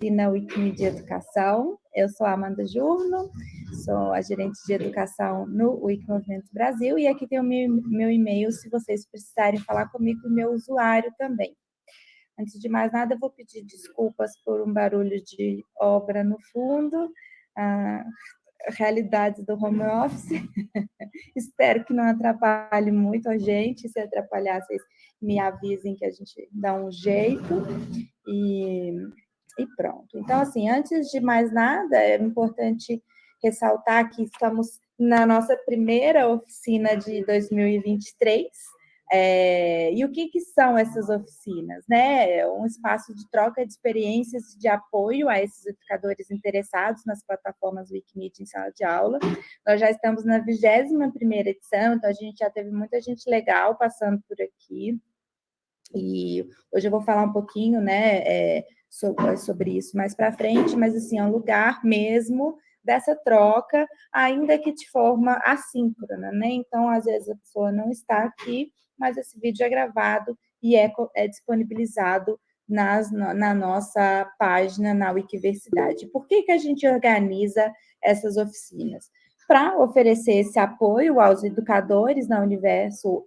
oficina Wikimedia Educação. Eu sou a Amanda Jurno, sou a gerente de educação no Wiki Movimento Brasil e aqui tem o meu, meu e-mail se vocês precisarem falar comigo e meu usuário também. Antes de mais nada, vou pedir desculpas por um barulho de obra no fundo, a realidade do home office. Espero que não atrapalhe muito a gente, se atrapalhar, vocês me avisem que a gente dá um jeito. E e pronto. Então, assim, antes de mais nada, é importante ressaltar que estamos na nossa primeira oficina de 2023, é, e o que, que, são essas oficinas? Né? É um espaço de troca de experiências de apoio a esses educadores interessados nas plataformas Wikimedia em sala de aula. Nós já estamos na 21ª edição, então a gente já teve muita gente legal passando por aqui. E hoje eu vou falar um pouquinho, né, é, sobre, isso mais para frente, mas assim, é um lugar mesmo dessa troca, ainda que de forma assíncrona, né? Então, às vezes a pessoa não está aqui, mas esse vídeo é gravado e é, é disponibilizado nas, na nossa página na Wikiversidade. Por que, que a gente organiza essas oficinas? Para oferecer esse apoio aos educadores na universo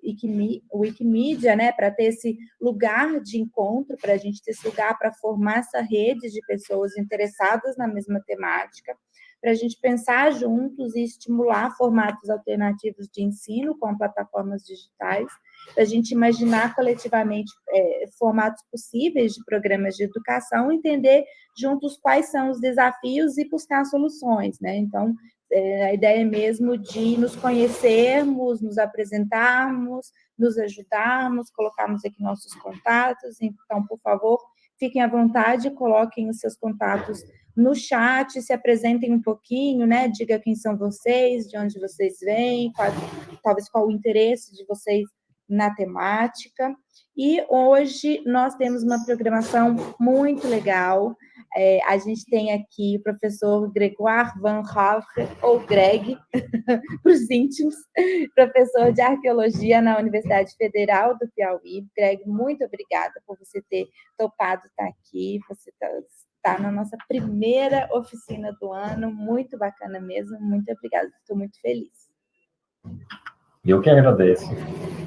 Wikimedia, né, para ter esse lugar de encontro, para a gente ter esse lugar para formar essa rede de pessoas interessadas na mesma temática, para a gente pensar juntos e estimular formatos alternativos de ensino com plataformas digitais, para a gente imaginar coletivamente é, formatos possíveis de programas de educação, entender juntos quais são os desafios e buscar soluções, né? Então, é, a ideia é mesmo de nos conhecermos, nos apresentarmos, nos ajudarmos, colocarmos aqui nossos contatos. Então, por favor, fiquem à vontade, coloquem os seus contatos no chat, se apresentem um pouquinho, né? Diga quem são vocês, de onde vocês vêm, qual, talvez qual o interesse de vocês na temática. E hoje nós temos uma programação muito legal. É, a gente tem aqui o professor Gregoire Van Havre, ou Greg, para os íntimos, professor de arqueologia na Universidade Federal do Piauí. Greg, muito obrigada por você ter topado estar aqui, você está tá na nossa primeira oficina do ano, muito bacana mesmo, muito obrigada, estou muito feliz. Eu que agradeço.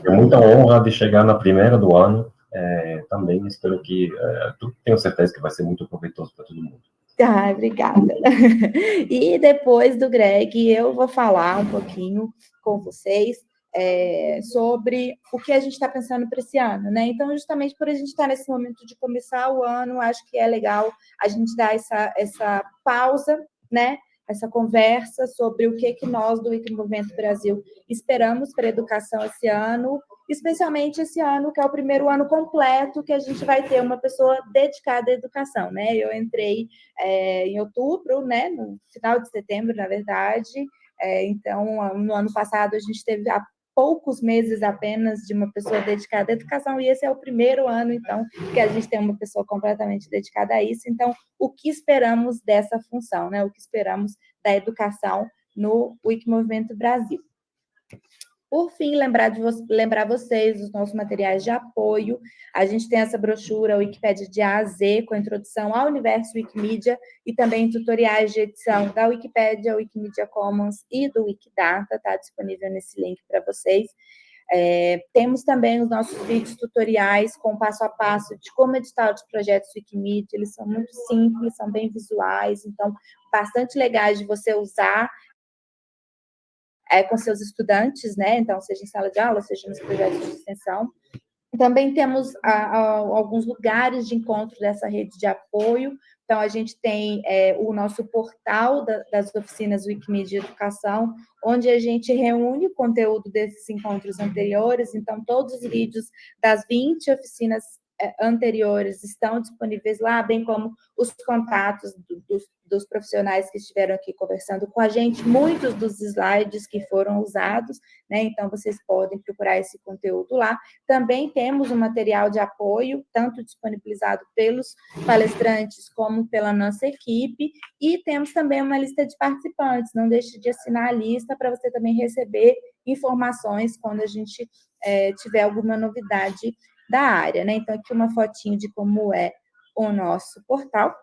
É muita honra de chegar na primeira do ano é, também espero que, é, tenho certeza que vai ser muito proveitoso para todo mundo. Ah, obrigada. E depois do Greg, eu vou falar um pouquinho com vocês é, sobre o que a gente está pensando para esse ano, né? Então, justamente por a gente estar tá nesse momento de começar o ano, acho que é legal a gente dar essa, essa pausa, né? Essa conversa sobre o que, que nós do Wiki Movimento Brasil esperamos para a educação esse ano especialmente esse ano, que é o primeiro ano completo que a gente vai ter uma pessoa dedicada à educação, né? Eu entrei é, em outubro, né? No final de setembro, na verdade. É, então, no ano passado, a gente teve há poucos meses apenas de uma pessoa dedicada à educação, e esse é o primeiro ano, então, que a gente tem uma pessoa completamente dedicada a isso. Então, o que esperamos dessa função, né? O que esperamos da educação no Wikimovimento Brasil. Por fim, lembrar, de vo lembrar vocês dos nossos materiais de apoio. A gente tem essa brochura Wikipédia de A a Z, com a introdução ao universo Wikimedia e também tutoriais de edição da Wikipédia, Wikimedia Commons e do Wikidata, está disponível nesse link para vocês. É, temos também os nossos vídeos tutoriais com passo a passo de como editar os projetos Wikimedia, eles são muito simples, são bem visuais, então bastante legais de você usar é, com seus estudantes, né? Então, seja em sala de aula, seja nos projetos de extensão. Também temos a, a, alguns lugares de encontro dessa rede de apoio. Então, a gente tem é, o nosso portal da, das oficinas Wikimedia Educação, onde a gente reúne o conteúdo desses encontros anteriores. Então, todos os vídeos das 20 oficinas anteriores estão disponíveis lá, bem como os contatos do, dos, dos, profissionais que estiveram aqui conversando com a gente, muitos dos slides que foram usados, né? Então, vocês podem procurar esse conteúdo lá. Também temos um material de apoio, tanto disponibilizado pelos palestrantes como pela nossa equipe, e temos também uma lista de participantes. Não deixe de assinar a lista para você também receber informações quando a gente é, tiver alguma novidade da área, né? Então, aqui uma fotinho de como é o nosso portal.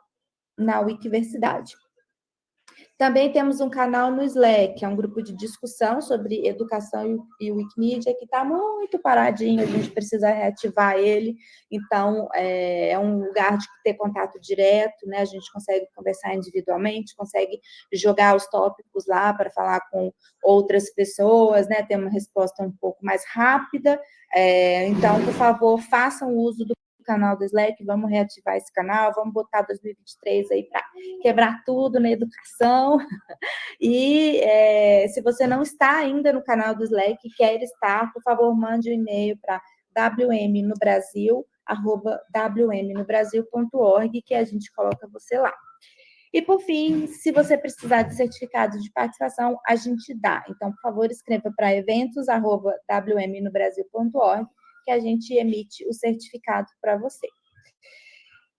na Wikiversidade. Também temos um canal no Slack, que é um grupo de discussão sobre educação e Wikimedia, que está muito paradinho, a gente precisa reativar ele. Então, é, é, um lugar de ter contato direto, né? A gente consegue conversar individualmente, consegue jogar os tópicos lá para falar com outras pessoas, né? Ter uma resposta um pouco mais rápida. É, então, por favor, façam uso do canal do Slack, vamos reativar esse canal, vamos botar 2023 aí para quebrar tudo na educação. E é, se você não está ainda no canal do Slack e quer estar, por favor, mande um e-mail para wmnobrasil@wmnobrasil.org que a gente coloca você lá. E, por fim, se você precisar de certificado de participação, a gente dá. Então, por favor, escreva para eventos.wmnobrasil.org que a gente emite o certificado para você.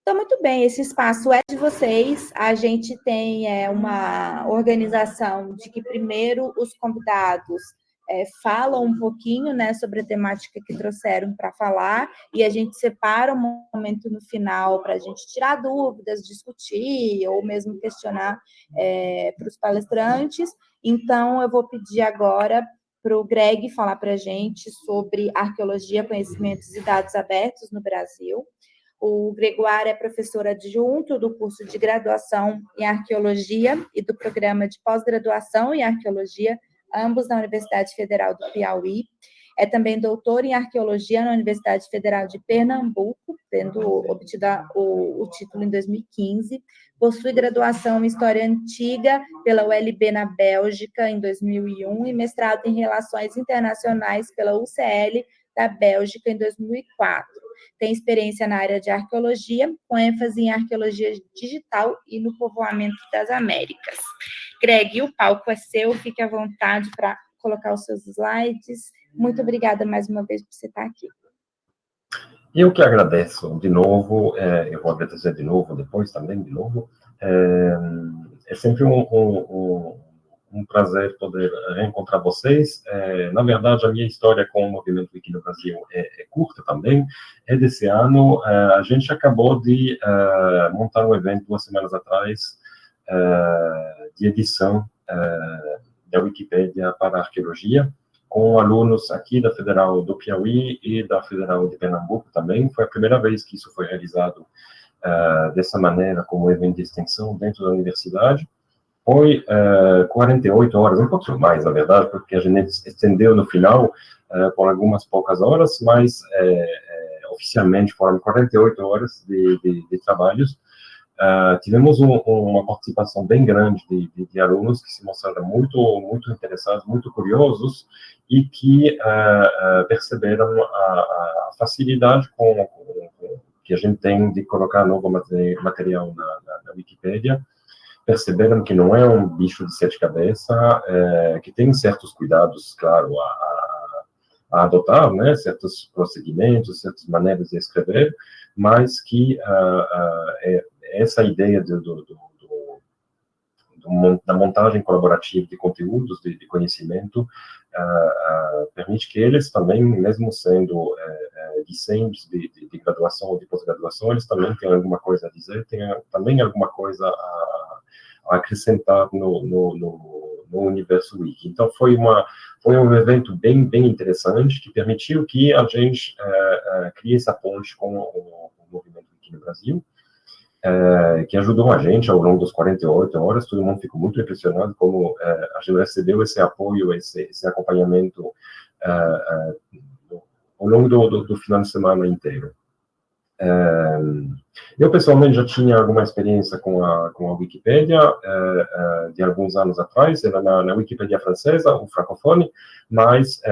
Então, muito bem, esse espaço é de vocês. A gente tem é, uma organização de que primeiro os convidados é, falam um pouquinho né, sobre a temática que trouxeram para falar, e a gente separa um momento no final para a gente tirar dúvidas, discutir, ou mesmo questionar é, para os palestrantes. Então, eu vou pedir agora para o Greg falar para a gente sobre arqueologia, conhecimentos e dados abertos no Brasil. O Gregoire é professor adjunto do curso de graduação em arqueologia e do programa de pós-graduação em arqueologia, ambos na Universidade Federal do Piauí. É também doutor em arqueologia na Universidade Federal de Pernambuco, tendo obtido o, o título em 2015. Possui graduação em História Antiga pela ULB na Bélgica em 2001 e mestrado em Relações Internacionais pela UCL da Bélgica em 2004. Tem experiência na área de arqueologia, com ênfase em arqueologia digital e no povoamento das Américas. Greg, o palco é seu, fique à vontade para colocar os seus slides muito obrigada mais uma vez por você estar aqui. Eu que agradeço de novo, é, eu vou agradecer de novo, depois também de novo. É, é sempre um, um, um, prazer poder reencontrar vocês. É, na verdade, a minha história com o movimento Wiki no Brasil é, é curta também. É desse ano, é, a gente acabou de é, montar um evento duas semanas atrás de edição da Wikipédia para arqueologia com alunos aqui da Federal do Piauí e da Federal de Pernambuco também. Foi a primeira vez que isso foi realizado uh, dessa maneira, como evento de extensão dentro da universidade. Foi uh, eh, 48 horas, um pouco mais, na verdade, porque a gente estendeu no final uh, por algumas poucas horas, mas oficialmente foram 48 horas de, de, de trabalhos, Uh, tivemos um, uma participação bem grande de, de, de, alunos que se mostraram muito, muito interessados, muito curiosos e que uh, uh, perceberam a, a, facilidade com, com, que a gente tem de colocar novo material na, na, na Wikipédia, perceberam que não é um bicho de sete cabeças, é, que tem certos cuidados, claro, a, a, a adotar, né, certos procedimentos, certas maneiras de escrever, mas que é, essa ideia do, do, do, da montagem colaborativa de conteúdos, de, de conhecimento, uh, uh, permite que eles também, mesmo sendo uh, discentes de, de, de, graduação ou de pós-graduação, eles também têm alguma coisa a dizer, têm também alguma coisa a, a acrescentar no, no, no, no, universo wiki. Então, foi, uma, foi um evento bem, bem interessante, que permitiu que a gente uh, crie essa ponte com o, o movimento wiki no Brasil, é, que ajudou a gente ao longo das 48 horas. Todo mundo ficou muito impressionado como é, a gente recebeu esse apoio, esse, esse acompanhamento é, ao longo do, do, do, final de semana inteiro. Eu, pessoalmente, já tinha alguma experiência com a, com a Wikipédia de alguns anos atrás, era na, na Wikipédia francesa, o Francofone, mas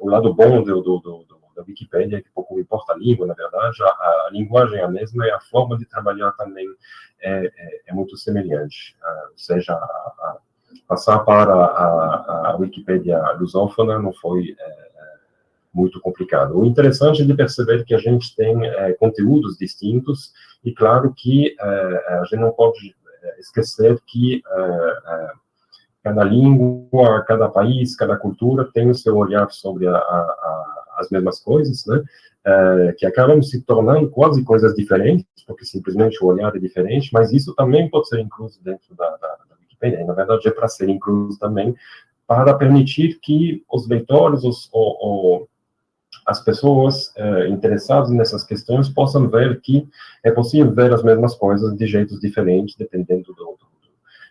o lado bom do, do da Wikipédia, que pouco importa a língua, na verdade, a, a, linguagem é a mesma e a forma de trabalhar também é, é, é muito semelhante. Uh, ou seja, a, a, passar para a, a Wikipédia lusófona não foi é, é, muito complicado. O interessante é de perceber que a gente tem é, conteúdos distintos e, claro, que é, a gente não pode esquecer que cada língua, cada país, cada cultura tem o seu olhar sobre a, a, as mesmas coisas, né? É, que acabam se tornando quase coisas diferentes, porque simplesmente o olhar é diferente, mas isso também pode ser incluso dentro da, da, da Wikipedia. E, na verdade, é para ser incluso também para permitir que os leitores, os, o, o, as pessoas é, interessadas nessas questões possam ver que é possível ver as mesmas coisas de jeitos diferentes, dependendo do, do,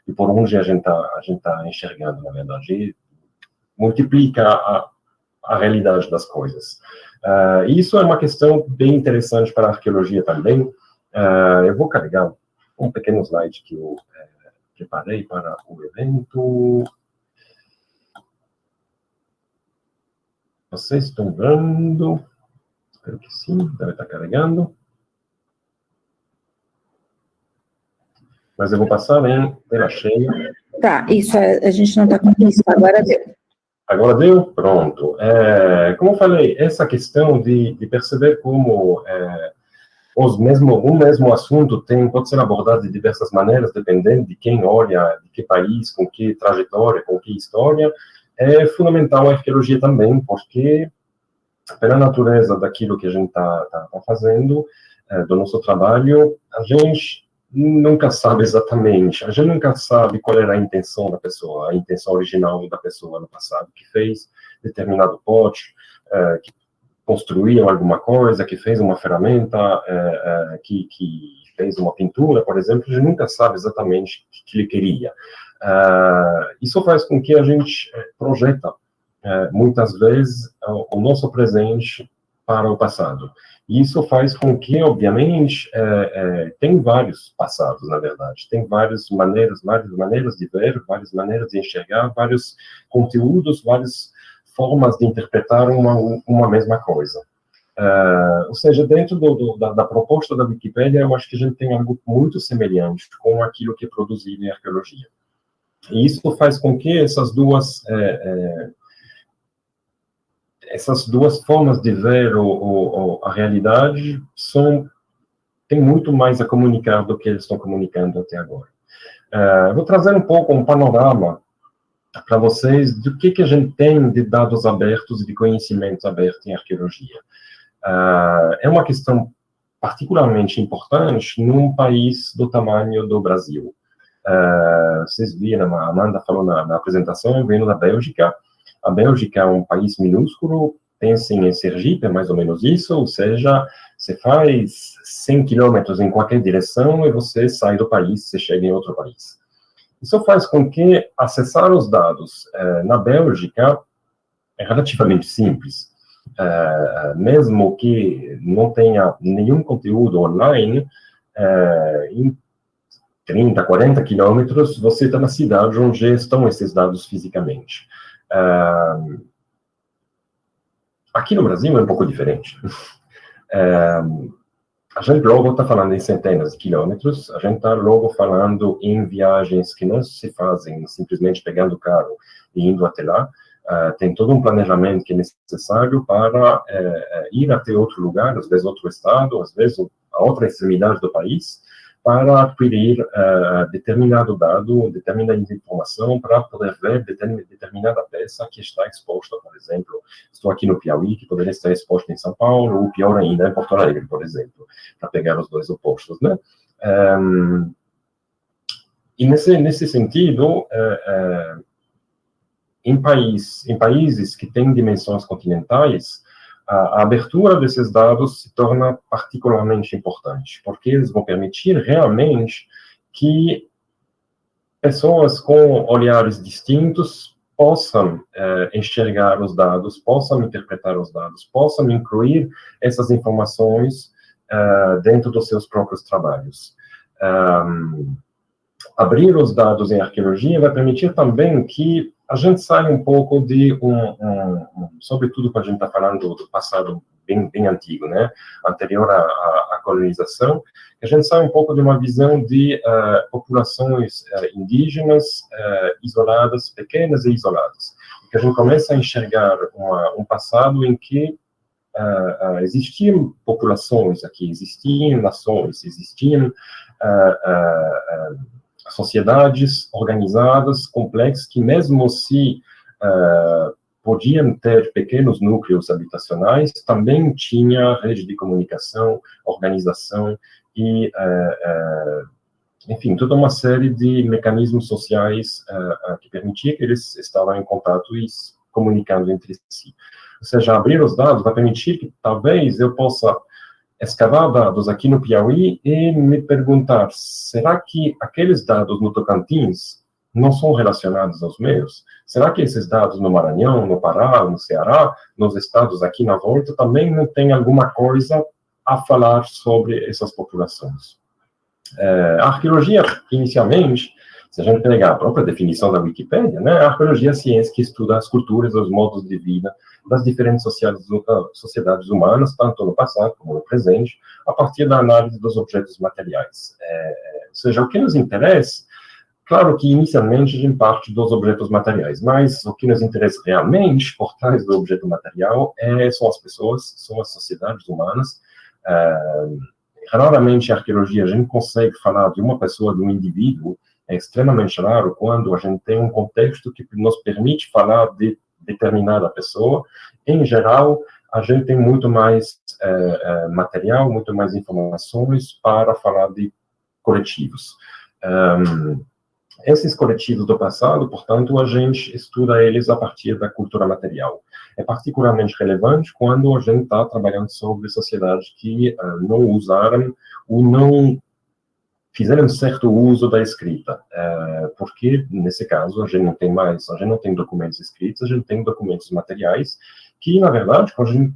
do por onde a gente está tá enxergando, na verdade. E multiplica a, a realidade das coisas. Uh, isso é uma questão bem interessante para a arqueologia também. Uh, eu vou carregar um pequeno slide que eu é, preparei para o evento. Vocês estão vendo? Espero que sim, deve estar carregando. Mas eu vou passar em tela cheia. Tá, isso a gente não está com isso, agora deu. Agora deu? Pronto. É, como eu falei, essa questão de, de perceber como é, os mesmo, um mesmo assunto tem, pode ser abordado de diversas maneiras, dependendo de quem olha, de que país, com que trajetória, com que história, é fundamental a arqueologia também, porque pela natureza daquilo que a gente está tá, tá fazendo, é, do nosso trabalho, a gente nunca sabe exatamente, a gente nunca sabe qual era a intenção da pessoa, a intenção original da pessoa no passado, que fez determinado pote, é, que construiu alguma coisa, que fez uma ferramenta, é, é, que, que, fez uma pintura, por exemplo, a gente nunca sabe exatamente o que ele queria. isso faz com que a gente projeta, muitas vezes, o nosso presente para o passado. Isso faz com que, obviamente, é, é, tem vários passados, na verdade, tem várias maneiras, várias maneiras de ver, várias maneiras de enxergar, vários conteúdos, várias formas de interpretar uma, uma mesma coisa. Uh, ou seja, dentro do, do, da, da, proposta da Wikipédia, eu acho que a gente tem algo muito semelhante com aquilo que é produzido em arqueologia. E isso faz com que essas duas é, é, essas duas formas de ver o, o, a realidade são tem muito mais a comunicar do que eles estão comunicando até agora. Uh, vou trazer um pouco um panorama para vocês do que, que a gente tem de dados abertos e de conhecimentos abertos em arqueologia. Uh, é uma questão particularmente importante num país do tamanho do Brasil. Uh, vocês viram, a Amanda falou na, na apresentação, vendo da Bélgica, a Bélgica é um país minúsculo, pensem em Sergipe, é mais ou menos isso, ou seja, você faz 100 quilômetros em qualquer direção e você sai do país, você chega em outro país. Isso faz com que acessar os dados eh, na Bélgica é relativamente simples. Eh, mesmo que não tenha nenhum conteúdo online, eh, em 30, 40 quilômetros, você está na cidade onde estão esses dados fisicamente. Aqui no Brasil é um pouco diferente. A gente logo está falando em centenas de quilômetros, a gente está logo falando em viagens que não se fazem simplesmente pegando o carro e indo até lá, Uh, tem todo um planejamento que é necessário para uh, ir até outro lugar, às vezes outro estado, às vezes a outra extremidade do país, para adquirir uh, determinado dado, determinada informação, para poder ver determinada peça que está exposta, por exemplo, estou aqui no Piauí, que poderia estar exposta em São Paulo, ou pior ainda, em Porto Alegre, por exemplo, para pegar os dois opostos, né? Um, e nesse, nesse sentido, uh, uh, em, país, em países que têm dimensões continentais, a, abertura desses dados se torna particularmente importante, porque eles vão permitir realmente que pessoas com olhares distintos possam eh, enxergar os dados, possam interpretar os dados, possam incluir essas informações eh, dentro dos seus próprios trabalhos. Um, abrir os dados em arqueologia vai permitir também que a gente sai um pouco de um, um, um sobretudo quando a gente está falando do passado bem, bem antigo, né, anterior à, à, colonização, a gente sai um pouco de uma visão de uh, populações uh, indígenas uh, isoladas, pequenas e isoladas, que a gente começa a enxergar uma, um passado em que existiam populações aqui, existiam nações, existiam sociedades organizadas, complexas, que mesmo se uh, podiam ter pequenos núcleos habitacionais, também tinha rede de comunicação, organização e, enfim, toda uma série de mecanismos sociais que permitia que eles estavam em contato e comunicando entre si. Ou seja, abrir os dados vai permitir que talvez eu possa escavar dados aqui no Piauí e me perguntar, será que aqueles dados no Tocantins não são relacionados aos meus? Será que esses dados no Maranhão, no Pará, no Ceará, nos estados aqui na volta, também não tem alguma coisa a falar sobre essas populações? É, a arqueologia, inicialmente, se a gente pegar a própria definição da Wikipédia, né, a arqueologia é a ciência que estuda as culturas, os modos de vida das diferentes ah, sociedades humanas, tanto no passado como no presente, a partir da análise dos objetos materiais. É, ou seja, o que nos interessa, claro que inicialmente a gente parte dos objetos materiais, mas o que nos interessa realmente por trás do objeto material é, são as pessoas, são as sociedades humanas. É, raramente a arqueologia a gente consegue falar de uma pessoa, de um indivíduo, é extremamente raro quando a gente tem um contexto que nos permite falar de determinada pessoa. Em geral, a gente tem muito mais é, é, material, muito mais informações para falar de coletivos. Um, esses coletivos do passado, portanto, a gente estuda eles a partir da cultura material. É particularmente relevante quando a gente está trabalhando sobre sociedades que uh, não usaram ou não fizeram certo uso da escrita, é, porque, nesse caso, a gente não tem mais, a gente não tem documentos escritos, a gente tem documentos materiais, que, na verdade, quando a gente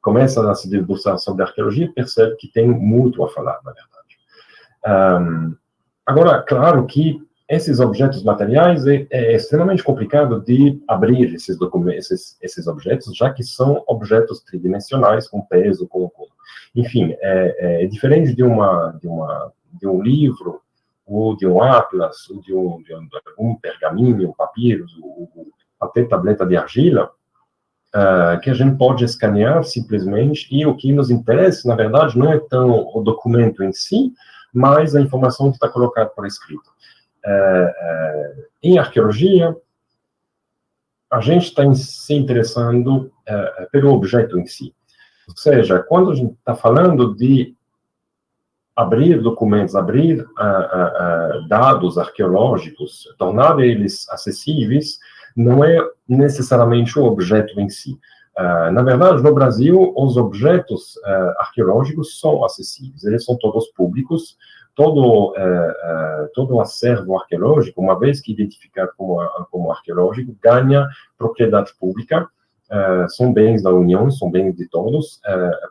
começa a se debruçar sobre arqueologia, percebe que tem muito a falar, na verdade. Um, agora, claro que esses objetos materiais é, é, extremamente complicado de abrir esses documentos, esses, esses, objetos, já que são objetos tridimensionais, com peso, com... com enfim, é, é, diferente de uma, de uma de um livro, ou de um atlas, ou de, um, de, um, pergaminho, papiro, ou, até tableta de argila, uh, que a gente pode escanear simplesmente, e o que nos interessa, na verdade, não é tão o documento em si, mas a informação que está colocada por escrito. Uh, uh, em arqueologia, a gente está se interessando pelo objeto em si. Ou seja, quando a gente está falando de abrir documentos, abrir uh, uh, dados arqueológicos, tornar eles acessíveis, não é necessariamente o objeto em si. Uh, na verdade, no Brasil, os objetos arqueológicos são acessíveis, eles são todos públicos, todo, todo acervo arqueológico, uma vez que identificado como, como arqueológico, ganha propriedade pública, são bens da União, são bens de todos,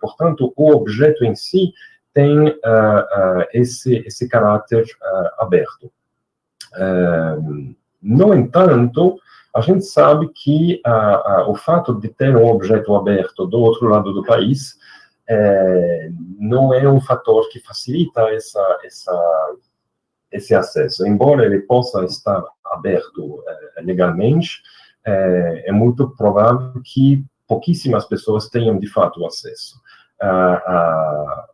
portanto, o objeto em si tem uh, uh, esse, esse caráter uh, aberto. no entanto, a gente sabe que o fato de ter um objeto aberto do outro lado do país não é um fator que facilita essa, essa, esse acesso. Embora ele possa estar aberto legalmente, é muito provável que pouquíssimas pessoas tenham de fato acesso. a,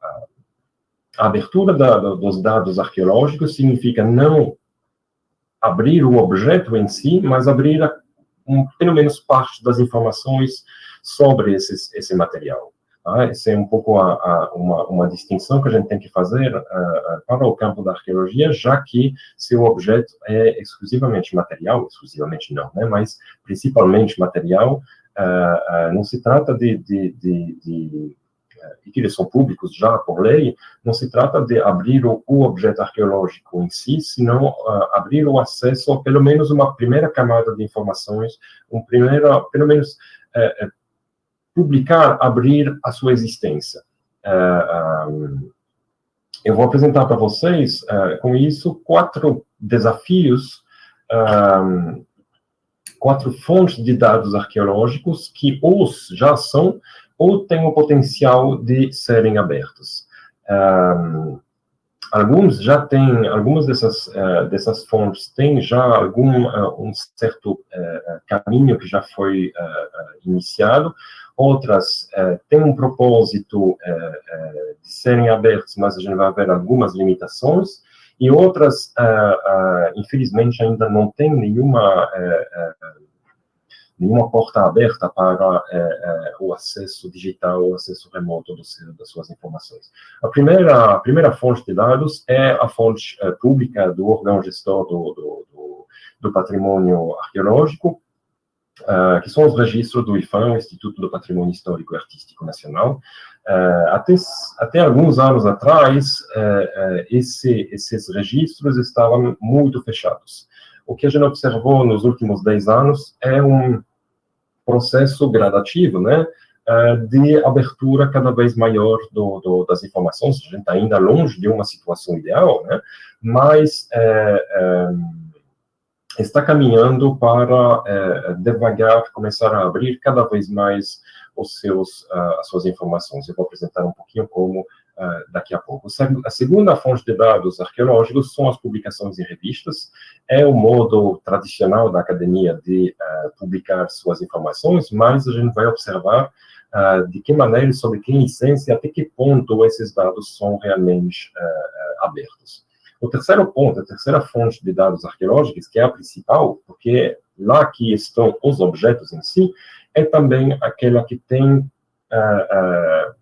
a abertura da, dos dados arqueológicos significa não abrir o objeto em si, mas abrir a, um, pelo menos parte das informações sobre esses, esse material. Ah, essa é um pouco a, a, uma, uma, distinção que a gente tem que fazer uh, para o campo da arqueologia, já que se o objeto é exclusivamente material, exclusivamente não, né, mas principalmente material, uh, uh, não se trata de, de, de, de e que eles são públicos já por lei, não se trata de abrir o, o objeto arqueológico em si, senão uh, abrir o acesso a pelo menos uma primeira camada de informações, um primeiro, pelo menos uh, publicar, abrir a sua existência. Um, eu vou apresentar para vocês, com isso, quatro desafios um, quatro fontes de dados arqueológicos que os já são ou têm o potencial de serem abertos. Um, alguns já têm, algumas dessas, uh, dessas fontes têm já algum uh, um certo uh, caminho que já foi iniciado, outras têm um propósito de serem abertos, mas a gente vai ver algumas limitações, e outras, infelizmente, ainda não têm nenhuma nenhuma porta aberta para é, é, o acesso digital, o acesso remoto das suas informações. A primeira, a primeira fonte de dados é a fonte é, pública do órgão gestor do, do, do, do patrimônio arqueológico, Uh, que são os registros do IFAM, Instituto do Patrimônio Histórico e Artístico Nacional. Uh, até, até alguns anos atrás, uh, esse, esses registros estavam muito fechados. O que a gente observou nos últimos 10 anos é um processo gradativo, né, de abertura cada vez maior do, do, das informações. A gente está ainda longe de uma situação ideal, né, mas está caminhando para é, devagar começar a abrir cada vez mais os seus, uh, as suas informações. Eu vou apresentar um pouquinho como uh, daqui a pouco. A segunda fonte de dados arqueológicos são as publicações em revistas. É o modo tradicional da academia de uh, publicar suas informações, mas a gente vai observar de que maneira, sob que licença até que ponto esses dados são realmente abertos. O terceiro ponto, a terceira fonte de dados arqueológicos, que é a principal, porque lá que estão os objetos em si, é também aquela que tem uh, uh,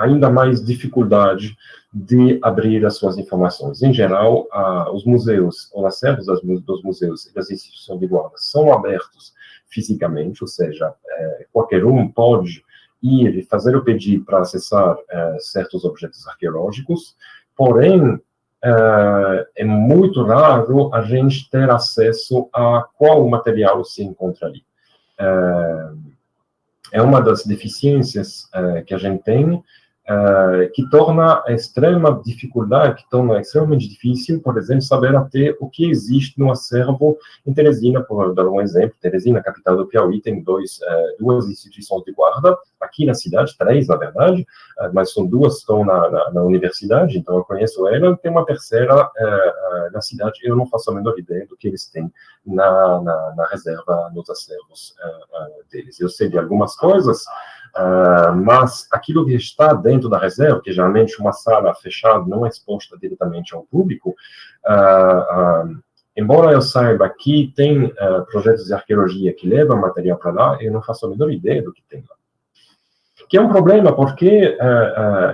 ainda mais dificuldade de abrir as suas informações. Em geral, uh, os museus, os acervos dos museus e das instituições de guarda são abertos fisicamente, ou seja, eh, qualquer um pode ir e fazer o pedido para acessar eh, certos objetos arqueológicos, porém, Uh, é muito raro a gente ter acesso a qual material se encontra ali. Uh, é uma das deficiências uh, que a gente tem, uh, que torna a extrema dificuldade, que torna extremamente difícil, por exemplo, saber até o que existe no acervo em Teresina, por dar um exemplo, Teresina, capital do Piauí, tem dois, uh, duas instituições de guarda, aqui na cidade, três, na verdade, uh, mas são duas que estão na, na, na, universidade, então eu conheço ela, tem uma terceira na cidade, eu não faço a menor ideia do que eles têm na, na, na reserva, nos acervos deles. Eu sei de algumas coisas, Uh, mas aquilo que está dentro da reserva, que geralmente uma sala fechada não é exposta diretamente ao público, uh, uh, embora eu saiba que tem projetos de arqueologia que levam material para lá, eu não faço a menor ideia do que tem lá. Que é um problema, porque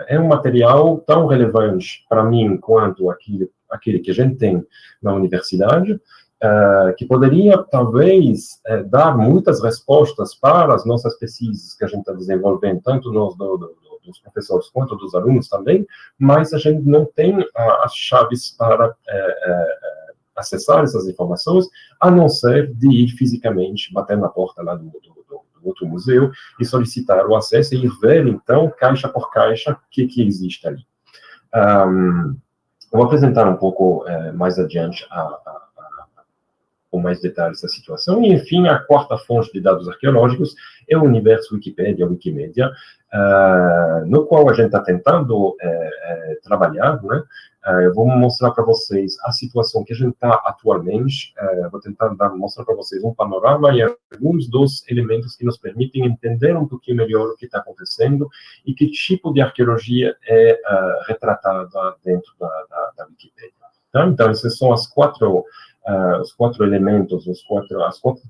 é um material tão relevante para mim quanto aquele, aquele que a gente tem na universidade, uh, que poderia, talvez, uh, dar muitas respostas para as nossas pesquisas que a gente está desenvolvendo, tanto nós, do, do, dos professores quanto dos alunos também, mas a gente não tem as chaves para acessar essas informações, a não ser de ir fisicamente, bater na porta lá do, do, do outro museu e solicitar o acesso e ir ver, então, caixa por caixa, o que, que existe ali. Um, vou apresentar um pouco mais adiante a, a com mais detalhes da situação. E, enfim, a quarta fonte de dados arqueológicos é o universo Wikipedia, Wikimedia, uh, no qual a gente está tentando uh, uh, trabalhar, né? eu vou mostrar para vocês a situação que a gente está atualmente, vou tentar dar, mostrar para vocês um panorama e alguns dos elementos que nos permitem entender um pouquinho melhor o que está acontecendo e que tipo de arqueologia é retratada dentro da, da, da Wikipedia. Tá? Então, essas são as quatro uh, os quatro elementos, os quatro, as quatro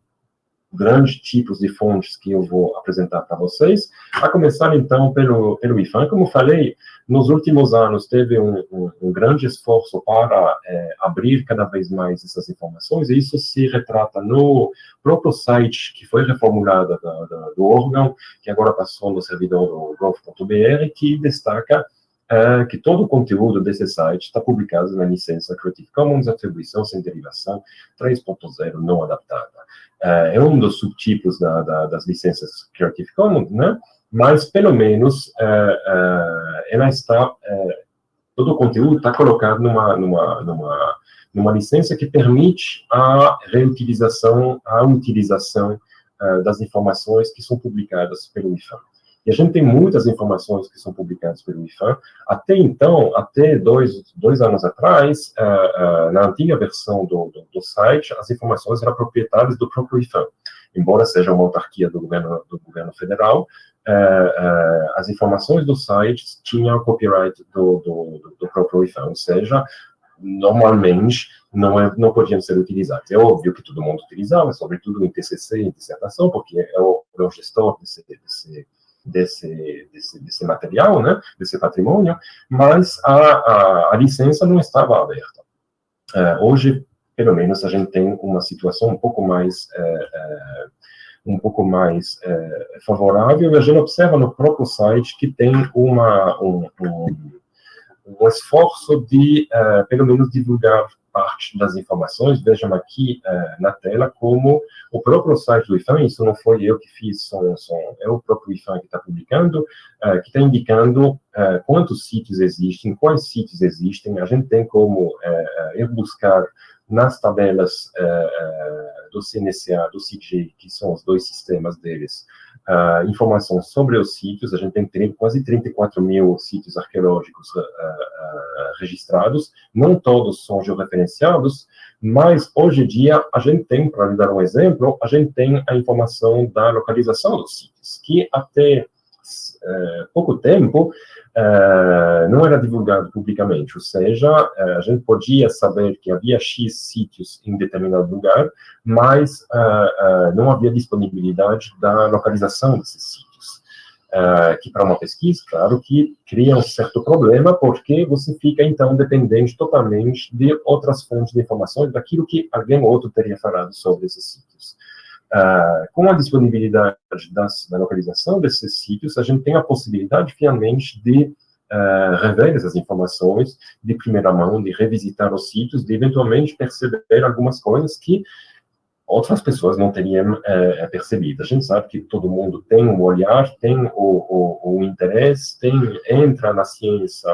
grandes tipos de fontes que eu vou apresentar para vocês, a começar então pelo, pelo IFAM. Como falei, nos últimos anos teve um, um, um grande esforço para é, abrir cada vez mais essas informações, e isso se retrata no próprio site que foi reformulado da, da, do órgão, que agora passou no servidor do gov.br, que destaca é que todo o conteúdo desse site está publicado na licença Creative Commons Atribuição Sem Derivação 3.0 não adaptada. É, é um dos subtipos da, da, das licenças Creative Commons, né? mas pelo menos é, ela está, todo o conteúdo está colocado numa, numa, numa, numa licença que permite a reutilização, a utilização das informações que são publicadas pelo IFAM. E a gente tem muitas informações que são publicadas pelo IFAM. Até então, até dois, dois anos atrás, uh, uh, na antiga versão do, do, do, site, as informações eram proprietárias do próprio IFAM. Embora seja uma autarquia do governo, do governo federal, uh, as informações do site tinham copyright do, do, do próprio IFAM, ou seja, normalmente não, é, não podiam ser utilizados. É óbvio que todo mundo utilizava, sobretudo em TCC, em dissertação, porque é o, é o gestor desse, desse, desse, desse, desse, material, né, desse patrimônio, mas a, a, a licença não estava aberta. Uh, hoje, pelo menos, a gente tem uma situação um pouco mais uh, uh, um pouco mais favorável, e a gente observa no próprio site que tem uma, um, um, um esforço de, pelo menos, divulgar parte das informações, vejam aqui uh, na tela como o próprio site do IFAM, isso não foi eu que fiz, são, são, é o próprio IFAM que está publicando, uh, que está indicando uh, quantos sítios existem, quais sítios existem, a gente tem como ir buscar nas tabelas do CNCA, do CIG, que são os dois sistemas deles, uh, informação sobre os sítios, a gente tem quase 34 mil sítios arqueológicos uh, uh, registrados, não todos são georreferenciados, mas hoje em dia a gente tem, para lhe dar um exemplo, a gente tem a informação da localização dos sítios, que até eh, pouco tempo não era divulgado publicamente, ou seja, uh, a gente podia saber que havia X sítios em determinado lugar, mas uh, não havia disponibilidade da localização desses sítios. que para uma pesquisa, claro, que cria um certo problema, porque você fica, então, dependente totalmente de outras fontes de informações, daquilo que alguém outro teria falado sobre esses sítios. Uh, com a disponibilidade das, da localização desses sítios, a gente tem a possibilidade, finalmente, de uh, rever essas informações de primeira mão, de revisitar os sítios, de eventualmente perceber algumas coisas que outras pessoas não teriam uh, percebido. A gente sabe que todo mundo tem um olhar, tem o, o, o interesse, tem, entra na ciência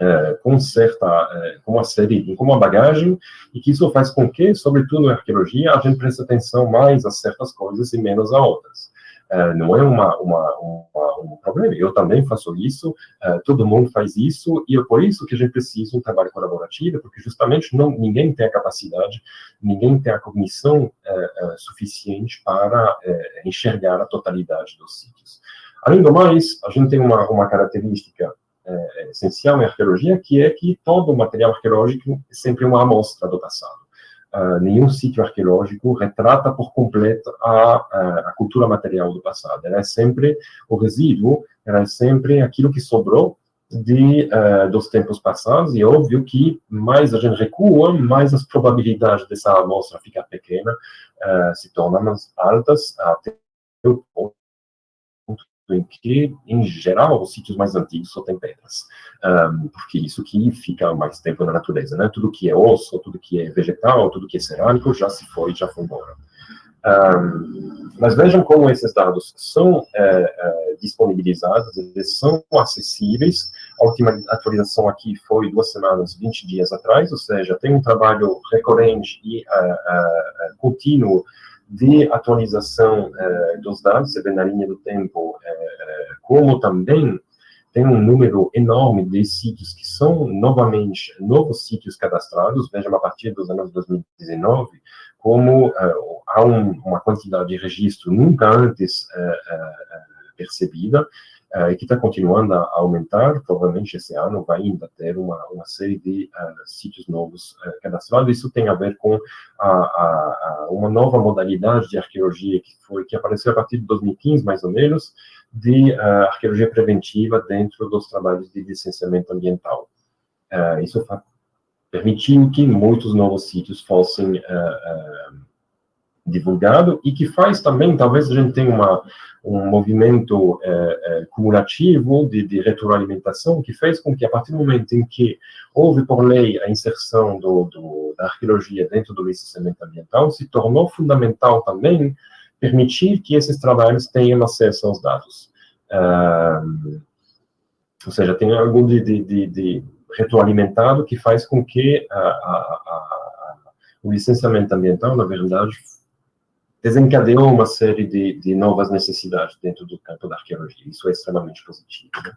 é, com certa, é, com uma série, com uma bagagem, e que isso faz com que, sobretudo na arqueologia, a gente preste atenção mais a certas coisas e menos a outras. É, não é uma, uma, uma, um problema, eu também faço isso, é, todo mundo faz isso, e é por isso que a gente precisa de um trabalho colaborativo, porque justamente não, ninguém tem a capacidade, ninguém tem a cognição é, é, suficiente para enxergar a totalidade dos sítios. Além do mais, a gente tem uma, uma característica é, essencial em arqueologia, que é que todo material arqueológico é sempre uma amostra do passado. Uh, nenhum sítio arqueológico retrata por completo a, a, a, cultura material do passado. Ela é sempre o resíduo, ela é sempre aquilo que sobrou de, uh, dos tempos passados, e é óbvio que mais a gente recua, mais as probabilidades dessa amostra ficar pequena uh, se tornam mais altas até o ponto em que, em geral, os sítios mais antigos só têm pedras, um, porque isso que fica mais tempo na natureza, né? Tudo que é osso, tudo que é vegetal, tudo que é cerâmico já se foi, já foi embora. Um, mas vejam como esses dados são é, é, disponibilizados, eles são acessíveis. A última atualização aqui foi duas semanas, 20 dias atrás, ou seja, tem um trabalho recorrente e uh, uh, contínuo de atualização eh, dos dados, você vê na linha do tempo, eh, como também tem um número enorme de sítios que são novamente novos sítios cadastrados, vejam a partir dos anos 2019, como eh, há um, uma quantidade de registro nunca antes percebida, uh, e que está continuando a aumentar, provavelmente esse ano vai ainda ter uma, uma série de uh, sítios novos uh, cadastrados. Isso tem a ver com a, a, a, uma nova modalidade de arqueologia que foi que apareceu a partir de 2015, mais ou menos, de arqueologia preventiva dentro dos trabalhos de licenciamento ambiental. isso permitiu que muitos novos sítios fossem divulgados e que faz também, talvez a gente tenha uma um movimento é, é, cumulativo de, de, retroalimentação que fez com que, a partir do momento em que houve por lei a inserção do, do, da arqueologia dentro do licenciamento ambiental, se tornou fundamental também permitir que esses trabalhos tenham acesso aos dados. ou seja, tem algo de, de, de, retroalimentado que faz com que a, a, a, o licenciamento ambiental, na verdade, desencadeou uma série de, de, novas necessidades dentro do campo da arqueologia. Isso é extremamente positivo. Né?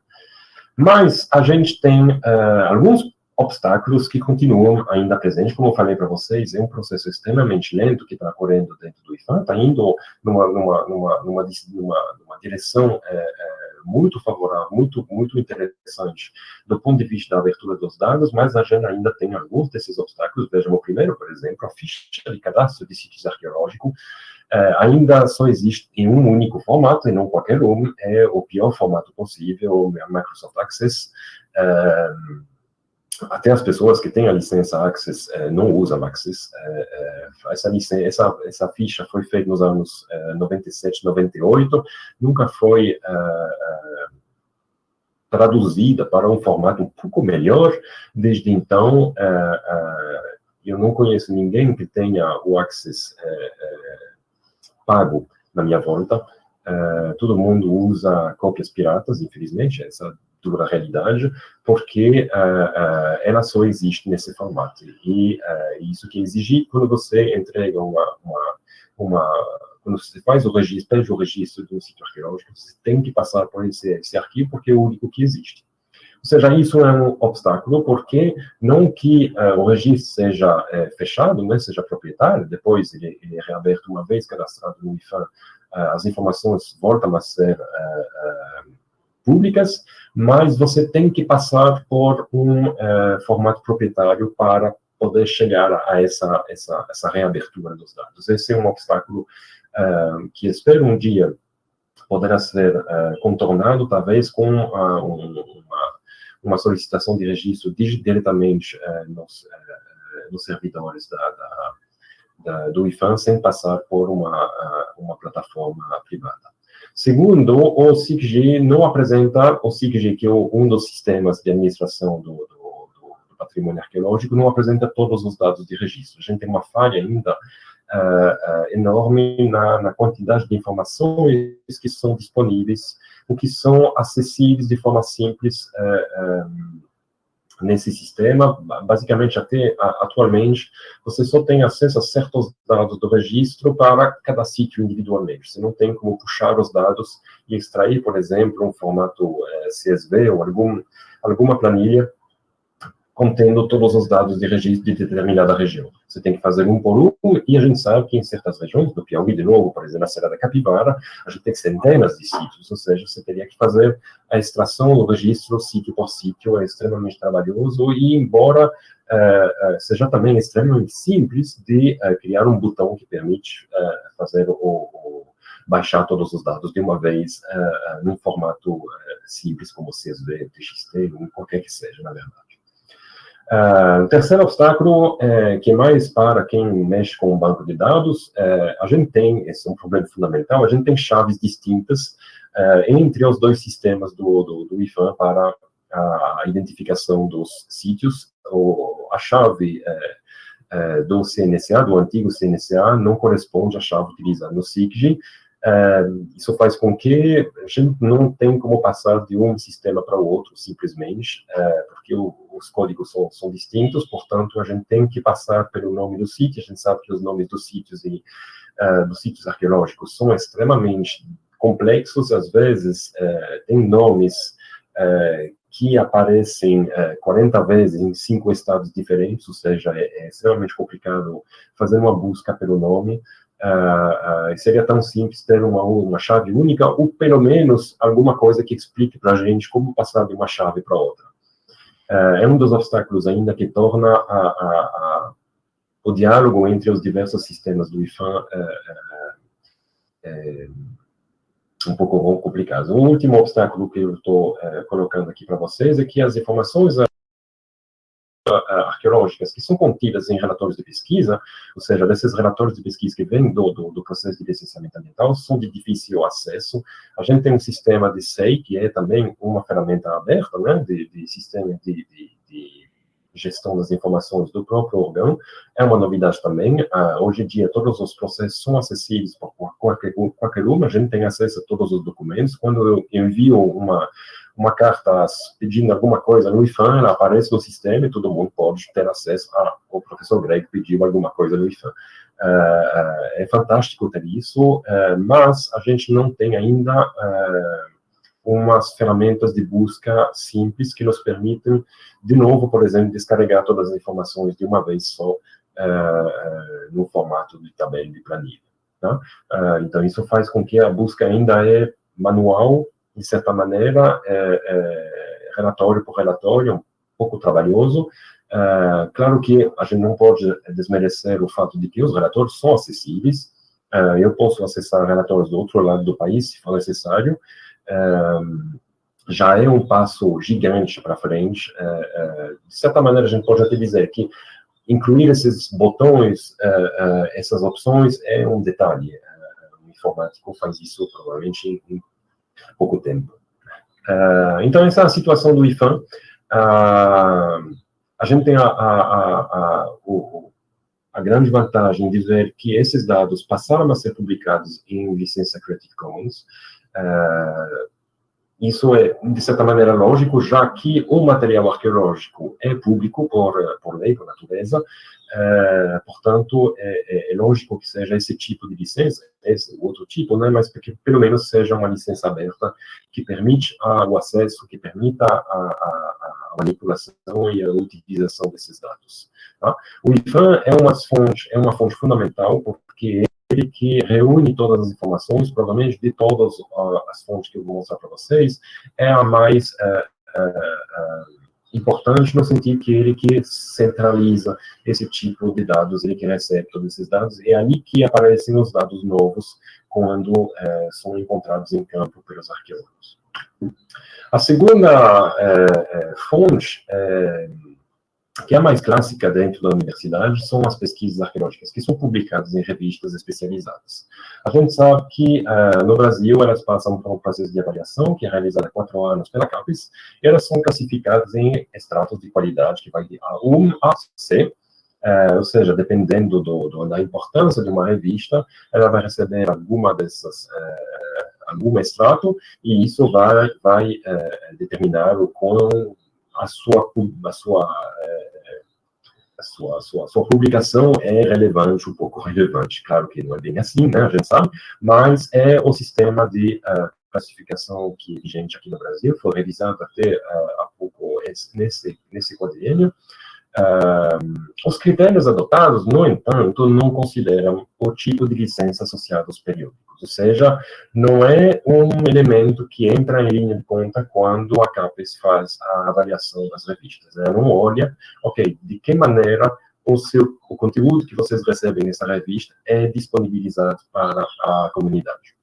Mas a gente tem uh, alguns obstáculos que continuam ainda presentes, como eu falei para vocês, é um processo extremamente lento que está ocorrendo dentro do IFAM, está indo numa, numa, numa, numa, numa, direção é, é, muito favorável, muito, muito interessante do ponto de vista da abertura dos dados, mas a gente ainda tem alguns desses obstáculos. Vejam, o primeiro, por exemplo, a ficha de cadastro de sítios arqueológicos uh, ainda só existe em um único formato, e não qualquer um, é o pior formato possível, a Microsoft Access. Uh, até as pessoas que têm a licença Access eh, não usam Access. Eh, eh, essa, licença, essa, essa ficha foi feita nos anos 97, 98, nunca foi traduzida para um formato um pouco melhor. Desde então, eu não conheço ninguém que tenha o Access pago na minha volta. todo mundo usa cópias piratas, infelizmente, essa dura realidade, porque uh, uh, ela só existe nesse formato. E uh, isso que exige quando você entrega uma, uma, uma quando você faz o registro, pede o registro de um sítio arqueológico, você tem que passar por esse, esse arquivo, porque é o único que existe. Ou seja, isso é um obstáculo, porque não que uh, o registro seja fechado, né, seja proprietário, depois ele, ele, é reaberto uma vez cadastrado no IFAM, uh, as informações voltam a ser públicas, mas você tem que passar por um uh, formato proprietário para poder chegar a essa, essa, essa reabertura dos dados. Esse é um obstáculo uh, que espero um dia poderá ser uh, contornado, talvez com um, uma, uma, solicitação de registro diretamente nos, nos, servidores da, da, da, do IFAM, sem passar por uma, uma plataforma privada. Segundo, o SIGG não apresenta, o SIGG, que é um dos sistemas de administração do, do, do, patrimônio arqueológico, não apresenta todos os dados de registro. A gente tem uma falha ainda uh, uh, enorme na, na, quantidade de informações que são disponíveis, o que são acessíveis de forma simples uh, um, nesse sistema, basicamente até atualmente, você só tem acesso a certos dados do registro para cada sítio individualmente. Você não tem como puxar os dados e extrair, por exemplo, um formato é, CSV ou algum, alguma planilha contendo todos os dados de registro de determinada região. Você tem que fazer um por um, e a gente sabe que em certas regiões, do Piauí, de novo, por exemplo, na Serra da Capivara, a gente tem centenas de sítios, ou seja, você teria que fazer a extração do registro sítio por sítio, é extremamente trabalhoso, e embora uh, uh, seja também extremamente simples de uh, criar um botão que permite fazer o, o, baixar todos os dados de uma vez num formato simples como CSV, TXT, qualquer que seja, na verdade. Uh, terceiro obstáculo, é, que é mais para quem mexe com o banco de dados, é, a gente tem, esse é um problema fundamental, a gente tem chaves distintas é, entre os dois sistemas do, do, do IFAM para a identificação dos sítios. O, a chave é, é, do CNSA, do antigo CNSA, não corresponde à chave utilizada no SIGG, isso faz com que a gente não tem como passar de um sistema para o outro, simplesmente, porque o, os códigos são, são, distintos, portanto, a gente tem que passar pelo nome do sítio, a gente sabe que os nomes dos sítios e uh, dos sítios arqueológicos são extremamente complexos, às vezes tem nomes que aparecem 40 vezes em cinco estados diferentes, ou seja, é, é extremamente complicado fazer uma busca pelo nome, Uh, uh, seria tão simples ter uma, uma chave única, ou pelo menos alguma coisa que explique para a gente como passar de uma chave para outra. Uh, é um dos obstáculos ainda que torna a, a, a, o diálogo entre os diversos sistemas do IFAM um pouco complicado. O último obstáculo que eu estou colocando aqui para vocês é que as informações arqueológicas que são contidas em relatórios de pesquisa, ou seja, desses relatórios de pesquisa que vêm do, do, do, processo de licenciamento ambiental, são de difícil acesso. A gente tem um sistema de SEI, que é também uma ferramenta aberta, né, de, de sistema de, de, de gestão das informações do próprio órgão, é uma novidade também. Uh, hoje em dia, todos os processos são acessíveis por qualquer, qualquer um, a gente tem acesso a todos os documentos. Quando eu envio uma, uma carta pedindo alguma coisa no IFAM, ela aparece no sistema e todo mundo pode ter acesso a o professor Greg pediu alguma coisa no IFAM. Uh, uh, é fantástico ter isso, uh, mas a gente não tem ainda umas ferramentas de busca simples que nos permitem, de novo, por exemplo, descarregar todas as informações de uma vez só no formato de tabela de planilha. Tá? então, isso faz com que a busca ainda é manual de certa maneira, é, é, relatório por relatório, um pouco trabalhoso. É, claro que a gente não pode desmerecer o fato de que os relatórios são acessíveis. É, eu posso acessar relatórios do outro lado do país, se for necessário. É, já é um passo gigante para frente. É, de certa maneira, a gente pode até dizer que incluir esses botões, essas opções, é um detalhe. o informático faz isso provavelmente em pouco tempo. Uh, então, essa é a situação do IFAM. Uh, a gente tem a, a, a, o, a, grande vantagem de ver que esses dados passaram a ser publicados em licença Creative Commons. Uh, isso é, de certa maneira, lógico, já que o material arqueológico é público por, por lei, por natureza, é, portanto, é, é, lógico que seja esse tipo de licença, esse outro tipo, né, mas que pelo menos seja uma licença aberta que permite o acesso, que permita a, a, a manipulação e a utilização desses dados. Tá? O IFAM é é uma fonte fundamental porque ele que reúne todas as informações, provavelmente de todas as fontes que eu vou mostrar para vocês, é a mais é, é, é importante no sentido que ele que centraliza esse tipo de dados, ele que recebe todos esses dados, é ali que aparecem os dados novos quando são encontrados em campo pelos arqueólogos. A segunda fonte que é a mais clássica dentro da universidade são as pesquisas arqueológicas, que são publicadas em revistas especializadas. A gente sabe que uh, no Brasil elas passam por um processo de avaliação, que é realizado há quatro anos pela CAPES, e elas são classificadas em estratos de qualidade, que vai de A1 a C, uh, ou seja, dependendo do, do, da importância de uma revista, ela vai receber alguma dessas... Uh, algum extrato, e isso vai, vai determinar o quão a sua, a sua, é, a sua, a sua, a sua publicação é relevante, um pouco relevante. Claro que não é bem assim, né, a gente sabe, mas é o sistema de uh, classificação que é vigente aqui no Brasil, foi revisado até uh, há pouco nesse, nesse quadriênio. Uh, os critérios adotados, no entanto, não consideram o tipo de licença associada aos períodos ou seja, não é um elemento que entra em linha de conta quando a CAPES faz a avaliação das revistas. Ela não olha, ok, de que maneira o, seu, o conteúdo que vocês recebem nessa revista é disponibilizado para a comunidade.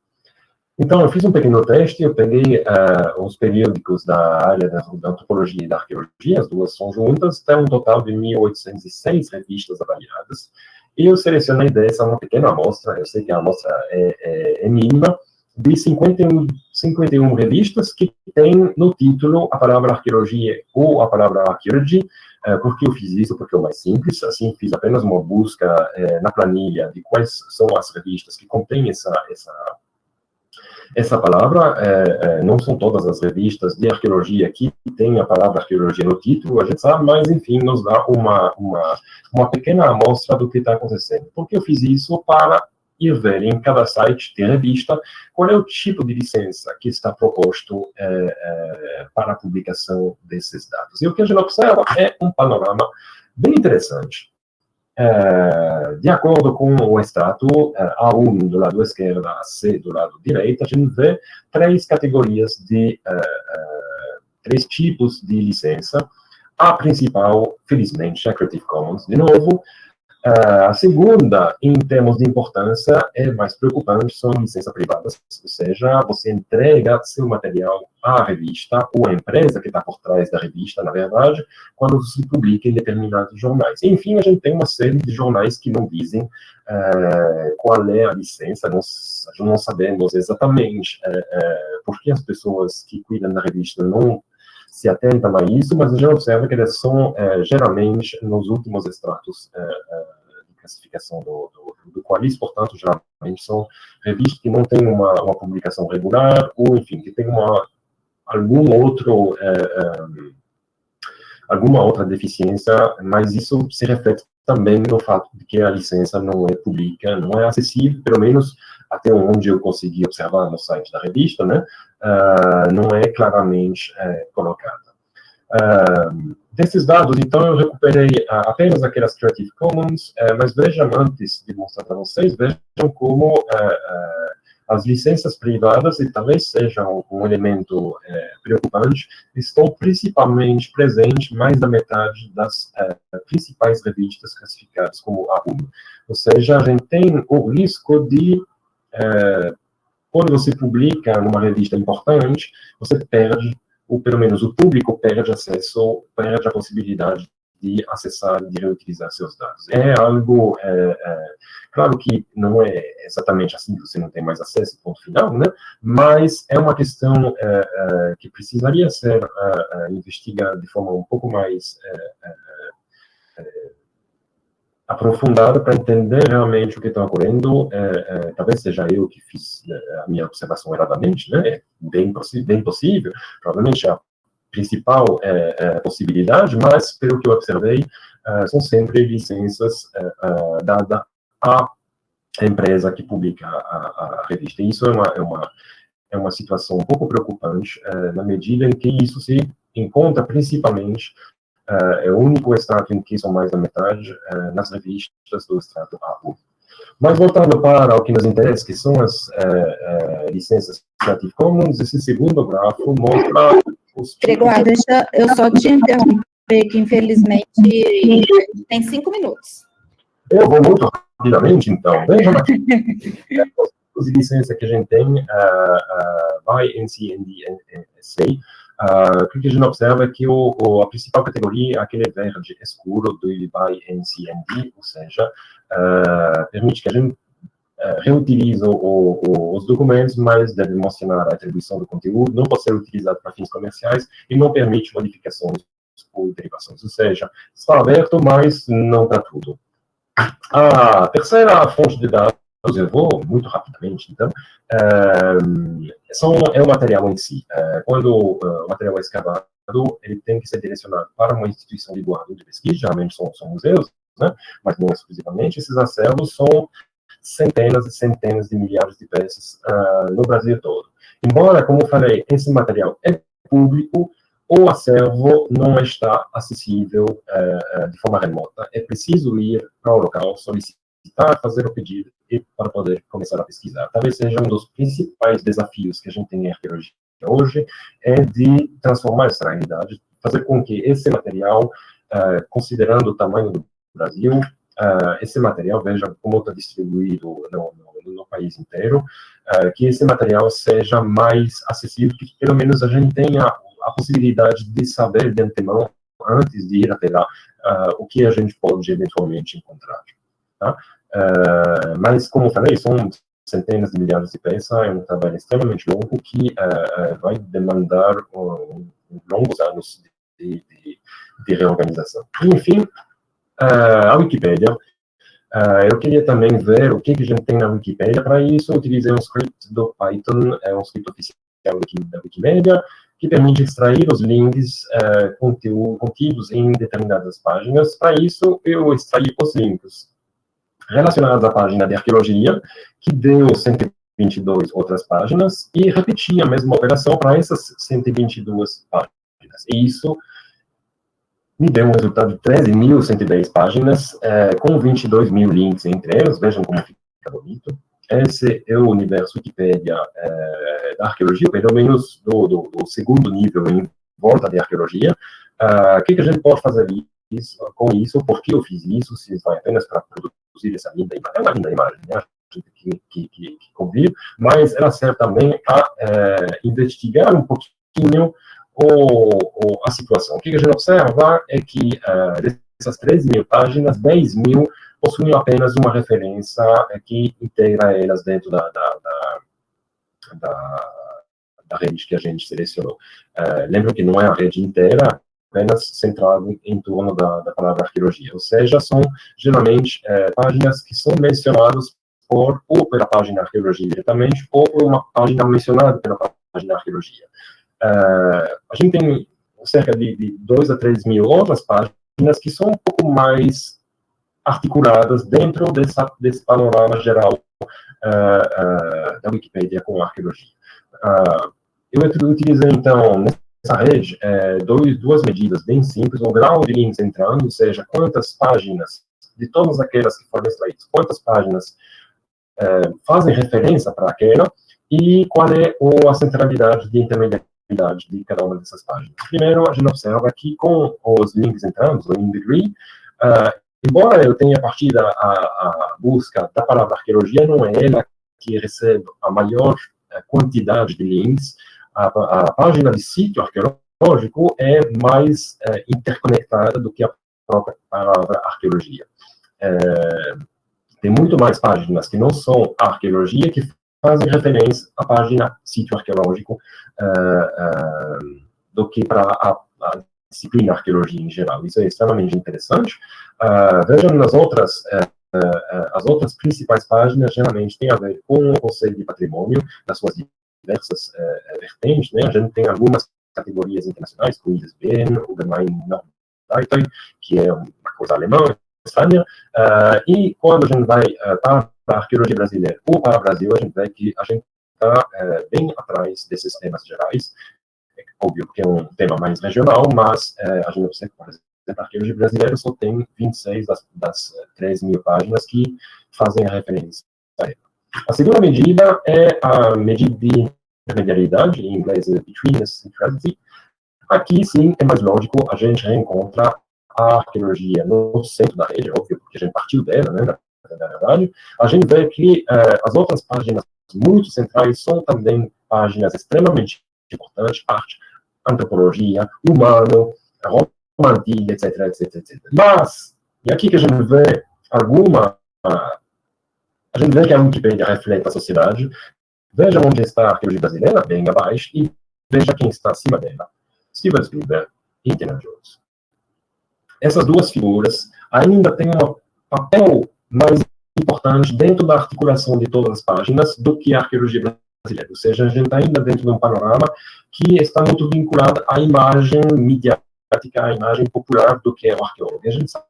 Então, eu fiz um pequeno teste, eu peguei uh, os periódicos da área da, antropologia e da arqueologia, as duas são juntas, tem um total de 1.806 revistas avaliadas, e eu selecionei dessa uma pequena amostra, eu sei que a amostra é, é, é mínima, de 51, 51 revistas que tem no título a palavra arqueologia ou a palavra archaeology. É, por que eu fiz isso? Porque é o mais simples, assim, fiz apenas uma busca é, na planilha de quais são as revistas que contêm essa, essa essa palavra, é, é, não são todas as revistas de arqueologia que têm a palavra arqueologia no título, a gente sabe, mas, enfim, nos dá uma, uma, uma pequena amostra do que está acontecendo. Por que eu fiz isso? Para ir ver em cada site de revista qual é o tipo de licença que está proposto é, é, para a publicação desses dados. E o que a gente observa é um panorama bem interessante. É, de acordo com o extrato é, A1 do lado esquerdo, A6 do lado direito, a gente vê três categorias de, três tipos de licença. A principal, felizmente, é a Creative Commons, de novo, a segunda, em termos de importância, é mais preocupante, são licenças privadas, ou seja, você entrega seu material à revista ou à empresa que está por trás da revista, na verdade, quando se publica em determinados jornais. Enfim, a gente tem uma série de jornais que não dizem uh, qual é a licença, nós não sabemos exatamente uh, uh, por que as pessoas que cuidam da revista não se atentam a isso, mas a gente observa que eles são, é, geralmente, nos últimos extratos é, é, de classificação do, do, do Qualis, portanto, geralmente são revistas que não têm uma, uma publicação regular, ou, enfim, que tem uma, algum outro, é, é, alguma outra deficiência, mas isso se reflete também no fato de que a licença não é pública, não é acessível, pelo menos até onde eu consegui observar no site da revista, né, uh, não é claramente uh, colocada. Uh, desses dados, então, eu recuperei apenas aquelas Creative Commons, mas vejam, antes de mostrar para vocês, vejam como as licenças privadas, e talvez seja um, elemento é, preocupante, estão principalmente presentes mais da metade das é, principais revistas classificadas como A1. Ou seja, a gente tem o risco de, é, quando você publica numa revista importante, você perde, ou pelo menos o público perde acesso, perde a possibilidade de acessar, de reutilizar seus dados. É algo, é, é, claro que não é exatamente assim, você não tem mais acesso, ponto final, né? mas é uma questão é, é que precisaria ser é, é, investigada de forma um pouco mais aprofundada para entender realmente o que está ocorrendo. talvez seja eu que fiz a minha observação erradamente, né? É bem, bem possível. Provavelmente a principal é, é, possibilidade, mas, pelo que eu observei, é, são sempre licenças é, é, dadas à empresa que publica a, a, revista. Isso é uma, é uma, é uma situação um pouco preocupante, é, na medida em que isso se encontra principalmente, é o único extrato em que são mais da metade, nas revistas do extrato A1. Mas voltando para o que nos interessa, que são as licenças Creative Commons, esse segundo gráfico mostra Gregório, deixa eu só te interromper, que infelizmente tem cinco minutos. Eu vou muito rapidamente, então. Veja os de licença que a gente tem uh, uh, by NCNDSA, uh, o que a gente observa é que o, o, a principal categoria é aquele verde escuro do by NCND, ou seja, uh, permite que a gente é, reutiliza o, o, os documentos, mas deve mencionar a atribuição do conteúdo, não pode ser utilizado para fins comerciais e não permite modificações ou derivações. Ou seja, está aberto, mas não para tudo. A terceira fonte de dados, eu vou muito rapidamente, então, é, são, é o material em si. É, quando uh, o material é escavado, ele tem que ser direcionado para uma instituição de guarda de pesquisa, geralmente são, são museus, né? mas não exclusivamente. Esses acervos são centenas e centenas de milhares de peças uh, no Brasil todo. Embora, como falei, esse material é público, o acervo não está acessível uh, de forma remota. É preciso ir para o local, solicitar, fazer o pedido para poder começar a pesquisar. Talvez seja um dos principais desafios que a gente tem em arqueologia hoje, é de transformar essa realidade, fazer com que esse material, uh, considerando o tamanho do Brasil, uh, esse material, veja como está distribuído no, no, no, país inteiro, uh, que esse material seja mais acessível, que pelo menos a gente tenha a possibilidade de saber de antemão, antes de ir até lá, o que a gente pode eventualmente encontrar. Tá? Mas, como falei, são centenas de milhares de peças, é um trabalho extremamente longo que vai demandar um, longos anos de, de, de reorganização. Enfim, uh, a Wikipédia. Uh, eu queria também ver o que, que a gente tem na Wikipédia. Para isso, utilizei um script do Python, é um script oficial da Wikimedia, que permite extrair os links uh, contidos em determinadas páginas. Para isso, eu extraí os links relacionados à página de arqueologia, que deu 122 outras páginas, e repeti a mesma operação para essas 122 páginas. E isso me deu um resultado de 13.110 páginas, é, com 22 mil links entre elas, vejam como fica bonito. Esse é o universo Wikipédia é, da arqueologia, pelo menos do, do, do, segundo nível em volta de arqueologia. Uh, o que, que, a gente pode fazer isso, com isso? Por que eu fiz isso? Se vai apenas para produzir essa linda imagem, é uma linda imagem, né? Que, que, que, que convive, mas ela serve também a é, investigar um pouquinho o, o, a situação. O que a gente observa é que uh, dessas 13 mil páginas, 10 mil possuem apenas uma referência que integra elas dentro da, da, da, da, da rede que a gente selecionou. Uh, lembro que não é a rede inteira, apenas centrado em torno da, da palavra arqueologia, ou seja, são geralmente uh, páginas que são mencionadas por, ou pela página arqueologia diretamente, ou por uma página mencionada pela página arqueologia. Uh, a gente tem cerca de, de 2 a 3 mil outras páginas que são um pouco mais articuladas dentro dessa, desse panorama geral uh, uh, da Wikipedia com arqueologia. eu utilizei, então, nessa rede, dois, duas medidas bem simples, o grau de links entrando, ou seja, quantas páginas, de todas aquelas que foram extraídas, quantas páginas é, fazem referência para aquela e qual é a centralidade de intermediariedade de cada uma dessas páginas. Primeiro, a gente observa que com os links entrando, o in degree, uh, embora eu tenha partido a, a, busca da palavra arqueologia, não é ela que recebe a maior eh, quantidade de links, a, a página de sítio arqueológico é mais é, interconectada do que a própria palavra arqueologia. É, tem muito mais páginas que não são arqueologia que fazem referência à página sítio arqueológico uh, uh, do que para a, a, disciplina arqueologia em geral. Isso é extremamente interessante. Uh, vejam nas outras, as outras principais páginas, geralmente tem a ver com o conceito de patrimônio, nas suas diversas vertentes. Né? A gente tem algumas categorias internacionais, como o ISBN, o Gemein que é uma coisa alemã, Espanha, uh, e quando a gente vai uh, para a arqueologia brasileira ou para o Brasil, a gente vê que a gente está uh, bem atrás desses temas gerais, é óbvio que é um tema mais regional, mas a gente observa, por exemplo, a arqueologia brasileira só tem 26 das, das 3 mil páginas que fazem a referência a ela. A segunda medida é a medida de intermediariedade, em inglês é betweenness centrality. Aqui, sim, é mais lógico, a gente reencontra a arqueologia no centro da rede, óbvio, porque a gente partiu dela, né, na verdade, a gente vê que uh, as outras páginas muito centrais são também páginas extremamente importantes, arte, antropologia, humano, romantia, etc, etc, etc. Mas, e aqui que a gente vê alguma... a gente vê que a Wikipedia reflete a sociedade, veja onde está a arqueologia brasileira, bem abaixo, e veja quem está acima dela. Steven Spielberg e Indiana Jones essas duas figuras ainda têm um papel mais importante dentro da articulação de todas as páginas do que a arqueologia brasileira. Ou seja, a gente está ainda dentro de um panorama que está muito vinculado à imagem midiática, à imagem popular do que é o arqueólogo. a gente sabe,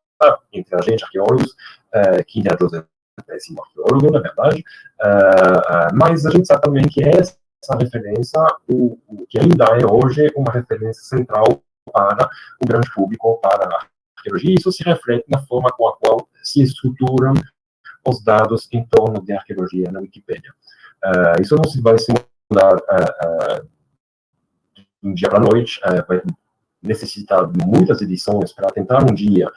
entre a gente, arqueólogos, uh, que Indiana Jones péssimo arqueólogo, na verdade, uh, mas a gente sabe também que essa referência, o, o que ainda é hoje uma referência central para o grande público, para a arqueologia, isso se reflete na forma com a qual se estruturam os dados em torno de arqueologia na Wikipédia. Uh, isso não se vai se mudar uh, uh, de um dia para a noite, vai necessitar de muitas edições para tentar um dia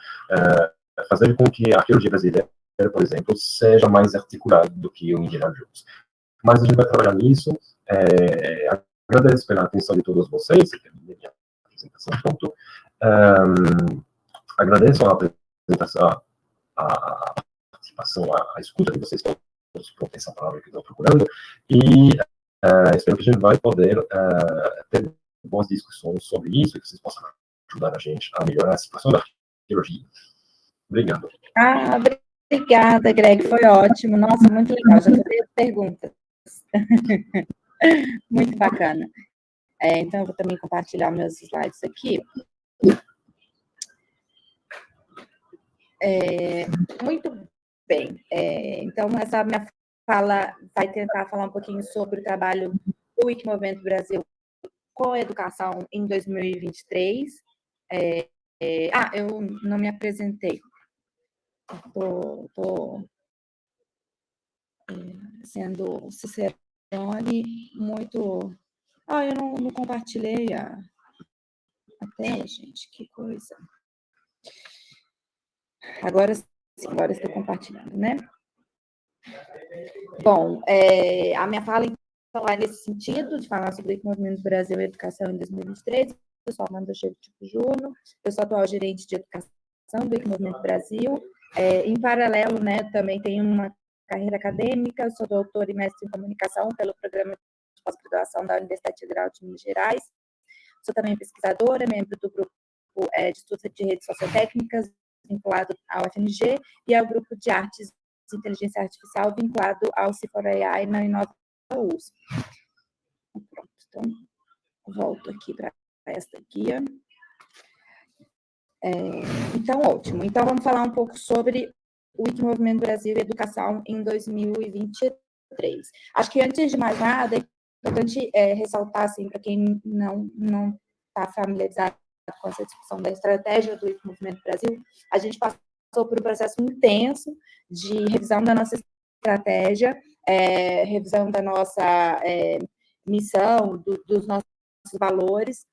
fazer com que a arqueologia brasileira, por exemplo, seja mais articulada do que o Indiana Jones. Mas a gente vai trabalhar nisso. É, agradeço pela atenção de todos vocês, que minha apresentação pronto. Um, agradeço a apresentação, a, participação, a, a, escuta de vocês todos, por essa palavra que estão procurando, e uh, espero que a gente vai poder uh, ter boas discussões sobre isso, e que vocês possam ajudar a gente a melhorar a situação da arqueologia. Obrigado. Ah, obrigada, Greg, foi ótimo. Nossa, muito legal, já tenho as perguntas. muito bacana. É, então, eu vou também compartilhar meus slides aqui. É, muito bem. É, então, essa minha fala vai tentar falar um pouquinho sobre o trabalho do Wikimovimento Brasil com educação em 2023. É, é, ah, eu não me apresentei. Estou é, sendo Cicerone muito... Ah, eu não, não compartilhei a, a tela, gente, que coisa. Agora agora estou compartilhando, né? Bom, é, a minha fala então, é nesse sentido, de falar sobre o movimento Brasil e Educação em 2013. Eu sou Amanda Cheiro Tipo Juno, eu sou atual gerente de educação do Movimento Brasil. É, em paralelo, né, também tenho uma carreira acadêmica, sou doutora e mestre em comunicação pelo programa de pós-graduação da Universidade Federal de Minas Gerais. Sou também pesquisadora, membro do grupo é, de estudos de redes sociotécnicas vinculado ao FNG, e ao grupo de artes de inteligência artificial vinculado ao Cifora.ai na Inova USP. Pronto, então, volto aqui para esta guia. É, então, ótimo. Então, vamos falar um pouco sobre o Wikimovimento Brasil e Educação em 2023. Acho que, antes de mais nada, é importante é, ressaltar, assim, para quem não está familiarizado com essa discussão da estratégia do Movimento Brasil, a gente passou por um processo intenso de revisão da nossa estratégia, é, revisão da nossa é, missão, do, dos nossos valores,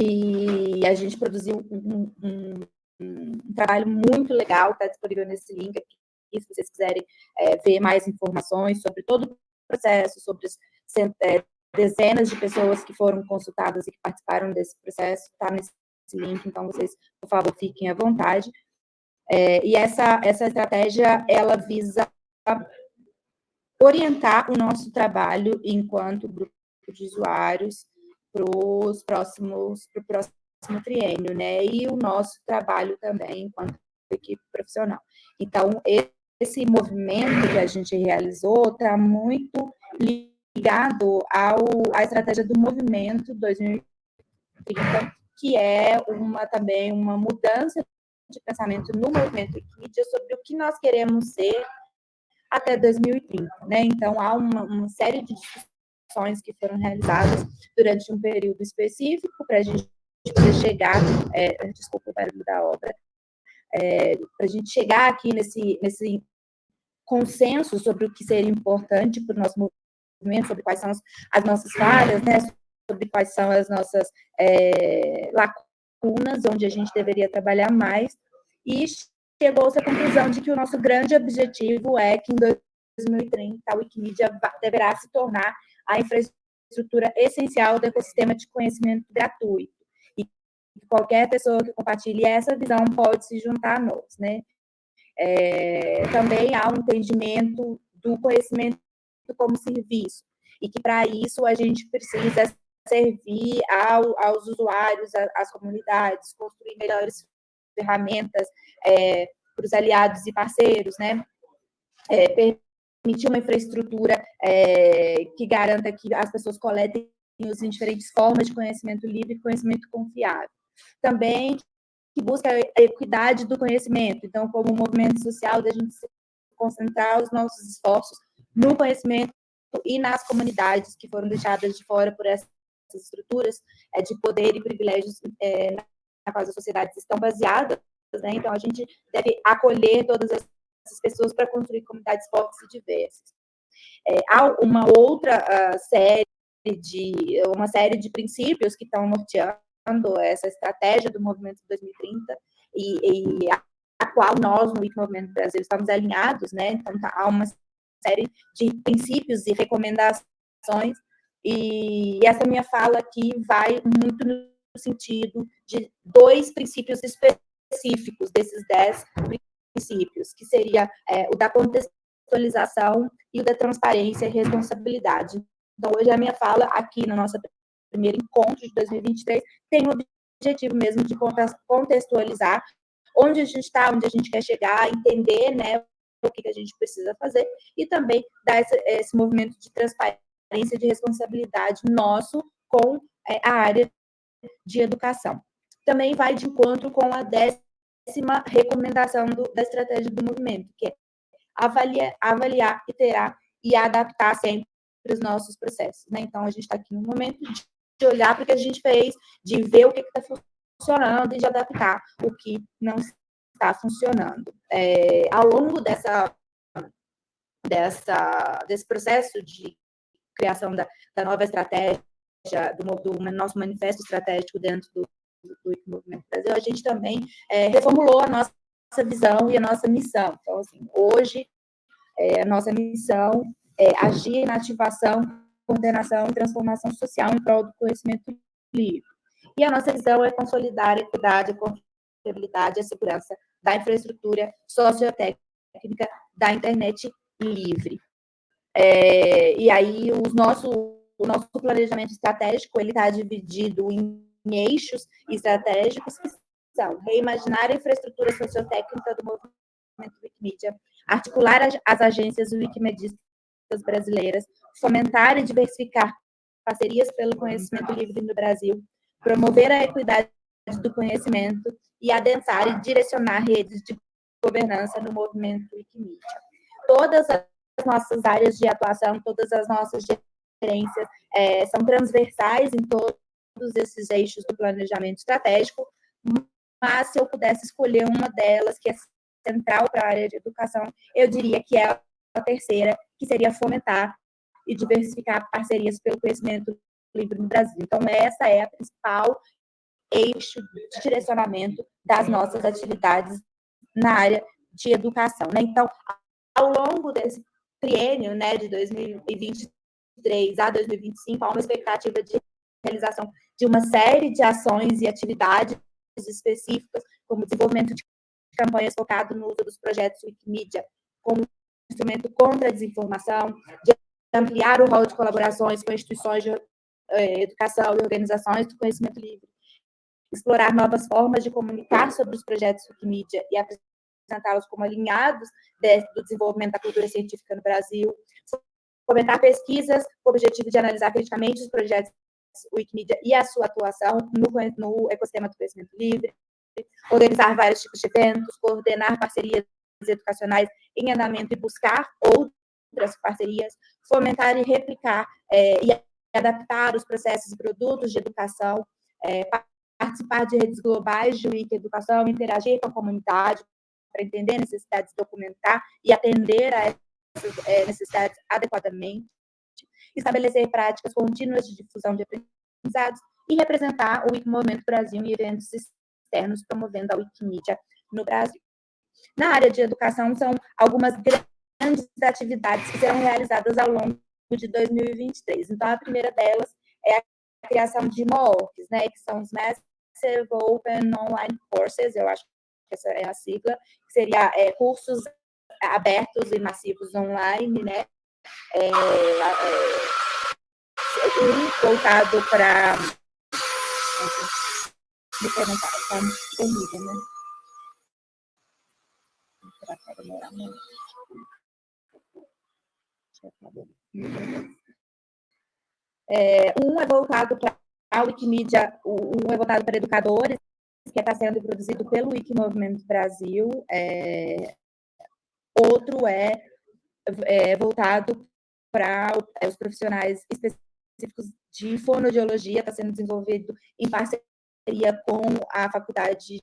e a gente produziu um, um, um trabalho muito legal, está disponível nesse link aqui, se vocês quiserem é, ver mais informações sobre todo o processo, sobre as é, dezenas de pessoas que foram consultadas e que participaram desse processo, está nesse link, então vocês, por favor, fiquem à vontade. É, e essa, essa estratégia, ela visa orientar o nosso trabalho enquanto grupo de usuários para os próximos, para o próximo triênio, né? E o nosso trabalho também enquanto equipe profissional. Então, esse movimento que a gente realizou está muito ligado ao, à estratégia do movimento 2030, que é uma também uma mudança de pensamento no movimento Wikimedia sobre o que nós queremos ser até 2030, né? Então, há uma, uma série de discussões que foram realizadas durante um período específico para a gente poder chegar, é, desculpa o barulho da obra, é, para a gente chegar aqui nesse, nesse consenso sobre o que seria importante para o nosso movimento, sobre quais são as, as nossas falhas, né? sobre quais são as nossas é, lacunas, onde a gente deveria trabalhar mais, e chegou-se à conclusão de que o nosso grande objetivo é que em 2030 a Wikimedia deverá se tornar a infraestrutura essencial do ecossistema de conhecimento gratuito. E qualquer pessoa que compartilhe essa visão pode se juntar a nós, né? É, também há um entendimento do conhecimento como serviço, e que para isso a gente precisa servir ao, aos usuários, às comunidades, construir melhores ferramentas é, para os aliados e parceiros, né? É, permitir uma infraestrutura é, que garanta que as pessoas coletem e usem diferentes formas de conhecimento livre e conhecimento confiável. Também que busca a equidade do conhecimento. Então, como movimento social, da gente concentrar os nossos esforços no conhecimento e nas comunidades que foram deixadas de fora por essas estruturas é, de poder e privilégios é, na qual as sociedades estão baseadas. Né? Então, a gente deve acolher todas essas pessoas para construir comunidades fortes e diversas. É, há uma outra uh, série de uma série de princípios que estão norteando essa estratégia do movimento 2030 e, e a, a, qual nós no Movimento Brasil estamos alinhados, né? Então tá, há uma série de princípios e recomendações e essa minha fala aqui vai muito no sentido de dois princípios específicos desses dez princípios, que seria é, o da contextualização e o da transparência e responsabilidade. Então, hoje a minha fala aqui na nossa primeiro encontro de 2023 tem o objetivo mesmo de contextualizar onde a gente está, onde a gente quer chegar, entender né, o que a gente precisa fazer e também dar esse, esse movimento de transparência de responsabilidade nosso com é, a área de educação. Também vai de encontro com a décima recomendação do, da estratégia do movimento, que é avaliar, avaliar, iterar e adaptar sempre os nossos processos. Né? Então, a gente está aqui no momento de olhar para o que a gente fez, de ver o que está funcionando e de adaptar o que não está funcionando. É, ao longo dessa, dessa, desse processo de criação da, da nova estratégia, do, do, nosso manifesto estratégico dentro do, do, do Movimento Brasil, a gente também é, reformulou a nossa visão e a nossa missão. Então, assim, hoje, é, a nossa missão é agir na ativação, coordenação e transformação social em prol do conhecimento livre. E a nossa visão é consolidar a equidade, a confiabilidade e a segurança da infraestrutura sociotécnica da internet livre. É, e aí os nosso, o nosso planejamento estratégico ele está dividido em, em eixos estratégicos que são reimaginar a infraestrutura sociotécnica do movimento Wikimedia, articular as, as agências wikimedistas brasileiras, fomentar e diversificar parcerias pelo conhecimento livre no Brasil, promover a equidade do conhecimento e adensar e direcionar redes de governança no movimento Wikimedia. Todas as nossas áreas de atuação, todas as nossas gerências é, são transversais em todos esses eixos do planejamento estratégico, mas se eu pudesse escolher uma delas que é central para a área de educação, eu diria que é terceira, que seria fomentar e diversificar parcerias pelo conhecimento livre no Brasil. Então, essa é a principal eixo de direcionamento das nossas atividades na área de educação. Né? Então, ao longo desse triênio né, de 2023 a 2025, há uma expectativa de realização de uma série de ações e atividades específicas, como desenvolvimento de campanhas focado no uso dos projetos Wikimedia como instrumento contra a desinformação, de ampliar o rol de colaborações com instituições de eh, educação e organizações do conhecimento livre, explorar novas formas de comunicar sobre os projetos Wikimedia e apresentá-los como alinhados de, do desenvolvimento da cultura científica no Brasil, fomentar pesquisas com o objetivo de analisar criticamente os projetos Wikimedia e a sua atuação no, no ecossistema do conhecimento livre, organizar vários tipos de eventos, coordenar parcerias educacionais em andamento e buscar outras parcerias, fomentar e replicar é, e adaptar os processos e produtos de educação, é, participar de redes globais de Wiki Educação, interagir com a comunidade para entender necessidades, documentar e atender a essas é, necessidades adequadamente, estabelecer práticas contínuas de difusão de aprendizados e representar o Wiki Movimento Brasil em eventos externos, promovendo a Wikimedia no Brasil. Na área de educação, são algumas grandes atividades que serão realizadas ao longo de 2023. Então, a primeira delas é a criação de MOOCs, né, que são os Massive Open Online Courses, eu acho que essa é a sigla, que seria é, cursos abertos e massivos online, né, é, é, voltado para tá terrível, né? É, um é voltado para a Wikimedia, um é voltado para educadores, que está sendo produzido pelo Wiki Movimento Brasil. É, outro é, é voltado para os profissionais específicos de fonoaudiologia, está sendo desenvolvido em parceria com a Faculdade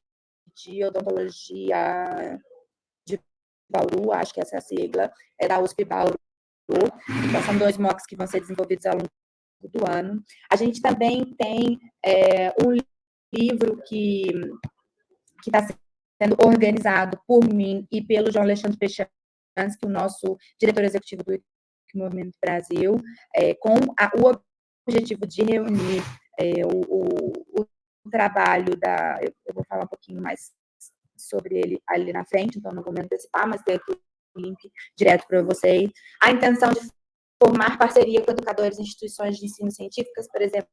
de Odontologia de Bauru, acho que essa é a sigla, é da USP Bauru. Então, são dois MOOCs que vão ser desenvolvidos ao longo do ano. A gente também tem é, um livro que está sendo organizado por mim e pelo João Alexandre Pechansky, o nosso diretor executivo do Movimento Brasil, é, com a, o objetivo de reunir é, o, o, o trabalho da. Eu, eu, vou falar um pouquinho mais sobre ele ali na frente, então não vou me antecipar, mas tem aqui o link direto para vocês. A intenção de formar parceria com educadores e instituições de ensino científicas, por exemplo,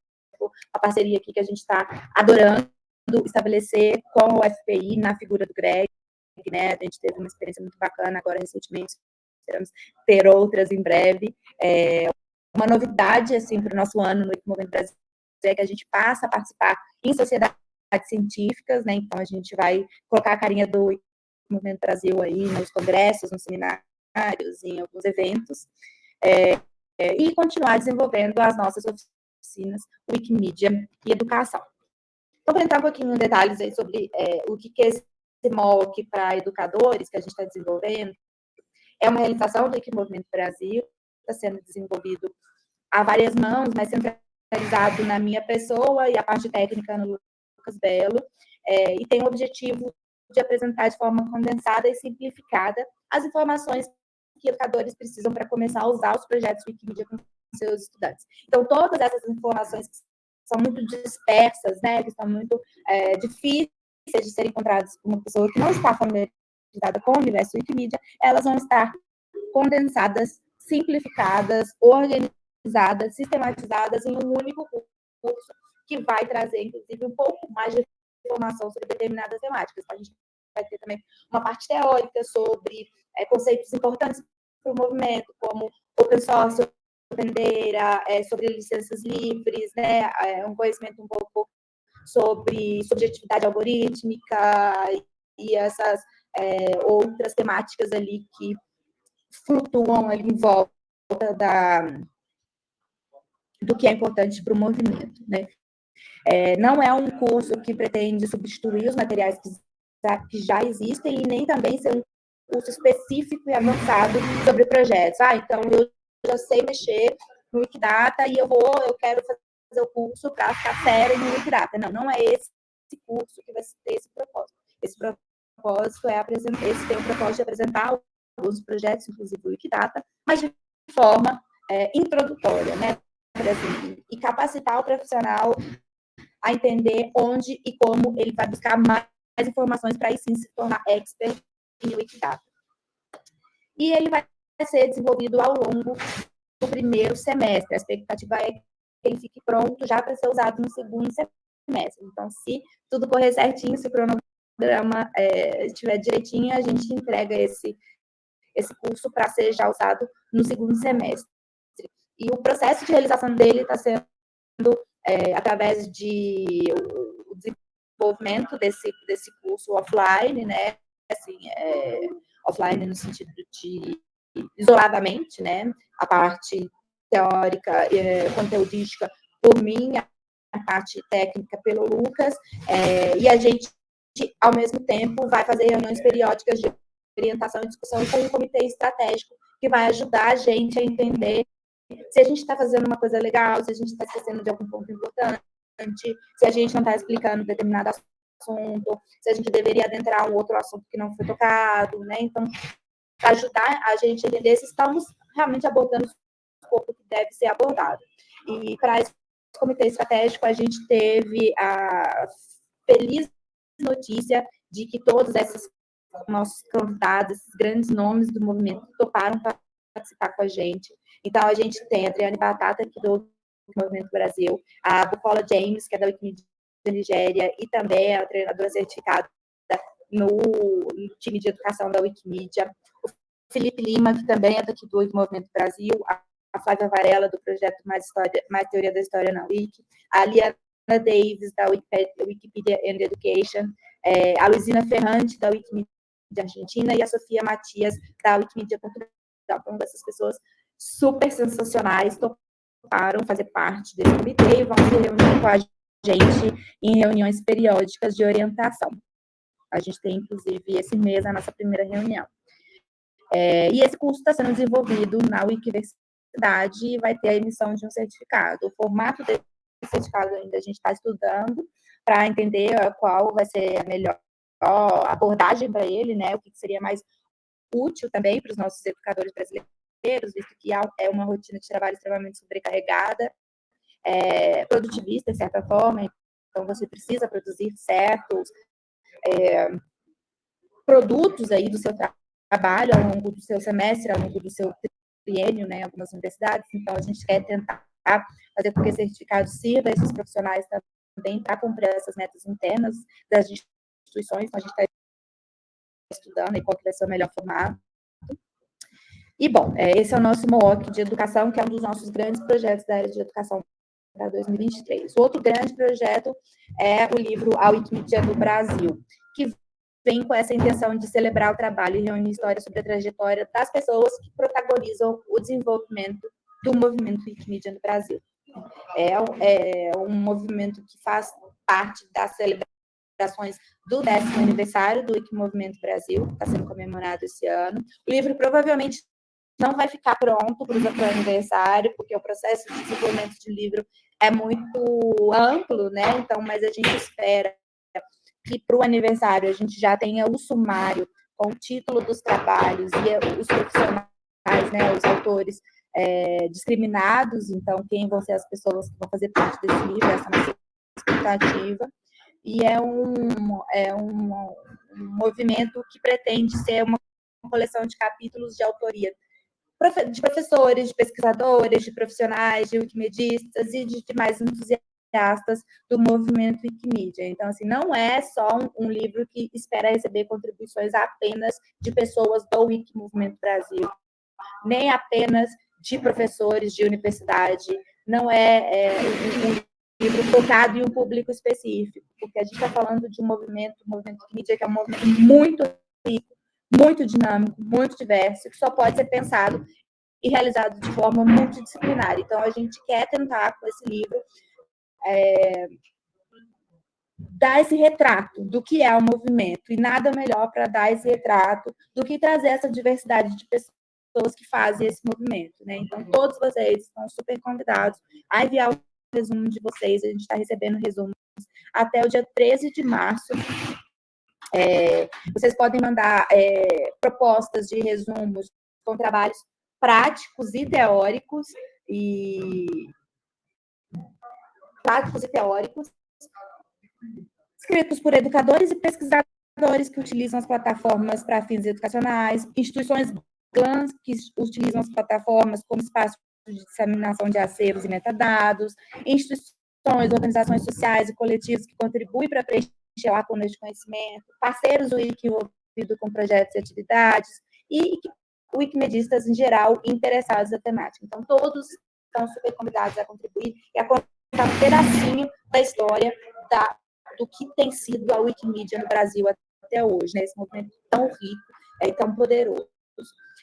a parceria aqui que a gente está adorando estabelecer com o FPI na figura do Greg, né? A gente teve uma experiência muito bacana agora recentemente, esperamos ter outras em breve. É uma novidade, assim, para o nosso ano no Movimento Brasil é que a gente passa a participar em sociedades científicas, né? Então a gente vai colocar a carinha do Movimento Brasil aí nos congressos, nos seminários, em alguns eventos, é, é, e continuar desenvolvendo as nossas oficinas Wikimedia e educação. Então, vou entrar um pouquinho em detalhes aí sobre é, o que, que é esse MOOC para educadores que a gente está desenvolvendo. É uma realização do Wikimovimento Brasil, está sendo desenvolvido a várias mãos, mas sempre realizado na minha pessoa e a parte técnica no Lucas Belo, é, e tem o objetivo de apresentar de forma condensada e simplificada as informações que educadores precisam para começar a usar os projetos Wikimedia com seus estudantes. Então, todas essas informações que são muito dispersas, né, que são muito é, difíceis de serem encontradas por uma pessoa que não está familiarizada com o universo Wikimedia, elas vão estar condensadas, simplificadas, organizadas, sistematizadas em um único curso, que vai trazer, inclusive, um pouco mais de informação sobre determinadas temáticas. A gente vai ter também uma parte teórica sobre é, conceitos importantes para o movimento, como open source, data, é, sobre licenças livres, né, é, um conhecimento um pouco sobre subjetividade algorítmica e, essas é, outras temáticas ali que flutuam ali em volta da, do que é importante para o movimento. Né? É, não é um curso que pretende substituir os materiais que, que já existem e nem também ser um curso específico e avançado sobre projetos. Ah, então eu já sei mexer no Wikidata e eu vou, eu quero fazer o curso para ficar sério no Wikidata. Não, não é esse curso que vai ter esse propósito. Esse propósito é apresentar, esse tem o propósito de apresentar alguns projetos, inclusive o Wikidata, mas de forma é, introdutória, né? E capacitar o profissional a entender onde e como ele vai buscar mais informações para aí sim se tornar expert em Wikidata. E ele vai ser desenvolvido ao longo do primeiro semestre. A expectativa é ele fique pronto já para ser usado no segundo semestre. Então, se tudo correr certinho, se o cronograma é, estiver direitinho, a gente entrega esse, esse curso para ser já usado no segundo semestre. E o processo de realização dele está sendo é, através de o desenvolvimento desse, desse curso offline, né? Assim, é, offline no sentido de isoladamente, né? A parte teórica, é, conteudística por mim, a parte técnica pelo Lucas, é, e a gente, ao mesmo tempo, vai fazer reuniões periódicas de orientação e discussão com o comitê estratégico, que vai ajudar a gente a entender se a gente está fazendo uma coisa legal, se a gente está esquecendo de algum ponto importante, se a gente não está explicando determinado assunto, se a gente deveria adentrar um outro assunto que não foi tocado, né? Então, ajudar a gente a entender se estamos realmente abordando o escopo que deve ser abordado. E para esse comitê estratégico, a gente teve a feliz notícia de que todos esses nossos convidados, esses grandes nomes do movimento, toparam participar com a gente. Então, a gente tem a Adriane Batata, que do Movimento Brasil, a Bucola James, que é da Wikimedia Nigéria, e também a treinadora certificada no, no time de educação da Wikimedia, o Felipe Lima, que também é daqui do Movimento Brasil, a, a Flávia Varela, do projeto Mais, História, Mais Teoria da História na Wiki, a Liana Davis, da Wikipedia, and Education, é, a Luizina Ferrante, da Wikimedia Argentina, e a Sofia Matias, da Wikimedia Portugal. Então, essas pessoas super sensacionais toparam fazer parte desse comitê e vão se reunir com a gente em reuniões periódicas de orientação. A gente tem, inclusive, esse mês a nossa primeira reunião. É, e esse curso está sendo desenvolvido na Wikiversidade e vai ter a emissão de um certificado. O formato desse certificado ainda a gente está estudando para entender qual vai ser a melhor abordagem para ele, né? O que seria mais útil também para os nossos educadores brasileiros, visto que é uma rotina de trabalho extremamente sobrecarregada, é, produtivista, de certa forma, então você precisa produzir certos é, produtos aí do seu trabalho ao longo do seu semestre, ao longo do seu triênio, né, algumas universidades, então a gente quer tentar fazer com que esse certificado sirva a esses profissionais também para cumprir essas metas internas das instituições, então a gente está estudando e qual que vai ser o melhor formato. E, bom, é, esse é o nosso MOOC de educação, que é um dos nossos grandes projetos da área de educação para 2023. O outro grande projeto é o livro A Wikimedia do Brasil, que vem com essa intenção de celebrar o trabalho e reunir histórias sobre a trajetória das pessoas que protagonizam o desenvolvimento do movimento Wikimedia no Brasil. É, é um movimento que faz parte da celebração celebrações do décimo aniversário do Wikimovimento Brasil, que está sendo comemorado esse ano. O livro provavelmente não vai ficar pronto para o aniversário, porque o processo de desenvolvimento de livro é muito amplo, né? Então, mas a gente espera que para o aniversário a gente já tenha o sumário com o título dos trabalhos e os profissionais, né, os autores é, discriminados, então quem vão ser as pessoas que vão fazer parte desse livro, essa é nossa expectativa. E é um, é um, um movimento que pretende ser uma coleção de capítulos de autoria de professores, de pesquisadores, de profissionais, de wikimedistas e de demais entusiastas do movimento Wikimedia. Então, assim, não é só um, um livro que espera receber contribuições apenas de pessoas do Wiki Movimento Brasil, nem apenas de professores de universidade, não é, é um livro focado em um público específico, porque a gente está falando de um movimento, um movimento mídia que é um movimento muito rico, muito dinâmico, muito diverso, que só pode ser pensado e realizado de forma multidisciplinar. Então, a gente quer tentar, com esse livro, é, dar esse retrato do que é o movimento, e nada melhor para dar esse retrato do que trazer essa diversidade de pessoas que fazem esse movimento. Né? Então, todos vocês estão super convidados a enviar o resumo de vocês, a gente está recebendo resumos até o dia 13 de março. É, vocês podem mandar é, propostas de resumos com trabalhos práticos e teóricos, e práticos e teóricos, escritos por educadores e pesquisadores que utilizam as plataformas para fins educacionais, instituições GLANs que utilizam as plataformas como espaço de disseminação de acervos e metadados, instituições, organizações sociais e coletivos que contribuem para preencher lacunas de conhecimento, parceiros do Wiki envolvido com projetos e atividades, e wikimedistas em geral interessados na temática. Então, todos estão super convidados a contribuir e a um pedacinho da história da, do que tem sido a Wikimedia no Brasil até hoje, né? esse movimento tão rico é, e tão poderoso.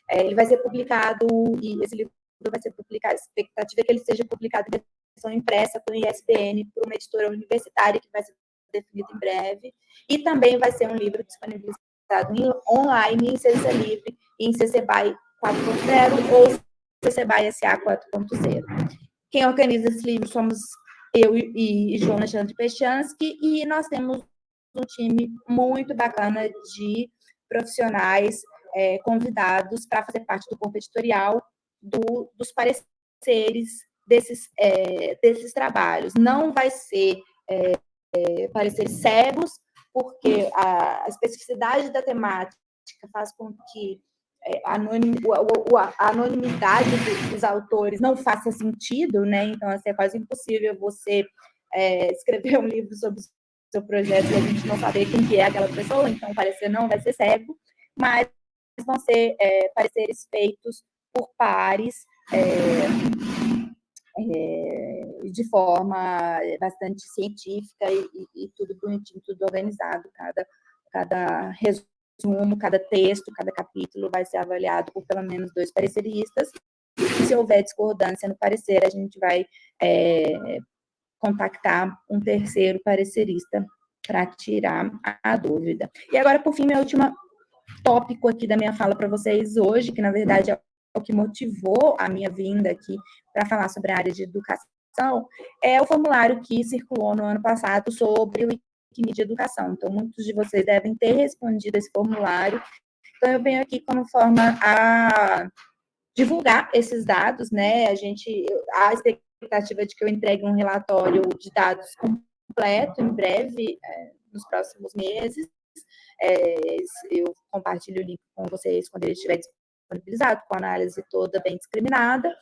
É, ele vai ser publicado, e esse livro vai ser publicado, a expectativa é que ele seja publicado em versão impressa pelo ISBN por uma editora universitária que vai ser definida em breve, e também vai ser um livro disponibilizado em, online em CC Livre em CC BY 4.0 ou CC BY SA 4.0. Quem organiza esse livro somos eu e, e Chandra Pechansky, e nós temos um time muito bacana de profissionais é, convidados para fazer parte do corpo editorial do, dos pareceres desses, é, desses trabalhos. Não vai ser é, é pareceres cegos, porque a, especificidade da temática faz com que anonim, a anonimidade dos autores não faça sentido, né? Então, assim, é quase impossível você é, escrever um livro sobre o seu projeto e a gente não saber quem que é aquela pessoa, então parecer não vai ser cego, mas vão ser é, pareceres feitos por pares é, é, de forma bastante científica e, e, e, tudo bonitinho, tudo organizado, cada, cada resumo, cada texto, cada capítulo vai ser avaliado por pelo menos dois pareceristas, se houver discordância no parecer, a gente vai é, contactar um terceiro parecerista para tirar a dúvida. E agora, por fim, minha última tópico aqui da minha fala para vocês hoje, que na verdade é o que motivou a minha vinda aqui para falar sobre a área de educação, é o formulário que circulou no ano passado sobre o Wikimedia Educação. Então, muitos de vocês devem ter respondido esse formulário. Então, eu venho aqui como forma a divulgar esses dados, né? A gente, a expectativa de que eu entregue um relatório de dados completo em breve, é, nos próximos meses. É, eu compartilho o link com vocês quando ele estiver disponibilizado, com a análise toda bem discriminada,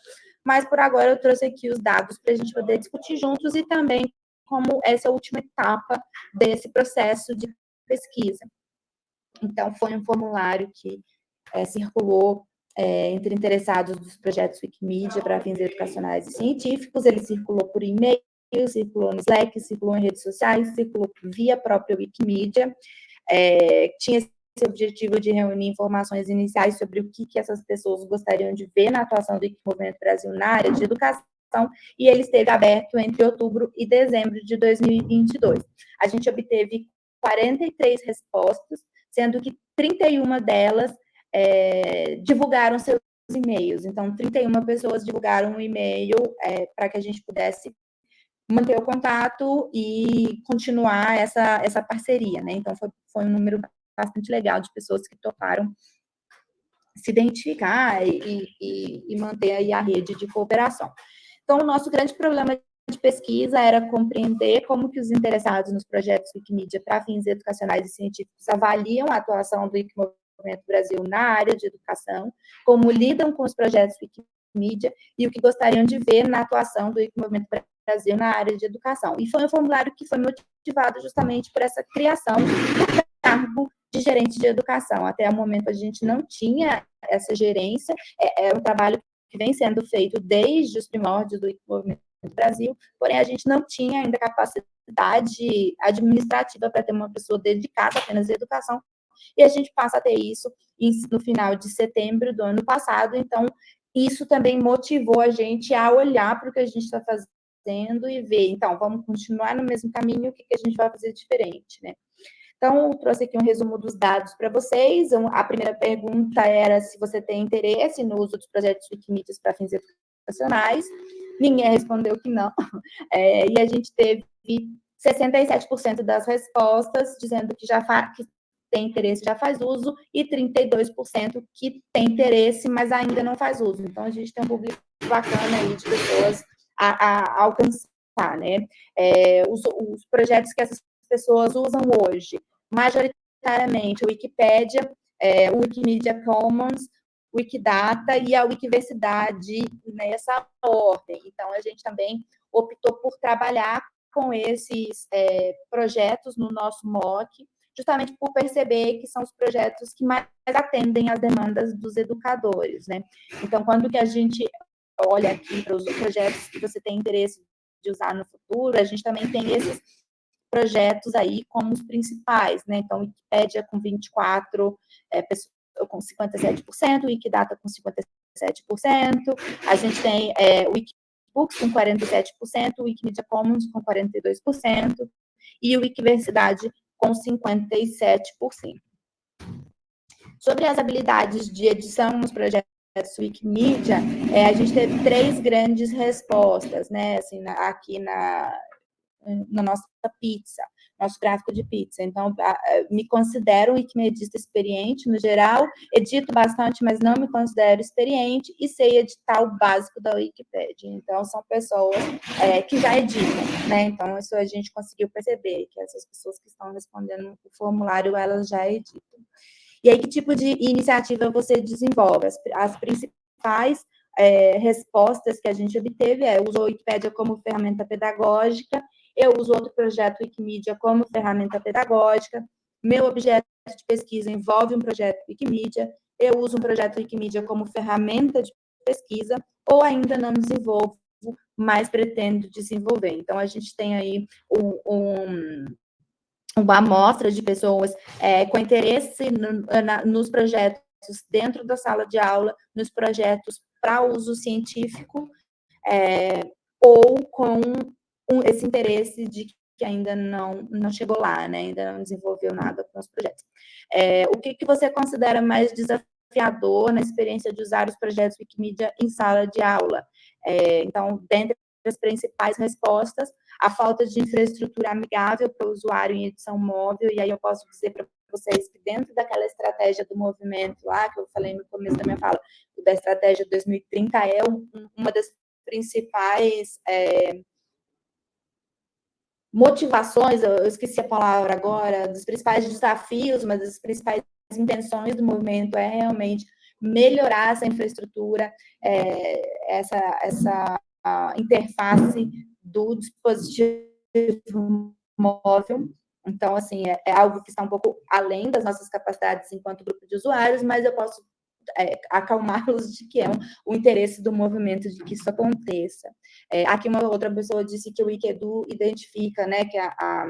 mas por agora eu trouxe aqui os dados para a gente poder discutir juntos e também como essa última etapa desse processo de pesquisa. Então, foi um formulário que é, circulou é, entre interessados dos projetos Wikimedia para fins educacionais e científicos, ele circulou por e-mail, circulou no Slack, circulou em redes sociais, circulou via própria Wikimedia, é, tinha esse objetivo de reunir informações iniciais sobre o que, que essas pessoas gostariam de ver na atuação do Movimento Brasil na área de educação, e ele esteve aberto entre outubro e dezembro de 2022. A gente obteve 43 respostas, sendo que 31 delas é, divulgaram seus e-mails. Então, 31 pessoas divulgaram um e-mail é, para que a gente pudesse manter o contato e continuar essa, essa parceria, né? Então, foi, foi um número bastante legal de pessoas que toparam se identificar e, e, e manter aí a rede de cooperação. Então, o nosso grande problema de pesquisa era compreender como que os interessados nos projetos Wikimedia para fins educacionais e científicos avaliam a atuação do Wikimovimento Brasil na área de educação, como lidam com os projetos Wikimedia e o que gostariam de ver na atuação do Wikimovimento Brasil na área de educação. E foi um formulário que foi motivado justamente por essa criação do cargo de gerente de educação. Até o momento a gente não tinha essa gerência, é, é um trabalho que vem sendo feito desde os primórdios do movimento do Brasil, porém a gente não tinha ainda capacidade administrativa para ter uma pessoa dedicada apenas à educação, e a gente passa a ter isso no final de setembro do ano passado, então isso também motivou a gente a olhar para o que a gente está fazendo e ver, então, vamos continuar no mesmo caminho, o que, que a gente vai fazer diferente, né? Então, trouxe aqui um resumo dos dados para vocês. A primeira pergunta era se você tem interesse no uso dos projetos Wikimedia para fins educacionais. Ninguém respondeu que não. É, e a gente teve 67% das respostas dizendo que já tem interesse, já faz uso, e 32% que tem interesse, mas ainda não faz uso. Então, a gente tem um público bacana aí de pessoas a, a alcançar, né? É, os, os projetos que essas pessoas usam hoje, majoritariamente a Wikipédia, é, o Wikimedia Commons, Wikidata e a Wikiversidade nessa ordem. Então, a gente também optou por trabalhar com esses é, projetos no nosso MOOC, justamente por perceber que são os projetos que mais atendem às demandas dos educadores, né? Então, quando que a gente olha aqui para os projetos que você tem interesse de usar no futuro, a gente também tem esses projetos aí como os principais, né? Então, Wikipédia com 24, é, com 57%, Wikidata com 57%, a gente tem é, Wikibooks com 47%, Wikimedia Commons com 42% e Wikiversidade com 57%. Sobre as habilidades de edição nos projetos Wikimedia, é, a gente teve três grandes respostas, né, assim, na, aqui na, na nossa pizza, nosso gráfico de pizza. Então, me considero um wikimedista experiente, no geral, edito bastante, mas não me considero experiente, e sei editar o básico da Wikipedia. Então, são pessoas é, que já editam, né? Então, isso a gente conseguiu perceber, que essas pessoas que estão respondendo o formulário, elas já editam. E aí, que tipo de iniciativa você desenvolve? As, as principais é, respostas que a gente obteve é usou a Wikipédia como ferramenta pedagógica eu uso outro projeto Wikimedia como ferramenta pedagógica. Meu objeto de pesquisa envolve um projeto Wikimedia. Eu uso um projeto Wikimedia como ferramenta de pesquisa ou ainda não desenvolvo, mas pretendo desenvolver. Então, a gente tem aí um, um uma amostra de pessoas é, com interesse no, na, nos projetos dentro da sala de aula, nos projetos para uso científico, é, ou com um, esse interesse de que ainda não, não chegou lá, né? ainda não desenvolveu nada com os projetos. É, o que, que você considera mais desafiador na experiência de usar os projetos Wikimedia em sala de aula? É, então, dentre as principais respostas, a falta de infraestrutura amigável para o usuário em edição móvel, e aí eu posso dizer para vocês que dentro daquela estratégia do movimento lá, que eu falei no começo da minha fala, da estratégia 2030, é um, uma das principais é, motivações, eu esqueci a palavra agora, dos principais desafios, mas das principais intenções do movimento é realmente melhorar essa infraestrutura, é, essa, essa interface do dispositivo móvel. Então, assim, é, é algo que está um pouco além das nossas capacidades enquanto grupo de usuários, mas eu posso é, acalmá-los de que é um, o interesse do movimento de que isso aconteça. É, aqui uma outra pessoa disse que o Wikedu identifica, né, que a, a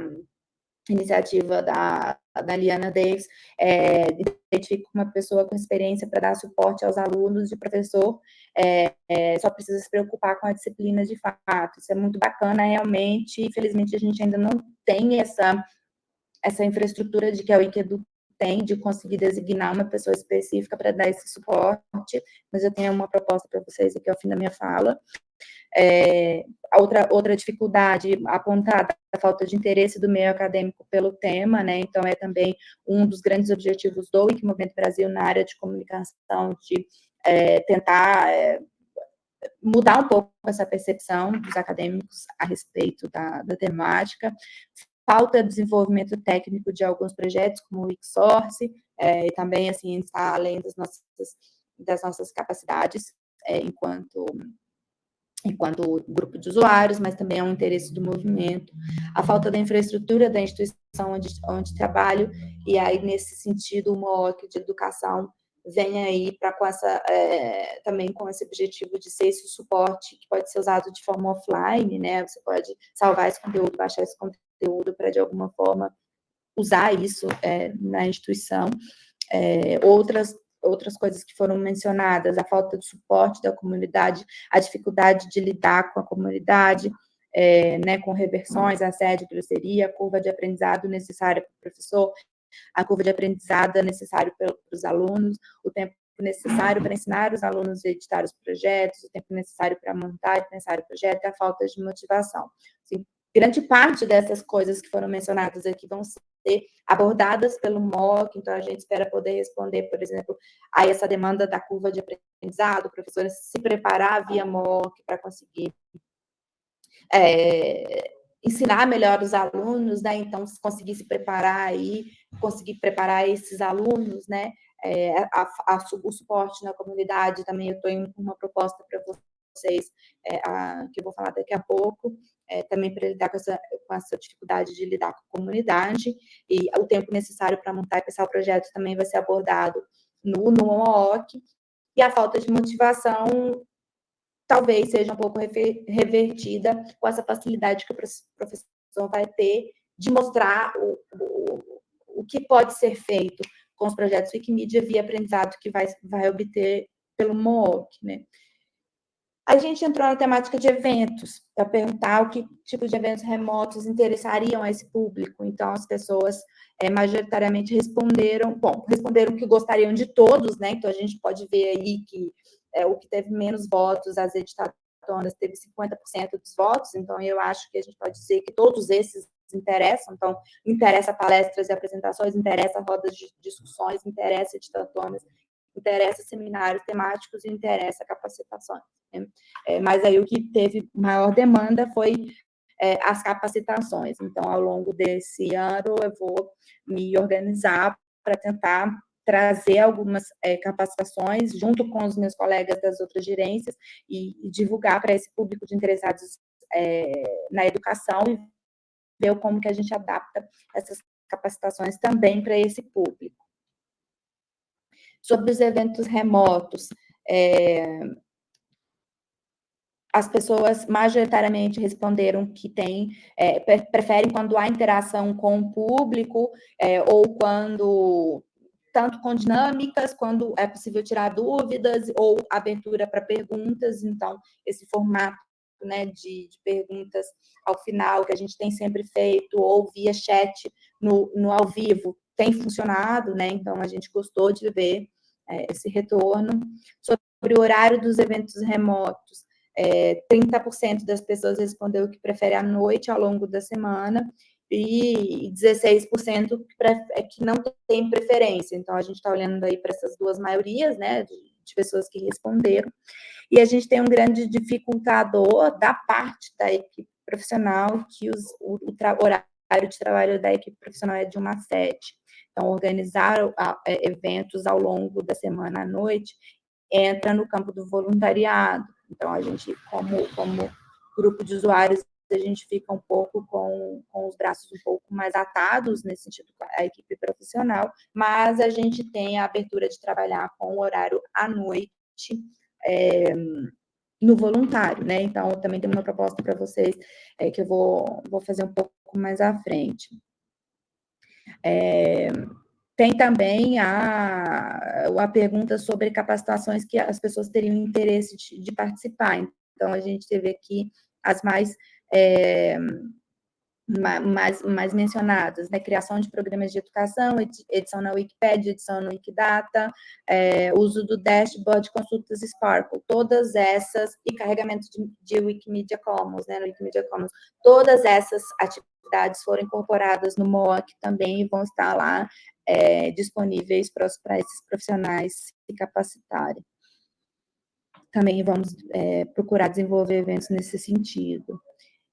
iniciativa da, da Liana Davis é, identifica uma pessoa com experiência para dar suporte aos alunos de professor, é, é, só precisa se preocupar com a disciplina de fato. Isso é muito bacana, realmente. Infelizmente, a gente ainda não tem essa, essa infraestrutura de que a Wikedu tem de conseguir designar uma pessoa específica para dar esse suporte, mas eu tenho uma proposta para vocês aqui ao fim da minha fala. É, outra, outra dificuldade apontada, a falta de interesse do meio acadêmico pelo tema, né, então é também um dos grandes objetivos do Wikimovimento Brasil na área de comunicação, de é, tentar é, mudar um pouco essa percepção dos acadêmicos a respeito da, da temática, falta de desenvolvimento técnico de alguns projetos, como o Wixsource, é, e também, assim, está além das nossas, das nossas capacidades é, enquanto, enquanto grupo de usuários, mas também é um interesse do movimento. A falta da infraestrutura da instituição onde, onde trabalho, e aí, nesse sentido, o MOOC de educação vem aí para com essa é, também com esse objetivo de ser esse suporte que pode ser usado de forma offline, né? Você pode salvar esse conteúdo, baixar esse conteúdo conteúdo para, de alguma forma, usar isso é, na instituição. É, outras, outras coisas que foram mencionadas, a falta de suporte da comunidade, a dificuldade de lidar com a comunidade, é, né, com reversões, assédio, grosseria, curva de aprendizado necessária para o professor, a curva de aprendizado necessária para os alunos, o tempo necessário para ensinar os alunos a editar os projetos, o tempo necessário para montar e pensar o projeto a falta de motivação. Assim, grande parte dessas coisas que foram mencionadas aqui vão ser abordadas pelo MOOC, então a gente espera poder responder, por exemplo, a essa demanda da curva de aprendizado, o professor se preparar via MOOC para conseguir é, ensinar melhor os alunos, né? Então, conseguir se preparar aí, conseguir preparar esses alunos, né? É, a, a, o suporte na comunidade também, eu estou em uma proposta para vocês, é, a, que eu vou falar daqui a pouco, é, também para lidar com essa, com essa dificuldade de lidar com a comunidade, e o tempo necessário para montar e pensar o projeto também vai ser abordado no, no OOC, e a falta de motivação talvez seja um pouco revertida com essa facilidade que o professor vai ter de mostrar o, o, o que pode ser feito com os projetos Wikimedia via aprendizado que vai, vai obter pelo MOOC, né? A gente entrou na temática de eventos, para perguntar o que tipo de eventos remotos interessariam a esse público. Então, as pessoas é, majoritariamente responderam, bom, responderam que gostariam de todos, né? Então, a gente pode ver aí que é, o que teve menos votos, as editatoras, teve 50% dos votos, então eu acho que a gente pode dizer que todos esses interessam, então interessa palestras e apresentações, interessa rodas de discussões, interessa editatoras, interessa seminários temáticos e interessa capacitações. Né? É, mas aí o que teve maior demanda foi é, as capacitações. Então, ao longo desse ano, eu vou me organizar para tentar trazer algumas é, capacitações junto com os meus colegas das outras gerências e, e divulgar para esse público de interessados é, na educação e ver como que a gente adapta essas capacitações também para esse público. Sobre os eventos remotos, é, as pessoas majoritariamente responderam que tem, é, preferem quando há interação com o público é, ou quando tanto com dinâmicas, quando é possível tirar dúvidas ou abertura para perguntas, então, esse formato né, de, de, perguntas ao final, que a gente tem sempre feito, ou via chat no, no ao vivo, tem funcionado, né, então a gente gostou de ver é, esse retorno. Sobre o horário dos eventos remotos, é, 30% das pessoas respondeu que prefere à noite ao longo da semana, e 16% é que não tem preferência. Então, a gente está olhando aí para essas duas maiorias, né, de, pessoas que responderam, e a gente tem um grande dificultador da parte da equipe profissional, que os, o, o horário de trabalho da equipe profissional é de 1 a 7. Então, organizar é, eventos ao longo da semana à noite entra no campo do voluntariado. Então, a gente, como, como grupo de usuários, a gente fica um pouco com, com os braços um pouco mais atados, nesse sentido, a equipe profissional, mas a gente tem a abertura de trabalhar com o horário à noite, é, no voluntário, né? Então, também tem uma proposta para vocês é, que eu vou, vou fazer um pouco mais à frente. É, tem também a, a pergunta sobre capacitações que as pessoas teriam interesse de, de participar. Então, a gente teve aqui as mais é, mais, mais mencionadas, né? Criação de programas de educação, edição na Wikipedia, edição no Wikidata, é, uso do dashboard, consultas Sparkle, todas essas, e carregamento de, de Wikimedia Commons, né? No Wikimedia Commons, todas essas atividades foram incorporadas no MOOC também e vão estar lá é, disponíveis para, para esses profissionais se capacitarem. Também vamos é, procurar desenvolver eventos nesse sentido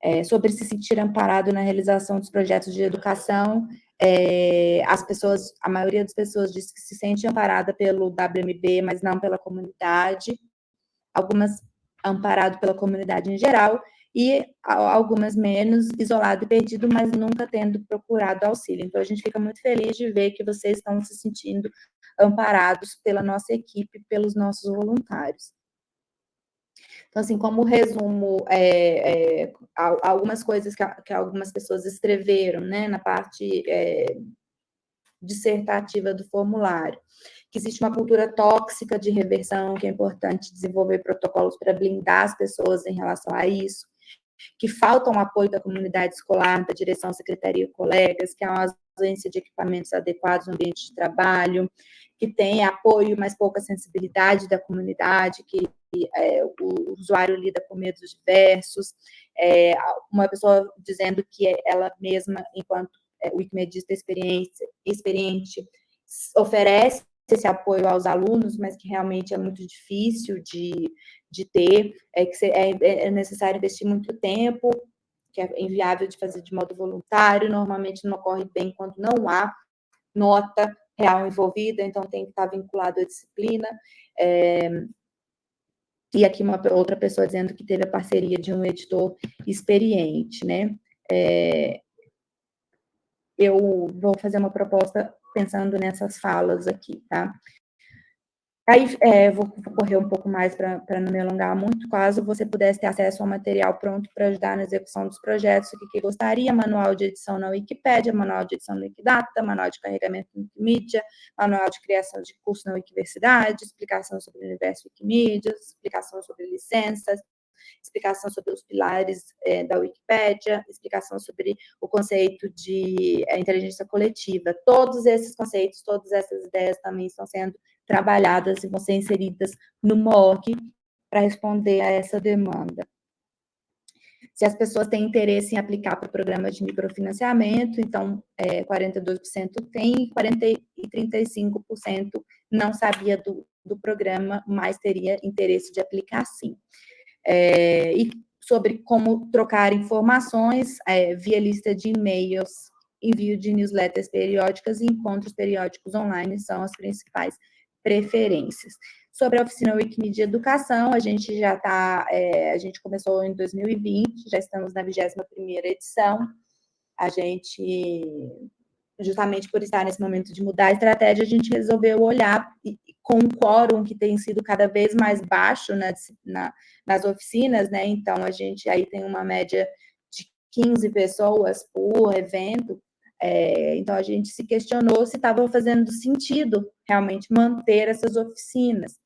é, sobre se sentir amparado na realização dos projetos de educação. É, as pessoas, a maioria das pessoas diz que se sente amparada pelo WMB, mas não pela comunidade. Algumas amparado pela comunidade em geral, e algumas menos, isolado e perdido, mas nunca tendo procurado auxílio. Então, a gente fica muito feliz de ver que vocês estão se sentindo amparados pela nossa equipe, pelos nossos voluntários. Então, assim, como resumo, é, é, algumas coisas que, que, algumas pessoas escreveram, né, na parte é, dissertativa do formulário, que existe uma cultura tóxica de reversão, que é importante desenvolver protocolos para blindar as pessoas em relação a isso, que falta um apoio da comunidade escolar, da direção, secretaria e colegas, que há uma ausência de equipamentos adequados no ambiente de trabalho, que tem apoio, mas pouca sensibilidade da comunidade, que é, o usuário lida com medos diversos, é, uma pessoa dizendo que ela mesma, enquanto é, wikimedista experiente, oferece esse apoio aos alunos, mas que realmente é muito difícil de, de ter, é que é, é necessário investir muito tempo, que é inviável de fazer de modo voluntário, normalmente não ocorre bem quando não há nota real envolvida, então tem que estar vinculado à disciplina. É, e aqui uma outra pessoa dizendo que teve a parceria de um editor experiente, né? É, eu vou fazer uma proposta pensando nessas falas aqui, tá? Aí, é, vou correr um pouco mais para não me alongar muito, caso você pudesse ter acesso ao material pronto para ajudar na execução dos projetos, o que, que gostaria, manual de edição na Wikipédia, manual de edição no Wikidata, manual de carregamento no Wikimedia, manual de criação de curso na Wikiversidade, explicação sobre o universo Wikimedia, explicação sobre licenças, explicação sobre os pilares é, da Wikipédia, explicação sobre o conceito de é, inteligência coletiva. Todos esses conceitos, todas essas ideias também estão sendo trabalhadas e vão ser inseridas no MOOC para responder a essa demanda. Se as pessoas têm interesse em aplicar para o programa de microfinanciamento, então é, 42% tem, 40 e 35% não sabia do, do programa, mas teria interesse de aplicar sim é, e sobre como trocar informações é, via lista de e-mails, envio de newsletters periódicas e encontros periódicos online são as principais preferências. Sobre a oficina Wikimedia Educação, a gente já está, é, a gente começou em 2020, já estamos na 21ª edição, a gente, justamente por estar nesse momento de mudar a estratégia, a gente resolveu olhar com um quórum que tem sido cada vez mais baixo nas, na, nas oficinas, né? Então, a gente aí tem uma média de 15 pessoas por evento. É, então, a gente se questionou se estava fazendo sentido realmente manter essas oficinas.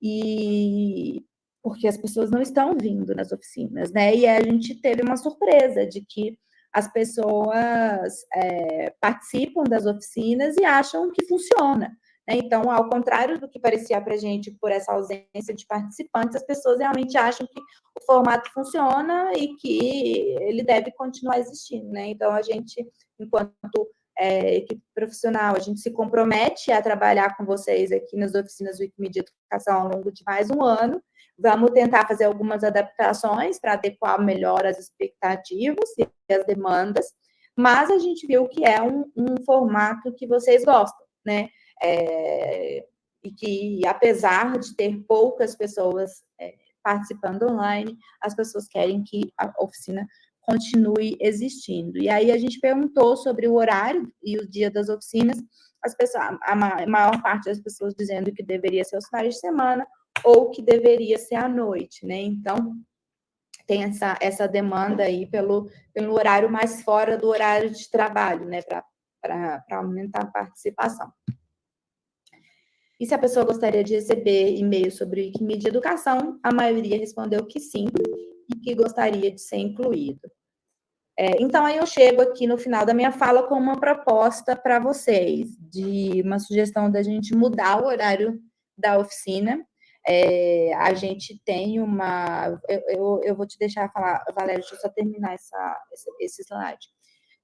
E porque as pessoas não estão vindo nas oficinas, né? E a gente teve uma surpresa de que as pessoas é, participam das oficinas e acham que funciona. Né? Então, ao contrário do que parecia para a gente por essa ausência de participantes, as pessoas realmente acham que o formato funciona e que ele deve continuar existindo. Né? Então, a gente, enquanto é, equipe profissional, a gente se compromete a trabalhar com vocês aqui nas oficinas Wikimedia Educação ao longo de mais um ano. Vamos tentar fazer algumas adaptações para adequar melhor as expectativas e as demandas, mas a gente viu que é um, um formato que vocês gostam, né? É, e que, apesar de ter poucas pessoas é, participando online, as pessoas querem que a oficina continue existindo. E aí a gente perguntou sobre o horário e o dia das oficinas, as pessoas, a maior parte das pessoas dizendo que deveria ser os finais de semana ou que deveria ser à noite, né? Então, tem essa, essa demanda aí pelo, pelo horário mais fora do horário de trabalho, né? Para aumentar a participação. E se a pessoa gostaria de receber e-mail sobre Wikimedia Educação, a maioria respondeu que sim, e que gostaria de ser incluído. É, então, aí eu chego aqui no final da minha fala com uma proposta para vocês, de uma sugestão da gente mudar o horário da oficina. É, a gente tem uma... Eu, eu, eu, vou te deixar falar, Valéria, deixa eu só terminar essa, esse slide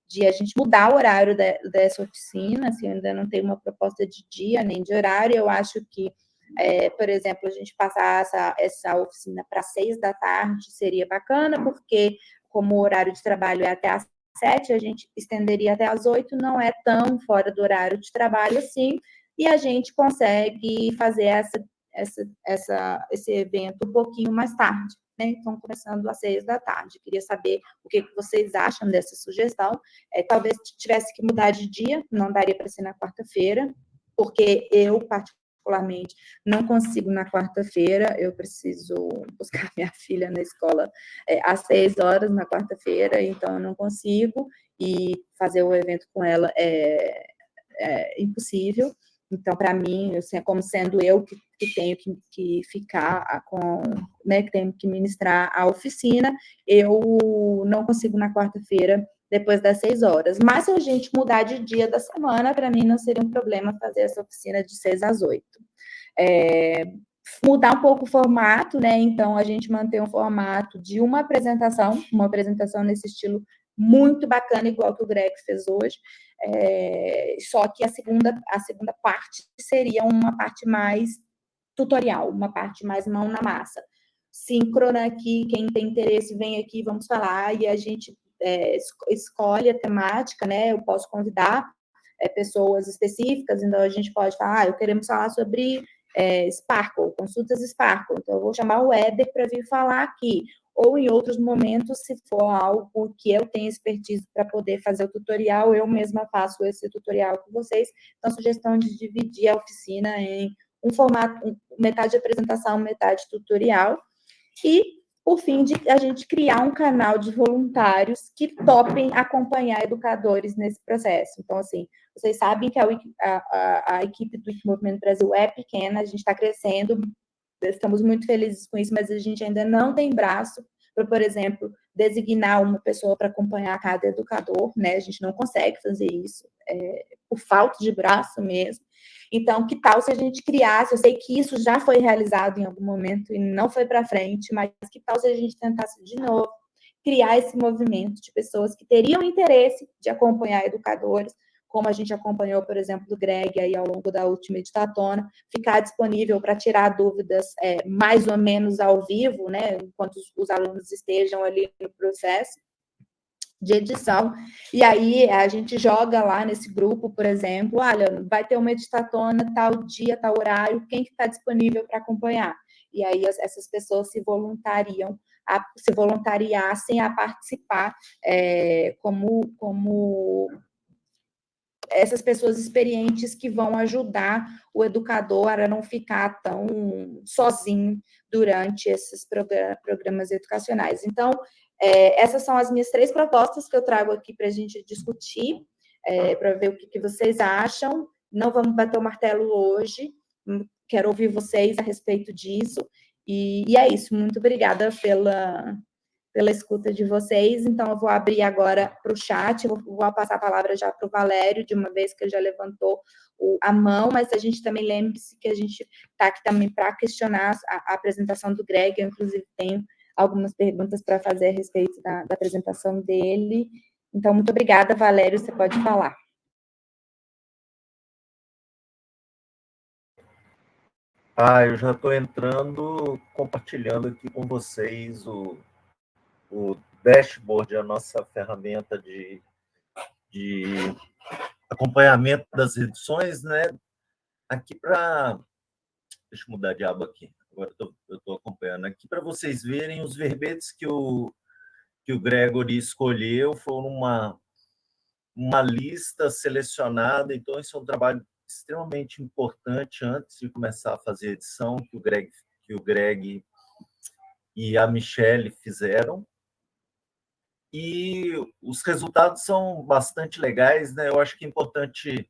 de a gente mudar o horário de, dessa oficina, assim, ainda não tem uma proposta de dia nem de horário, eu acho que, é, por exemplo, a gente passar essa, essa oficina para seis da tarde seria bacana, porque como o horário de trabalho é até às sete, a gente estenderia até às oito, não é tão fora do horário de trabalho assim, e a gente consegue fazer essa, essa, essa, esse evento um pouquinho mais tarde né? Estão começando às seis da tarde. Queria saber o que, vocês acham dessa sugestão. É, talvez tivesse que mudar de dia, não daria para ser na quarta-feira, porque eu, particularmente, não consigo na quarta-feira, eu preciso buscar minha filha na escola é, às seis horas na quarta-feira, então eu não consigo, e fazer o evento com ela é, é impossível. Então, para mim, assim, como sendo eu que, que tenho que, que, ficar com, né, que tenho que ministrar a oficina, eu não consigo na quarta-feira depois das seis horas. Mas se a gente mudar de dia da semana, para mim não seria um problema fazer essa oficina de seis às oito. É, mudar um pouco o formato, né? Então, a gente manter um formato de uma apresentação, uma apresentação nesse estilo muito bacana, igual que o Greg fez hoje. É, só que a segunda, a segunda parte seria uma parte mais tutorial, uma parte mais mão na massa. Síncrona aqui, quem tem interesse vem aqui, vamos falar, e a gente é, escolhe a temática, né? Eu posso convidar é, pessoas específicas, então a gente pode falar, ah, eu queremos falar sobre é, Sparkle, consultas Sparkle, então eu vou chamar o Éder para vir falar aqui, ou em outros momentos, se for algo que eu tenho expertise para poder fazer o tutorial, eu mesma faço esse tutorial com vocês. Então, sugestão de dividir a oficina em um formato, metade apresentação, metade tutorial. E, por fim, de a gente criar um canal de voluntários que topem acompanhar educadores nesse processo. Então, assim, vocês sabem que a, a, a equipe do Movimento Brasil é pequena, a gente está crescendo, estamos muito felizes com isso, mas a gente ainda não tem braço para, por exemplo, designar uma pessoa para acompanhar cada educador, né? A gente não consegue fazer isso, é, por falta de braço mesmo. Então, que tal se a gente criasse, eu sei que isso já foi realizado em algum momento e não foi para frente, mas que tal se a gente tentasse de novo criar esse movimento de pessoas que teriam interesse de acompanhar educadores, como a gente acompanhou, por exemplo, do Greg aí ao longo da última editatona, ficar disponível para tirar dúvidas é, mais ou menos ao vivo, né, enquanto os, os alunos estejam ali no processo de edição, e aí a gente joga lá nesse grupo, por exemplo, olha, vai ter uma editatona tal dia, tal horário, quem que está disponível para acompanhar? E aí essas pessoas se voluntariam, a, se voluntariassem a participar é, como, como essas pessoas experientes que vão ajudar o educador a não ficar tão sozinho durante esses programas educacionais. Então, é, essas são as minhas três propostas que eu trago aqui para a gente discutir, é, para ver o que, que vocês acham. Não vamos bater o martelo hoje, quero ouvir vocês a respeito disso. E, e é isso, muito obrigada pela, pela escuta de vocês. Então, eu vou abrir agora para o chat, vou, vou, passar a palavra já para o Valério, de uma vez que ele já levantou o, a mão, mas a gente também lembre-se que a gente está aqui também para questionar a, a, apresentação do Greg, eu, inclusive, tenho algumas perguntas para fazer a respeito da, da apresentação dele. Então, muito obrigada, Valério, você pode falar. Ah, eu já estou entrando, compartilhando aqui com vocês o, o dashboard, a nossa ferramenta de, de acompanhamento das edições, né? Aqui para... Deixa eu mudar de aba aqui. Agora eu estou acompanhando. Aqui para vocês verem os verbetes que o, que o Gregory escolheu. Foram uma, uma lista selecionada. Então, isso é um trabalho extremamente importante antes de começar a fazer a edição que o Greg, que o Greg e a Michelle fizeram e os resultados são bastante legais, né? Eu acho que é importante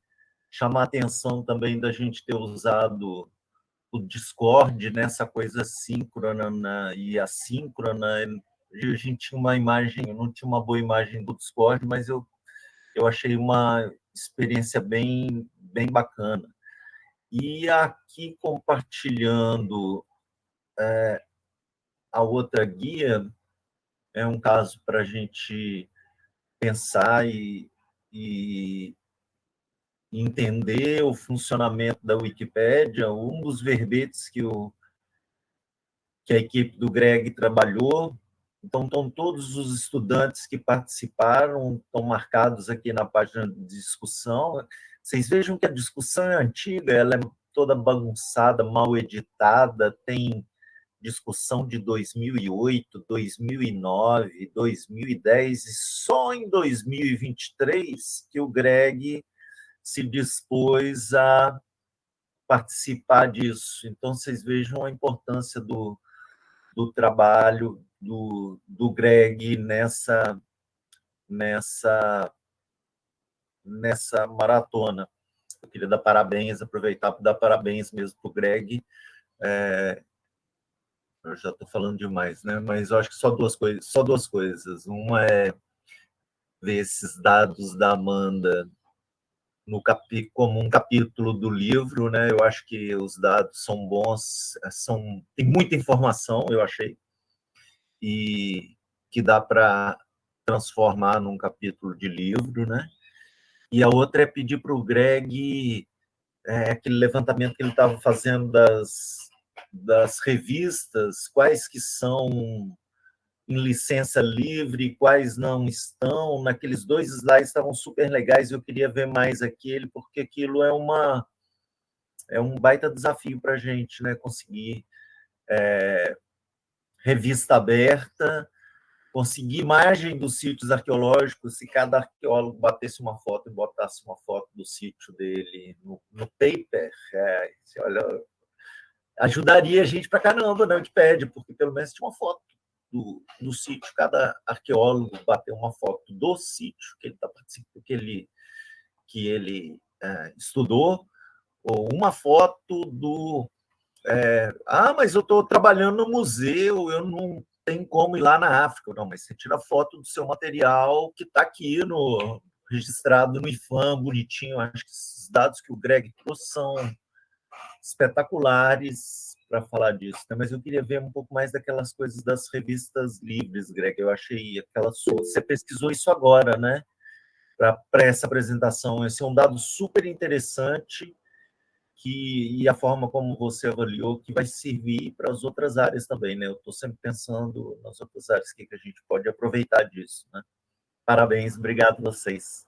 chamar a atenção também da gente ter usado o Discord nessa coisa síncrona né? e assíncrona. A gente tinha uma imagem, eu não tinha uma boa imagem do Discord, mas eu, eu achei uma experiência bem, bem bacana. E aqui compartilhando é, a outra guia, é um caso para a gente pensar e, e, entender o funcionamento da Wikipédia. Um dos verbetes que, o, que a equipe do Greg trabalhou. Então, estão todos os estudantes que participaram, estão marcados aqui na página de discussão. Vocês vejam que a discussão é antiga, ela é toda bagunçada, mal editada, tem discussão de 2008, 2009, 2010 e só em 2023 que o Greg se dispôs a participar disso. Então, vocês vejam a importância do, do trabalho do, do Greg nessa, nessa, nessa maratona. Eu queria dar parabéns, aproveitar para dar parabéns mesmo para o Greg. É, eu já estou falando demais, né? Mas eu acho que só duas coisas, só duas coisas. Uma é ver esses dados da Amanda no capi, como um capítulo do livro, né? Eu acho que os dados são bons, são tem muita informação, eu achei, e que dá para transformar num capítulo de livro, né? E a outra é pedir para o Greg é, aquele levantamento que ele estava fazendo das, das revistas, quais que são em licença livre, quais não estão. Naqueles dois slides estavam super legais, eu queria ver mais aquele, porque aquilo é uma é um baita desafio para a gente, né? Conseguir é, revista aberta, conseguir imagem dos sítios arqueológicos, se cada arqueólogo batesse uma foto e botasse uma foto do sítio dele no, no paper, é, olha, ajudaria a gente para caramba na Wikipedia, porque pelo menos tinha uma foto do, do sítio, cada arqueólogo bateu uma foto do sítio que ele está participando, que ele, que ele é, estudou, ou uma foto do. É, ah, mas eu estou trabalhando no museu, eu não tenho como ir lá na África. Não, mas você tira foto do seu material que está aqui no registrado no IFAM, bonitinho. Acho que esses dados que o Greg trouxe são espetaculares para falar disso, né? mas eu queria ver um pouco mais daquelas coisas das revistas livres, Greg. Eu achei aquela sua. Você pesquisou isso agora, né? Para essa apresentação. Esse é um dado super interessante que, e a forma como você avaliou que vai servir para as outras áreas também, né? Eu estou sempre pensando nas outras áreas que, que a gente pode aproveitar disso, né? Parabéns, obrigado a vocês.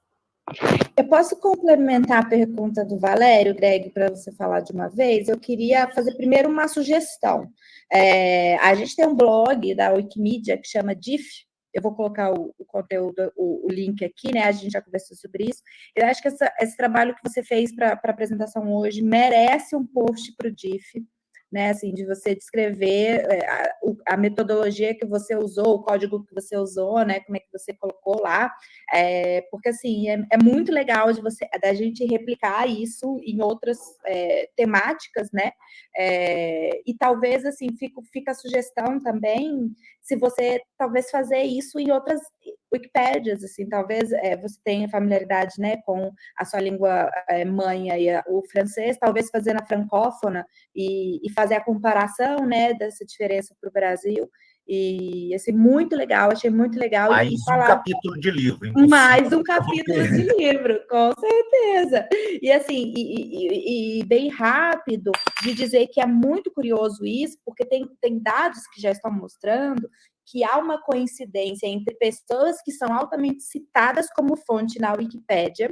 Eu posso complementar a pergunta do Valério, Greg, para você falar de uma vez? Eu queria fazer primeiro uma sugestão. É, a gente tem um blog da Wikimedia que chama DIF, eu vou colocar o, o conteúdo, o, o, link aqui, né? A gente já conversou sobre isso. Eu acho que essa, esse trabalho que você fez para a apresentação hoje merece um post para o DIF né, assim, de você descrever é, a, a, metodologia que você usou, o código que você usou, né, como é que você colocou lá, é, porque, assim, é, é, muito legal de você, da gente replicar isso em outras é, temáticas, né, é, e talvez, assim, fica, fica a sugestão também, se você, talvez, fazer isso em outras Wikipédias, assim, talvez é, você tenha familiaridade, né, com a sua língua é, mãe, aí, o francês, talvez fazer na francófona e, e fazer a comparação, né, dessa diferença para o Brasil, e, assim, muito legal, achei muito legal. Mais um falar... capítulo de livro. Impossível. Mais um capítulo de livro, com certeza. E, assim, e, e, e, bem rápido de dizer que é muito curioso isso, porque tem, tem dados que já estão mostrando que há uma coincidência entre pessoas que são altamente citadas como fonte na Wikipédia,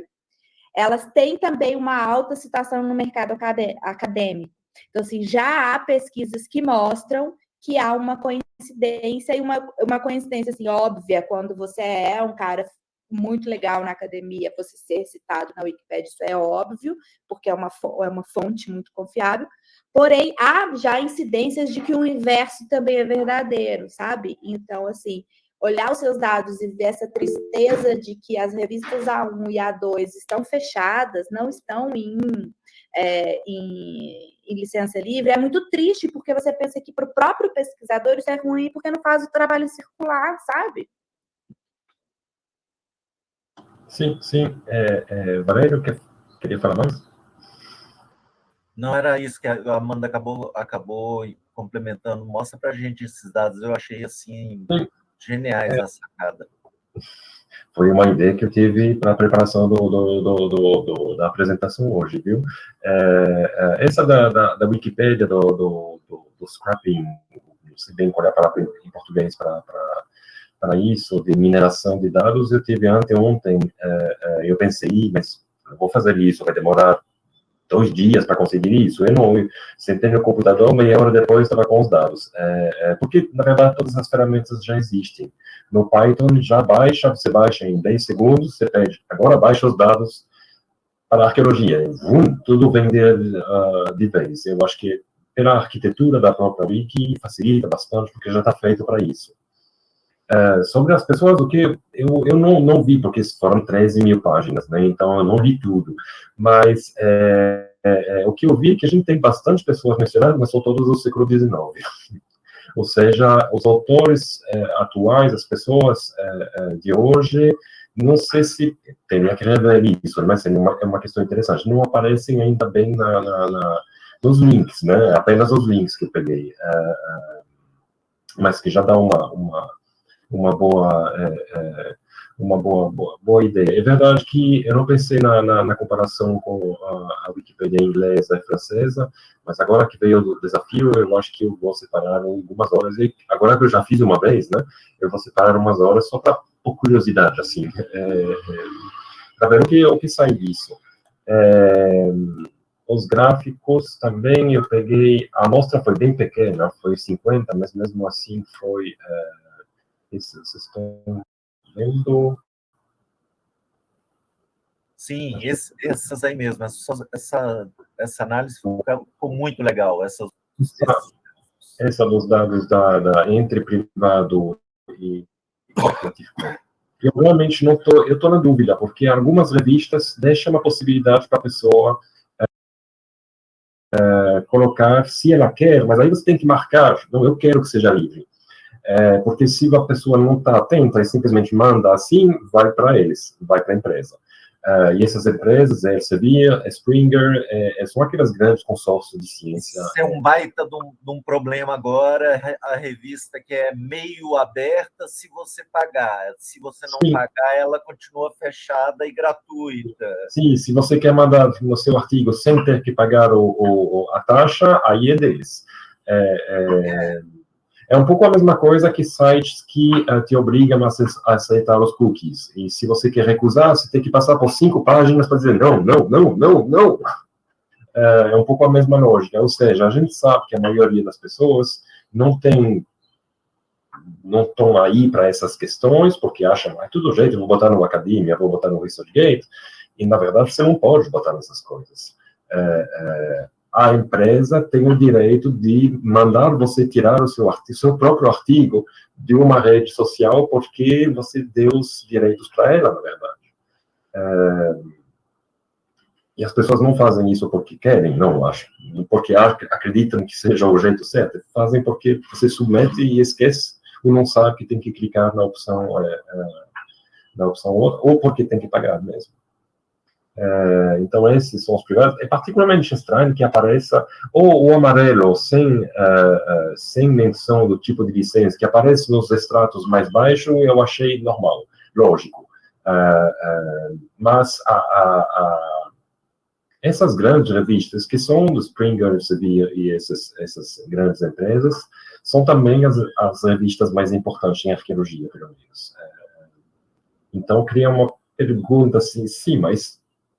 elas têm também uma alta citação no mercado acadêmico. Então, assim, já há pesquisas que mostram que há uma coincidência e uma, uma coincidência assim, óbvia quando você é um cara muito legal na academia, você ser citado na Wikipédia, isso é óbvio, porque é uma, é uma fonte muito confiável, Porém, há já incidências de que o inverso também é verdadeiro, sabe? Então, assim, olhar os seus dados e ver essa tristeza de que as revistas A1 e A2 estão fechadas, não estão em, é, em, em licença livre, é muito triste, porque você pensa que para o próprio pesquisador isso é ruim, porque não faz o trabalho circular, sabe? Sim, sim. É, é, Valério, quer, queria falar mais? Não era isso que a Amanda acabou, acabou complementando. Mostra para a gente esses dados. Eu achei assim geniais é. a sacada. Foi uma ideia que eu tive para a preparação do, do, do, do, da apresentação hoje, viu? É, é, essa da, da, da Wikipédia, do, do, do, scrapping, não sei bem qual é a palavra em português para isso, de mineração de dados, eu tive anteontem, é, é eu pensei, mas eu vou fazer isso, vai demorar dois dias para conseguir isso. Eu não, sentei no computador, meia hora depois estava com os dados. É, é, porque, na verdade, todas as ferramentas já existem. No Python, já baixa, você baixa em 10 segundos, você pede, agora baixa os dados para a arqueologia. Vum, tudo vem de, uh, de vez. Eu acho que pela arquitetura da própria Wiki facilita bastante, porque já está feito para isso. Uh, sobre as pessoas, o que eu, eu não, não vi, porque foram 13 mil páginas, né? Então eu não li tudo. Mas é, é, é, o que eu vi é que a gente tem bastante pessoas mencionadas, mas são todos do século XIX. Ou seja, os autores é, atuais, as pessoas é, é, de hoje, não sei se teria que rever isso, mas é uma, é uma questão interessante. Não aparecem ainda bem na, na, na, nos links, né? Apenas os links que eu peguei, mas que já dá uma, uma uma boa, é, é, uma boa, boa, boa, ideia. É verdade que eu não pensei na, na, na comparação com a, a, Wikipedia inglesa e francesa, mas agora que veio o desafio, eu acho que eu vou separar algumas horas. E agora que eu já fiz uma vez, né, eu vou separar umas horas só para por curiosidade, assim, é, é para ver o que, o que sai disso. É, os gráficos também eu peguei, a amostra foi bem pequena, foi 50, mas mesmo assim foi é, isso, vocês estão vendo? Sim, esse, essas aí mesmo. Essa, essa, essa análise ficou, muito legal. Essa, essa, essa dos dados da, da entre privado e eu realmente não tô, eu estou na dúvida, porque algumas revistas deixam a possibilidade para a pessoa é, colocar se ela quer, mas aí você tem que marcar, não, eu quero que seja livre. É, porque se a pessoa não está atenta e simplesmente manda assim, vai para eles, vai para a empresa. Uh, e essas empresas, é Elsevier, é Springer, é, é, são aquelas grandes consórcios de ciência. Isso é um baita de um, de um, problema agora, a revista que é meio aberta se você pagar. Se você não Sim. pagar, ela continua fechada e gratuita. Sim, se você quer mandar no seu artigo sem ter que pagar o, o a taxa, aí é deles. É, é é um pouco a mesma coisa que sites que uh, te obrigam a, aceitar os cookies. E se você quer recusar, você tem que passar por cinco páginas para dizer não, não, não, não, não. Uh, é um pouco a mesma lógica. Ou seja, a gente sabe que a maioria das pessoas não tem não estão aí para essas questões, porque acham, ah, tudo jeito, vou botar no Academia, vou botar no ResearchGate, e na verdade você não pode botar nessas coisas. É, é, a empresa tem o direito de mandar você tirar o seu, artigo, seu próprio artigo de uma rede social porque você deu os direitos para ela, na verdade. É, e as pessoas não fazem isso porque querem, não, acho. Porque acreditam que seja o jeito certo. Fazem porque você submete e esquece, ou não sabe que tem que clicar na opção, é, é, na opção ou porque tem que pagar mesmo. É, então, esses são os privados. É particularmente estranho que apareça ou o amarelo sem, uh, uh, sem menção do tipo de licença, que aparece nos extratos mais baixos, eu achei normal, lógico. Uh, mas a, a, a, essas grandes revistas, que são do Springer e essas, essas grandes empresas, são também as, as revistas mais importantes em arqueologia, pelo menos. então, cria uma pergunta assim, sim, mas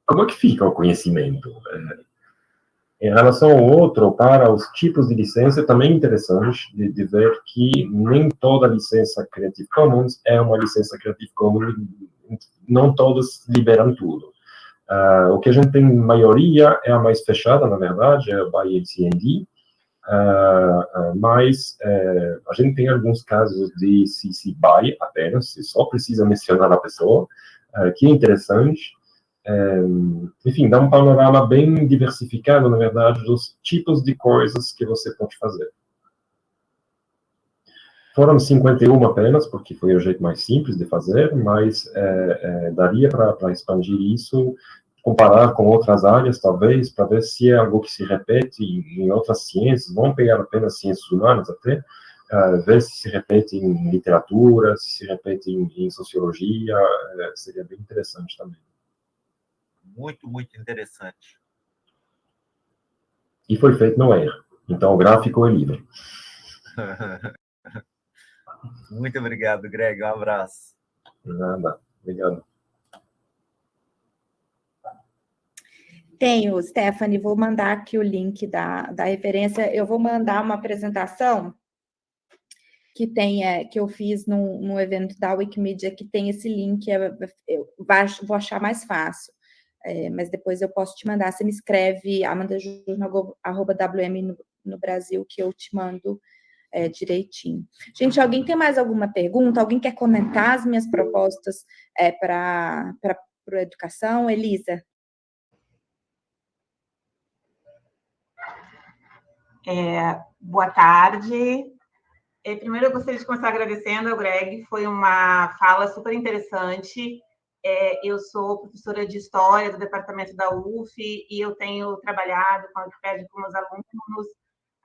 como é que fica o conhecimento? É, em relação ao outro, para os tipos de licença, também é interessante de, de, ver que nem toda licença Creative Commons é uma licença Creative Commons, não todas liberam tudo. Uh, o que a gente tem, maioria, é a mais fechada, na verdade, é a by ACND, uh, uh, mas uh, a gente tem alguns casos de CC BY apenas, só precisa mencionar a pessoa, uh, que é interessante, é, enfim, dá um panorama bem diversificado, na verdade, dos tipos de coisas que você pode fazer. Foram 51 apenas, porque foi o jeito mais simples de fazer, mas é, é, daria para expandir isso, comparar com outras áreas, talvez, para ver se é algo que se repete em, outras ciências, vamos pegar apenas ciências humanas até, uh, ver se se repete em literatura, se se repete em, em sociologia, uh, seria bem interessante também muito, muito interessante. E foi feito no Air. Então, o gráfico é livre. muito obrigado, Greg. Um abraço. Nada. Obrigado. Tenho, Stephanie, vou mandar aqui o link da, da referência. Eu vou mandar uma apresentação que tem, é, que eu fiz num, num evento da Wikimedia, que tem esse link, é, eu vou achar mais fácil é, mas depois eu posso te mandar. Você me escreve amandajurno.wm no, no Brasil, que eu te mando é, direitinho. Gente, alguém tem mais alguma pergunta? Alguém quer comentar as minhas propostas é, para a educação? Elisa? É, boa tarde. É, primeiro, eu gostaria de começar agradecendo ao Greg, foi uma fala super interessante. É, eu sou professora de História do departamento da UF e eu tenho trabalhado com a Wikipédia com meus alunos.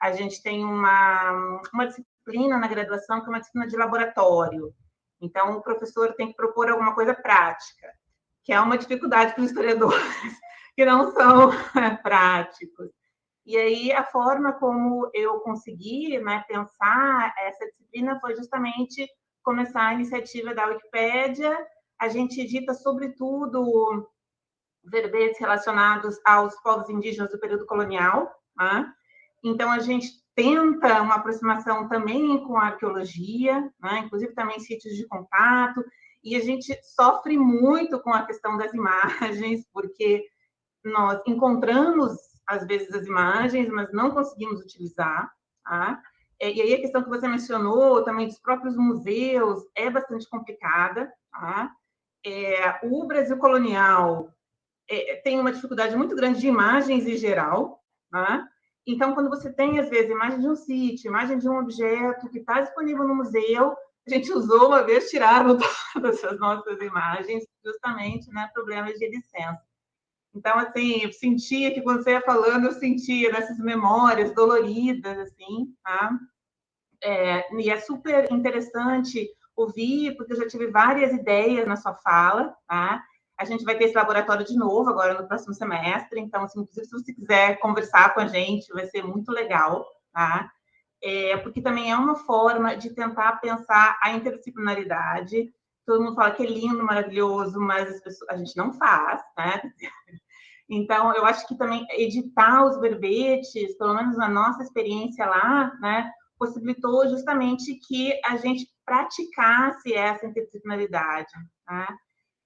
A gente tem uma, uma disciplina na graduação que é uma disciplina de laboratório. Então, o professor tem que propor alguma coisa prática, que é uma dificuldade para os historiadores que não são práticos. E aí, a forma como eu consegui né, pensar essa disciplina foi justamente começar a iniciativa da Wikipédia. A gente edita, sobretudo, verbetes relacionados aos povos indígenas do período colonial. Né? Então, a gente tenta uma aproximação também com a arqueologia, né? inclusive também sítios de contato, e a gente sofre muito com a questão das imagens, porque nós encontramos às vezes, as imagens, mas não conseguimos utilizar. Tá? É, e aí a questão que você mencionou também dos próprios museus é bastante complicada. Tá? É, o Brasil colonial é, tem uma dificuldade muito grande de imagens em geral. Tá? Então, quando você tem, às vezes, imagem de um sítio, imagem de um objeto que está disponível no museu, a gente usou uma vez, tiraram todas as nossas imagens, justamente, né, problemas de licença. Então, assim, eu sentia que quando você ia falando, eu sentia nessas memórias doloridas, assim, tá? É, e é super interessante ouvir, porque eu já tive várias ideias na sua fala, tá? A gente vai ter esse laboratório de novo agora no próximo semestre, então, assim, inclusive, se você quiser conversar com a gente, vai ser muito legal, tá? É, porque também é uma forma de tentar pensar a interdisciplinaridade. Todo mundo fala que é lindo, maravilhoso, mas pessoas, a gente não faz, né? Então, eu acho que também editar os verbetes, pelo menos na nossa experiência lá, né, possibilitou justamente que a gente praticasse essa interdisciplinaridade. Né?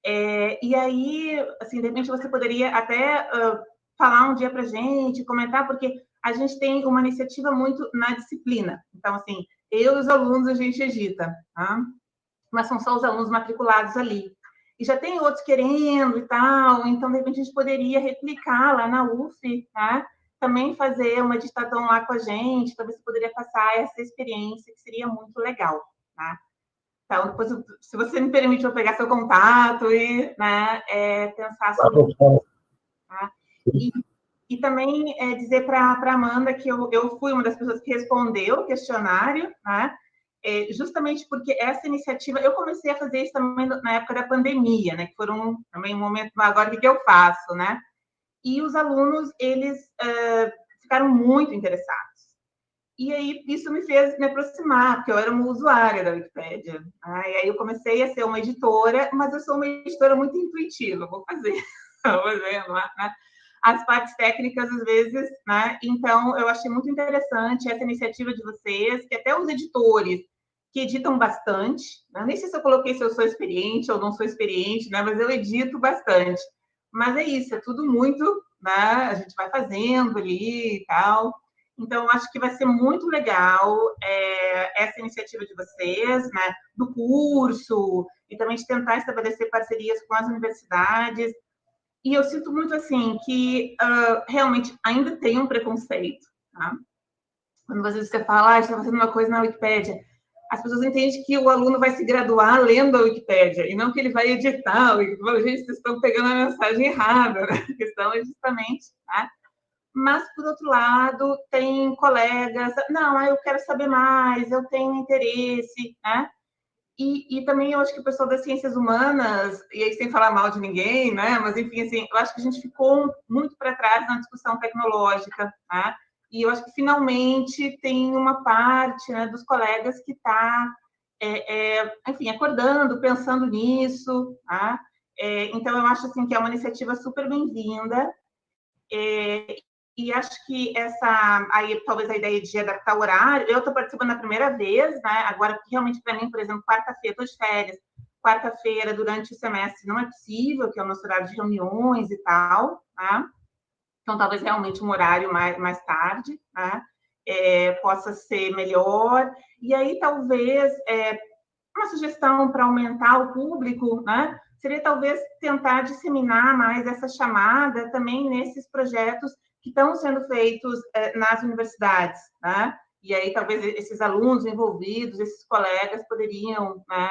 É, e aí, assim, de repente você poderia até uh, falar um dia para gente, comentar, porque a gente tem uma iniciativa muito na disciplina. Então, assim, eu e os alunos a gente edita, tá? mas são só os alunos matriculados ali e já tem outros querendo e tal, então, de repente, a gente poderia replicar lá na UF, tá? também fazer uma editação lá com a gente, talvez você poderia passar essa experiência, que seria muito legal, tá? Então, depois, se você me permite, eu pegar seu contato e né, é, pensar sobre isso. Tá? E, e também é, dizer para a Amanda que eu, eu fui uma das pessoas que respondeu o questionário, né? é, justamente porque essa iniciativa, eu comecei a fazer isso também na época da pandemia, né, que foram também um momento, agora o que, eu faço, né? E os alunos, eles uh, ficaram muito interessados. E aí, isso me fez me aproximar, porque eu era uma usuária da Wikipédia. E aí eu comecei a ser uma editora, mas eu sou uma editora muito intuitiva, vou fazer, vou fazer, né? as partes técnicas às vezes, né? Então, eu achei muito interessante essa iniciativa de vocês, que até os editores que editam bastante, né? nem sei se eu coloquei se eu sou experiente ou não sou experiente, né? Mas eu edito bastante. Mas é isso, é tudo muito, né? A gente vai fazendo ali e tal. Então, acho que vai ser muito legal é, essa iniciativa de vocês, né? Do curso, e também de tentar estabelecer parcerias com as universidades, e eu sinto muito assim que uh, realmente ainda tem um preconceito, tá? Quando às vezes você fala, ah, está fazendo uma coisa na Wikipédia, as pessoas entendem que o aluno vai se graduar lendo a Wikipédia, e não que ele vai editar. Gente, vocês estão pegando a mensagem errada, né? A questão é justamente, tá? Mas, por outro lado, tem colegas, não, eu quero saber mais, eu tenho interesse, né? E, e, também eu acho que o pessoal das ciências humanas, e aí sem falar mal de ninguém, né? Mas enfim, assim, eu acho que a gente ficou muito para trás na discussão tecnológica, né? E eu acho que finalmente tem uma parte né, dos colegas que está, é, é, enfim, acordando, pensando nisso, tá? É, então eu acho assim que é uma iniciativa super bem-vinda. É, e acho que essa, aí talvez a ideia de adaptar o horário, eu estou participando a primeira vez, né? Agora, realmente, para mim, por exemplo, quarta-feira, estou de férias, quarta-feira, durante o semestre, não é possível, que é o nosso horário de reuniões e tal, tá? Então, talvez realmente um horário mais, mais tarde, tá? é, possa ser melhor. E aí, talvez, é, uma sugestão para aumentar o público, né? Seria talvez tentar disseminar mais essa chamada também nesses projetos que estão sendo feitos é, nas universidades, né? E aí talvez esses alunos envolvidos, esses colegas poderiam, né?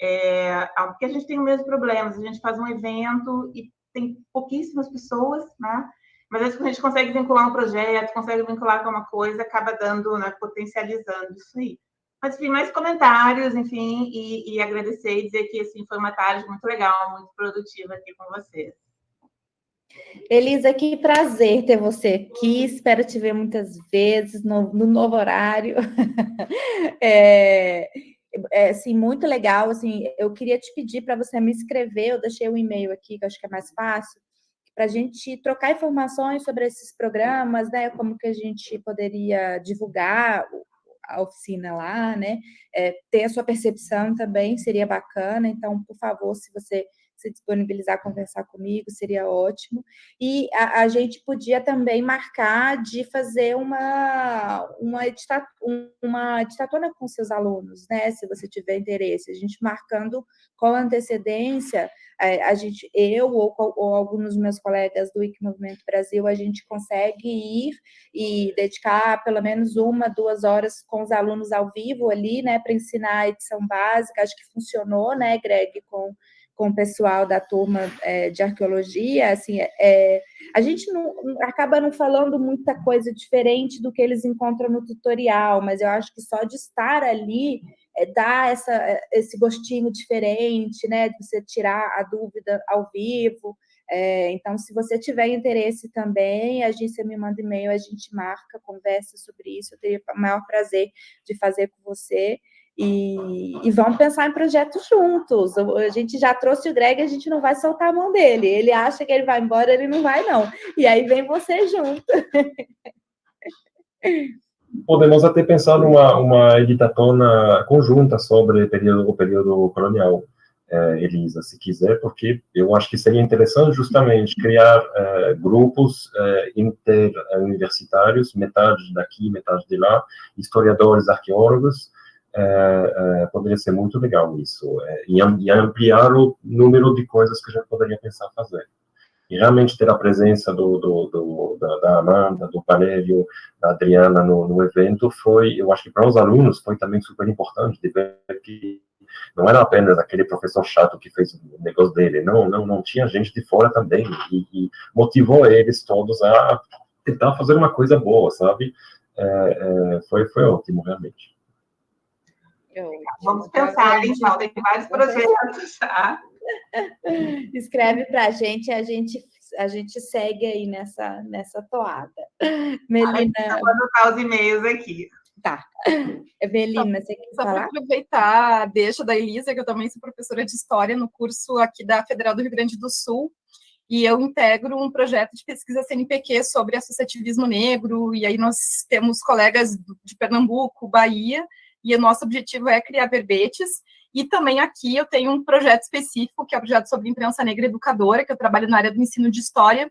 É, porque a gente tem o mesmo problema, a gente faz um evento e tem pouquíssimas pessoas, né? Mas às vezes a gente consegue vincular um projeto, consegue vincular com uma coisa, acaba dando, né, potencializando isso aí. Mas, enfim, mais comentários, enfim, e, e agradecer e dizer que, assim, foi uma tarde muito legal, muito produtiva aqui com vocês. Elisa, que prazer ter você aqui. Espero te ver muitas vezes no, no novo horário. é, é, assim, muito legal. Assim, eu queria te pedir para você me escrever. Eu deixei um e-mail aqui, que eu acho que é mais fácil, para a gente trocar informações sobre esses programas, né? Como que a gente poderia divulgar a oficina lá, né? É, ter a sua percepção também seria bacana. Então, por favor, se você se disponibilizar a conversar comigo, seria ótimo. E a, a gente podia também marcar de fazer uma, uma, uma editatona com seus alunos, né? Se você tiver interesse. A gente marcando com antecedência, é, a gente, eu ou, ou alguns dos meus colegas do Wiki Movimento Brasil, a gente consegue ir e dedicar pelo menos uma, duas horas com os alunos ao vivo ali, né, para ensinar a edição básica. Acho que funcionou, né, Greg, com com o pessoal da turma é, de arqueologia, assim, é, a gente não, acaba não falando muita coisa diferente do que eles encontram no tutorial, mas eu acho que só de estar ali é, dá essa, esse gostinho diferente, né, de você tirar a dúvida ao vivo. É, então, se você tiver interesse também, a agência me manda e-mail, a gente marca, conversa sobre isso, eu teria o maior prazer de fazer com você. E, e, vamos pensar em projetos juntos. A gente já trouxe o Greg, a gente não vai soltar a mão dele. Ele acha que ele vai embora, ele não vai, não. E aí vem você junto. Podemos até pensar numa uma editatona conjunta sobre o período, o período colonial, eh, Elisa, se quiser, porque eu acho que seria interessante justamente criar eh, grupos eh, interuniversitários, metade daqui, metade de lá, historiadores, arqueólogos, é, é, poderia ser muito legal isso, é, e, e, ampliar o número de coisas que a gente poderia pensar fazer. E realmente ter a presença do, do, do da, da, Amanda, do Valério, da Adriana no, no, evento foi, eu acho que para os alunos foi também super importante de ver que não era apenas aquele professor chato que fez o negócio dele, não, não, não tinha gente de fora também, e, e motivou eles todos a tentar fazer uma coisa boa, sabe? É, é, foi, foi ótimo, realmente. Vamos pensar, hein, Paulo? Tem vários projetos, tá? Escreve para a gente, a gente a gente segue aí nessa, nessa toada. Melina. Ah, vou anotar os e-mails aqui. Tá. Melina, você quer falar? Só para aproveitar, deixa da Elisa, que eu também sou professora de História no curso aqui da Federal do Rio Grande do Sul, e eu integro um projeto de pesquisa CNPq sobre associativismo negro, e aí nós temos colegas de Pernambuco, Bahia, e o nosso objetivo é criar verbetes, e também aqui eu tenho um projeto específico, que é o projeto sobre imprensa negra educadora, que eu trabalho na área do ensino de história,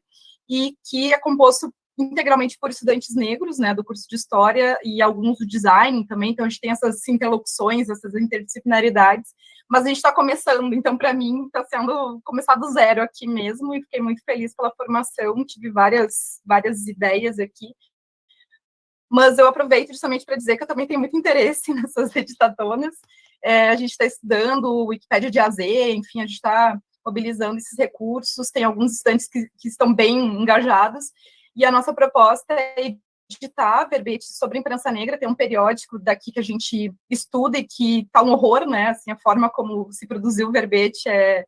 e que é composto integralmente por estudantes negros, né, do curso de História, e alguns do Design também, então a gente tem essas interlocuções, essas interdisciplinaridades, mas a gente está começando, então para mim está sendo começar do zero aqui mesmo, e fiquei muito feliz pela formação, tive várias, várias ideias aqui, mas eu aproveito justamente para dizer que eu também tenho muito interesse nessas editatonas. É, a gente está estudando o Wikipédia de AZ, enfim, a gente está mobilizando esses recursos, tem alguns estudantes que, que estão bem engajados, e a nossa proposta é editar verbetes sobre imprensa negra, tem um periódico daqui que a gente estuda e que está um horror, né, assim, a forma como se produziu o verbete é,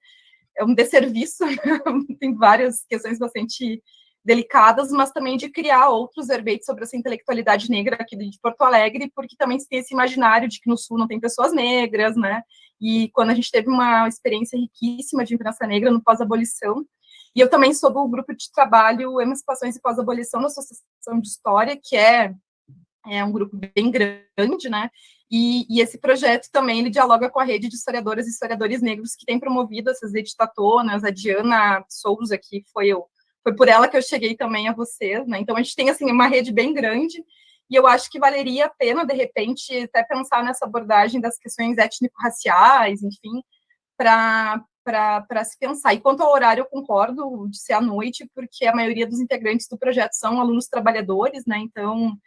é um desserviço, tem várias questões bastante delicadas, mas também de criar outros verbetes sobre essa intelectualidade negra aqui de Porto Alegre, porque também se tem esse imaginário de que no Sul não tem pessoas negras, né? E quando a gente teve uma experiência riquíssima de imprensa negra no pós-abolição, e eu também sou do grupo de trabalho Emancipações e Pós-Abolição na Associação de História, que é, é um grupo bem grande, né? E, e, esse projeto também ele dialoga com a rede de historiadoras e historiadores negros que tem promovido essas editatonas. A Diana Souza, que foi o foi por ela que eu cheguei também a vocês, né? Então a gente tem assim uma rede bem grande e eu acho que valeria a pena, de repente, até pensar nessa abordagem das questões étnico-raciais, enfim, para para se pensar. E quanto ao horário, eu concordo de ser à noite, porque a maioria dos integrantes do projeto são alunos trabalhadores, né? Então,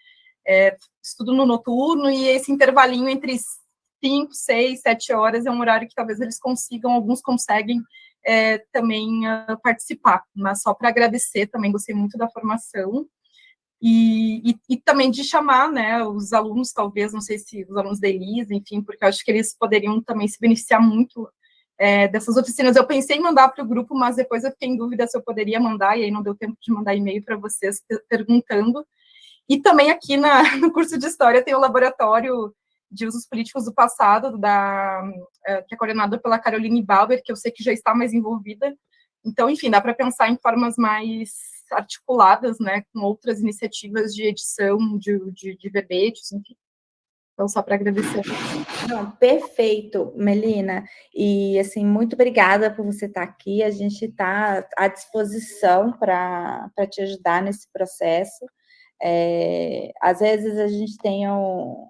é, estudo no noturno e esse intervalinho entre 5, 6, 7 horas é um horário que talvez eles consigam, alguns conseguem é, também uh, participar. Mas só para agradecer, também gostei muito da formação. E, e, e, também de chamar né, os alunos, talvez, não sei se os alunos da Elisa, enfim, porque eu acho que eles poderiam também se beneficiar muito é, dessas oficinas. Eu pensei em mandar para o grupo, mas depois eu fiquei em dúvida se eu poderia mandar, e aí não deu tempo de mandar e-mail para vocês perguntando. E também aqui na, no curso de História tem o laboratório de usos políticos do passado, da, é, que é coordenado pela Caroline Bauer, que eu sei que já está mais envolvida. Então, enfim, dá para pensar em formas mais articuladas, né, com outras iniciativas de edição de, de, de verbetes, enfim. Então, só para agradecer. Não, perfeito, Melina. E, assim, muito obrigada por você estar aqui. A gente está à disposição para te ajudar nesse processo. É, às vezes a gente tem um,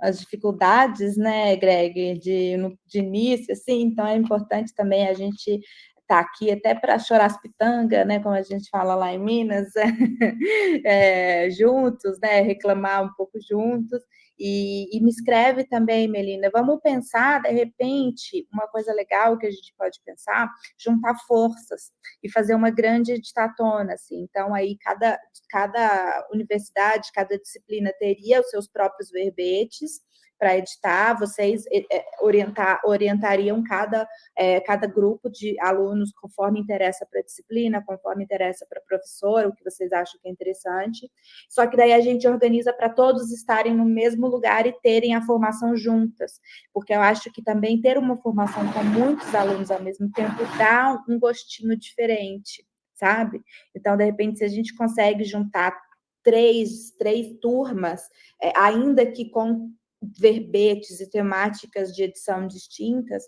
as dificuldades, né, Greg, de, de início, assim, então é importante também a gente estar tá aqui até para chorar as pitangas, né, como a gente fala lá em Minas, é, juntos, né, reclamar um pouco juntos, e, e, me escreve também, Melina, vamos pensar, de repente, uma coisa legal que a gente pode pensar, juntar forças e fazer uma grande editatona, assim. Então, aí, cada, cada universidade, cada disciplina teria os seus próprios verbetes, para editar, vocês é, é, orientar, orientariam cada, é, cada grupo de alunos conforme interessa para a disciplina, conforme interessa para a professora, o que vocês acham que é interessante. Só que daí a gente organiza para todos estarem no mesmo lugar e terem a formação juntas, porque eu acho que também ter uma formação com muitos alunos ao mesmo tempo dá um gostinho diferente, sabe? Então, de repente, se a gente consegue juntar três, três turmas, é, ainda que com verbetes e temáticas de edição distintas,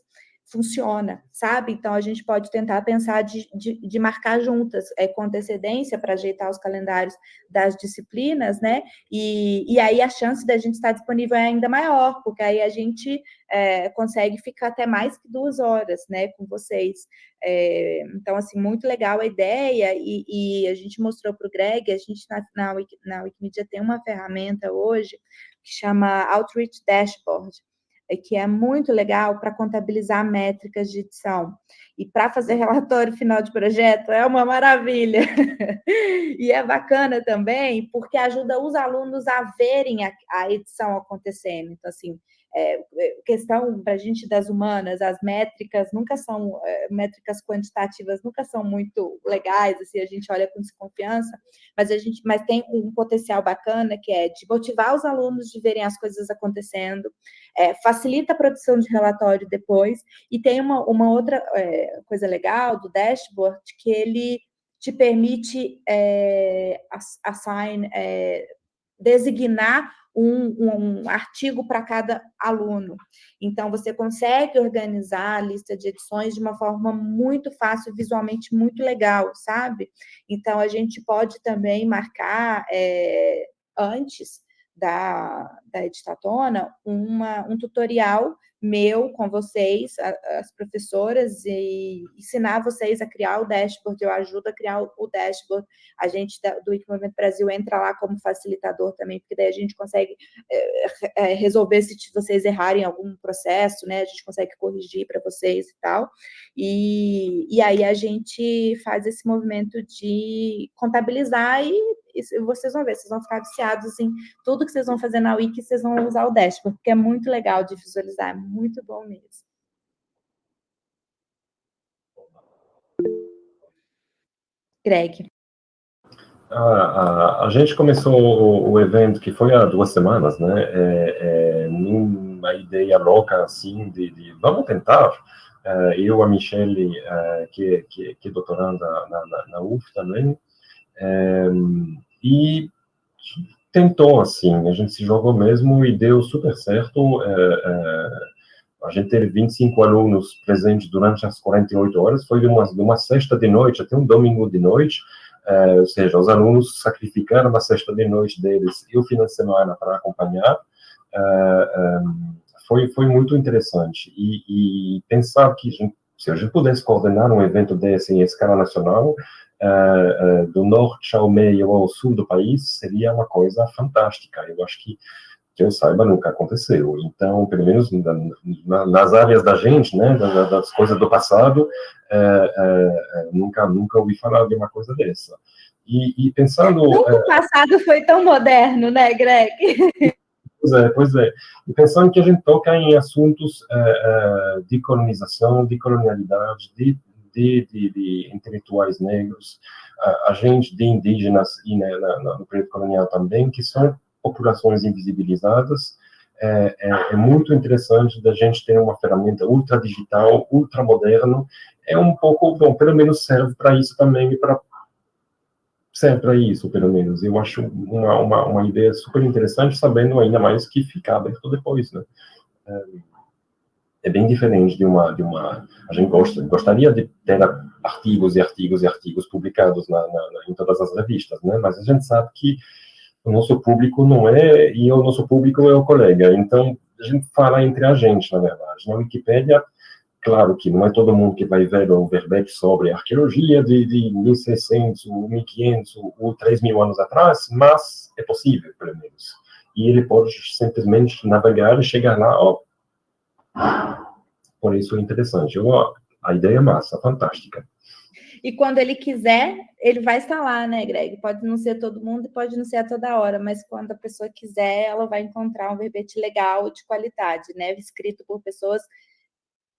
funciona, sabe? Então, a gente pode tentar pensar de, de, de marcar juntas, é, com antecedência, para ajeitar os calendários das disciplinas, né? E, e aí a chance da gente estar disponível é ainda maior, porque aí a gente é, consegue ficar até mais que duas horas, né, com vocês. É, então, assim, muito legal a ideia, e, e a gente mostrou para o Greg, a gente na, na, na Wikimedia tem uma ferramenta hoje que chama Outreach Dashboard, é que é muito legal para contabilizar métricas de edição. E para fazer relatório final de projeto é uma maravilha. e é bacana também porque ajuda os alunos a verem a, a edição acontecendo. Então, assim, é, é, questão para a gente das humanas, as métricas nunca são, é, métricas quantitativas nunca são muito legais, assim, a gente olha com desconfiança, mas a gente, mas tem um potencial bacana que é de motivar os alunos de verem as coisas acontecendo, é, facilita a produção de relatório depois, e tem uma, uma outra é, coisa legal do dashboard, que ele te permite é, assign, designar um, um artigo para cada aluno. Então, você consegue organizar a lista de edições de uma forma muito fácil, visualmente muito legal, sabe? Então, a gente pode também marcar é, antes da, da Editatona uma, um tutorial meu com vocês, as professoras, e ensinar vocês a criar o dashboard, eu ajudo a criar o dashboard, a gente do Wiki Movimento Brasil entra lá como facilitador também, porque daí a gente consegue é, resolver se vocês errarem algum processo, né, a gente consegue corrigir para vocês e tal, e, e aí a gente faz esse movimento de contabilizar e e vocês vão ver, vocês vão ficar viciados em tudo que vocês vão fazer na Wiki, vocês vão usar o dashboard, porque é muito legal de visualizar, é muito bom mesmo. Greg. A, a, a, gente começou o, o, evento que foi há duas semanas, né? É, é, numa ideia louca assim de, de vamos tentar. É, eu, a Michelle, é, que, que, que é doutoranda na, na, na UF também, é, e tentou, assim, a gente se jogou mesmo e deu super certo. É, a gente teve 25 alunos presentes durante as 48 horas, foi de uma, de uma sexta de noite até um domingo de noite, é, ou seja, os alunos sacrificaram a sexta de noite deles e o fim de semana para acompanhar, é, é, foi, foi muito interessante. E, e pensar que gente, se a gente pudesse coordenar um evento desse em escala nacional, do norte ao meio ao sul do país, seria uma coisa fantástica. Eu acho que que eu saiba, nunca aconteceu. Então, pelo menos na, nas áreas da gente, né, das, das coisas do passado, é, é, é, nunca, nunca ouvi falar de uma coisa dessa. E, e pensando... Nunca o passado foi tão moderno, né, Greg? Pois é, pois é. E pensando que a gente toca em assuntos de colonização, de colonialidade, de, de, de, de intelectuais negros, a, gente de indígenas e né, na, no período colonial também, que são populações invisibilizadas, é, é, é, muito interessante da gente ter uma ferramenta ultra digital, ultra moderno, é um pouco, bom, pelo menos serve para isso também, para serve para isso, pelo menos. Eu acho uma, uma, uma, ideia super interessante, sabendo ainda mais que fica aberto depois, né? É, é bem diferente de uma, de uma, a gente gosta, gostaria de ter artigos e artigos e artigos publicados na, na, em todas as revistas, né? Mas a gente sabe que o nosso público não é, e o nosso público é o colega. Então, a gente fala entre a gente, na verdade. Na Wikipédia, claro que não é todo mundo que vai ver o verbete sobre arqueologia de, de 1600, 1500 ou 3000 anos atrás, mas é possível, pelo menos. E ele pode simplesmente navegar e chegar lá, ó. Por isso é interessante. Eu, a ideia é massa, fantástica. E quando ele quiser, ele vai estar lá, né, Greg? Pode não ser todo mundo e pode não ser a toda hora, mas quando a pessoa quiser, ela vai encontrar um verbete legal de qualidade, né? Escrito por pessoas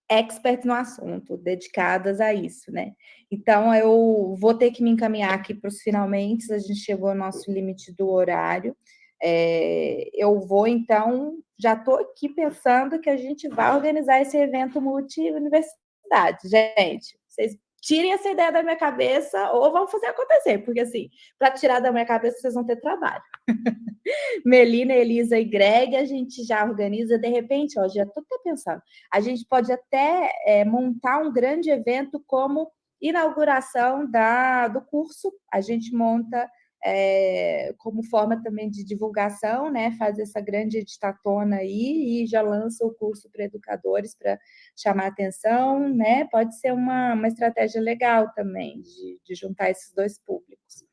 experts no assunto, dedicadas a isso, né? Então, eu vou ter que me encaminhar aqui para os finalmente, a gente chegou ao nosso limite do horário. É, eu vou, então, já estou aqui pensando que a gente vai organizar esse evento multi-universidade. Gente, vocês tirem essa ideia da minha cabeça ou vão fazer acontecer, porque assim, para tirar da minha cabeça vocês vão ter trabalho. Melina, Elisa e Greg, a gente já organiza, de repente, ó, já estou até pensando, a gente pode até é, montar um grande evento como inauguração da, do curso, a gente monta é, como forma também de divulgação, né, faz essa grande editatona aí e já lança o curso para educadores para chamar atenção, né, pode ser uma, uma estratégia legal também de, de juntar esses dois públicos.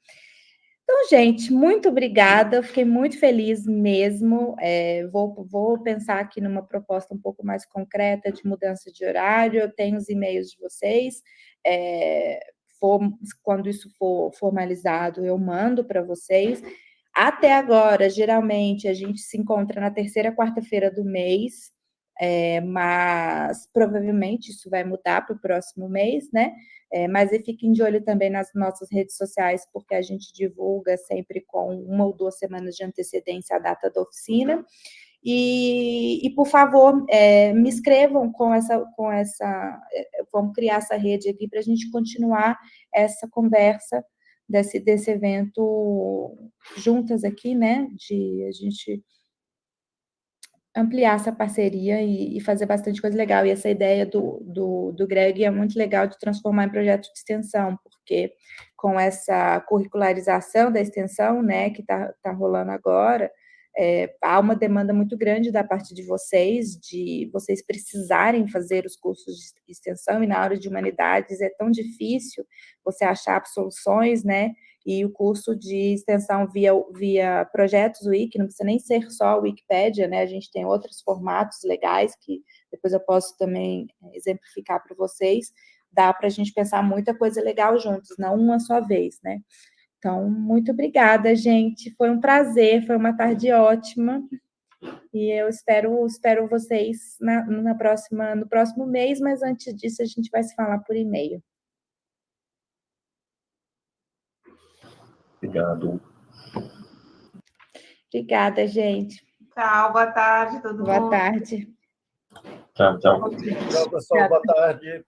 Então, gente, muito obrigada, eu fiquei muito feliz mesmo, é, vou, vou pensar aqui numa proposta um pouco mais concreta de mudança de horário, eu tenho os e-mails de vocês, é, for, quando isso for formalizado, eu mando para vocês. Até agora, geralmente, a gente se encontra na terceira quarta-feira do mês, é, mas provavelmente isso vai mudar para o próximo mês, né? É, mas fiquem de olho também nas nossas redes sociais, porque a gente divulga sempre com uma ou duas semanas de antecedência a data da oficina. E, e por favor, é, me escrevam com essa, com essa, é, vamos criar essa rede aqui para a gente continuar essa conversa desse, desse evento juntas aqui, né, de a gente ampliar essa parceria e, e, fazer bastante coisa legal. E essa ideia do, do, do Greg é muito legal de transformar em projeto de extensão, porque com essa curricularização da extensão, né, que está tá rolando agora, é, há uma demanda muito grande da parte de vocês, de vocês precisarem fazer os cursos de extensão, e na área de humanidades é tão difícil você achar soluções, né? E o curso de extensão via, via projetos Wiki, não precisa nem ser só a Wikipédia, né? A gente tem outros formatos legais que depois eu posso também exemplificar para vocês. Dá para a gente pensar muita coisa legal juntos, não uma só vez, né? Então, muito obrigada, gente. Foi um prazer, foi uma tarde ótima. E eu espero, espero vocês na, na próxima, no próximo mês, mas antes disso a gente vai se falar por e-mail. Obrigado. Obrigada, gente. Tchau, boa tarde, todo boa mundo. Boa tarde. Tchau, tchau. Tchau, pessoal, boa tarde.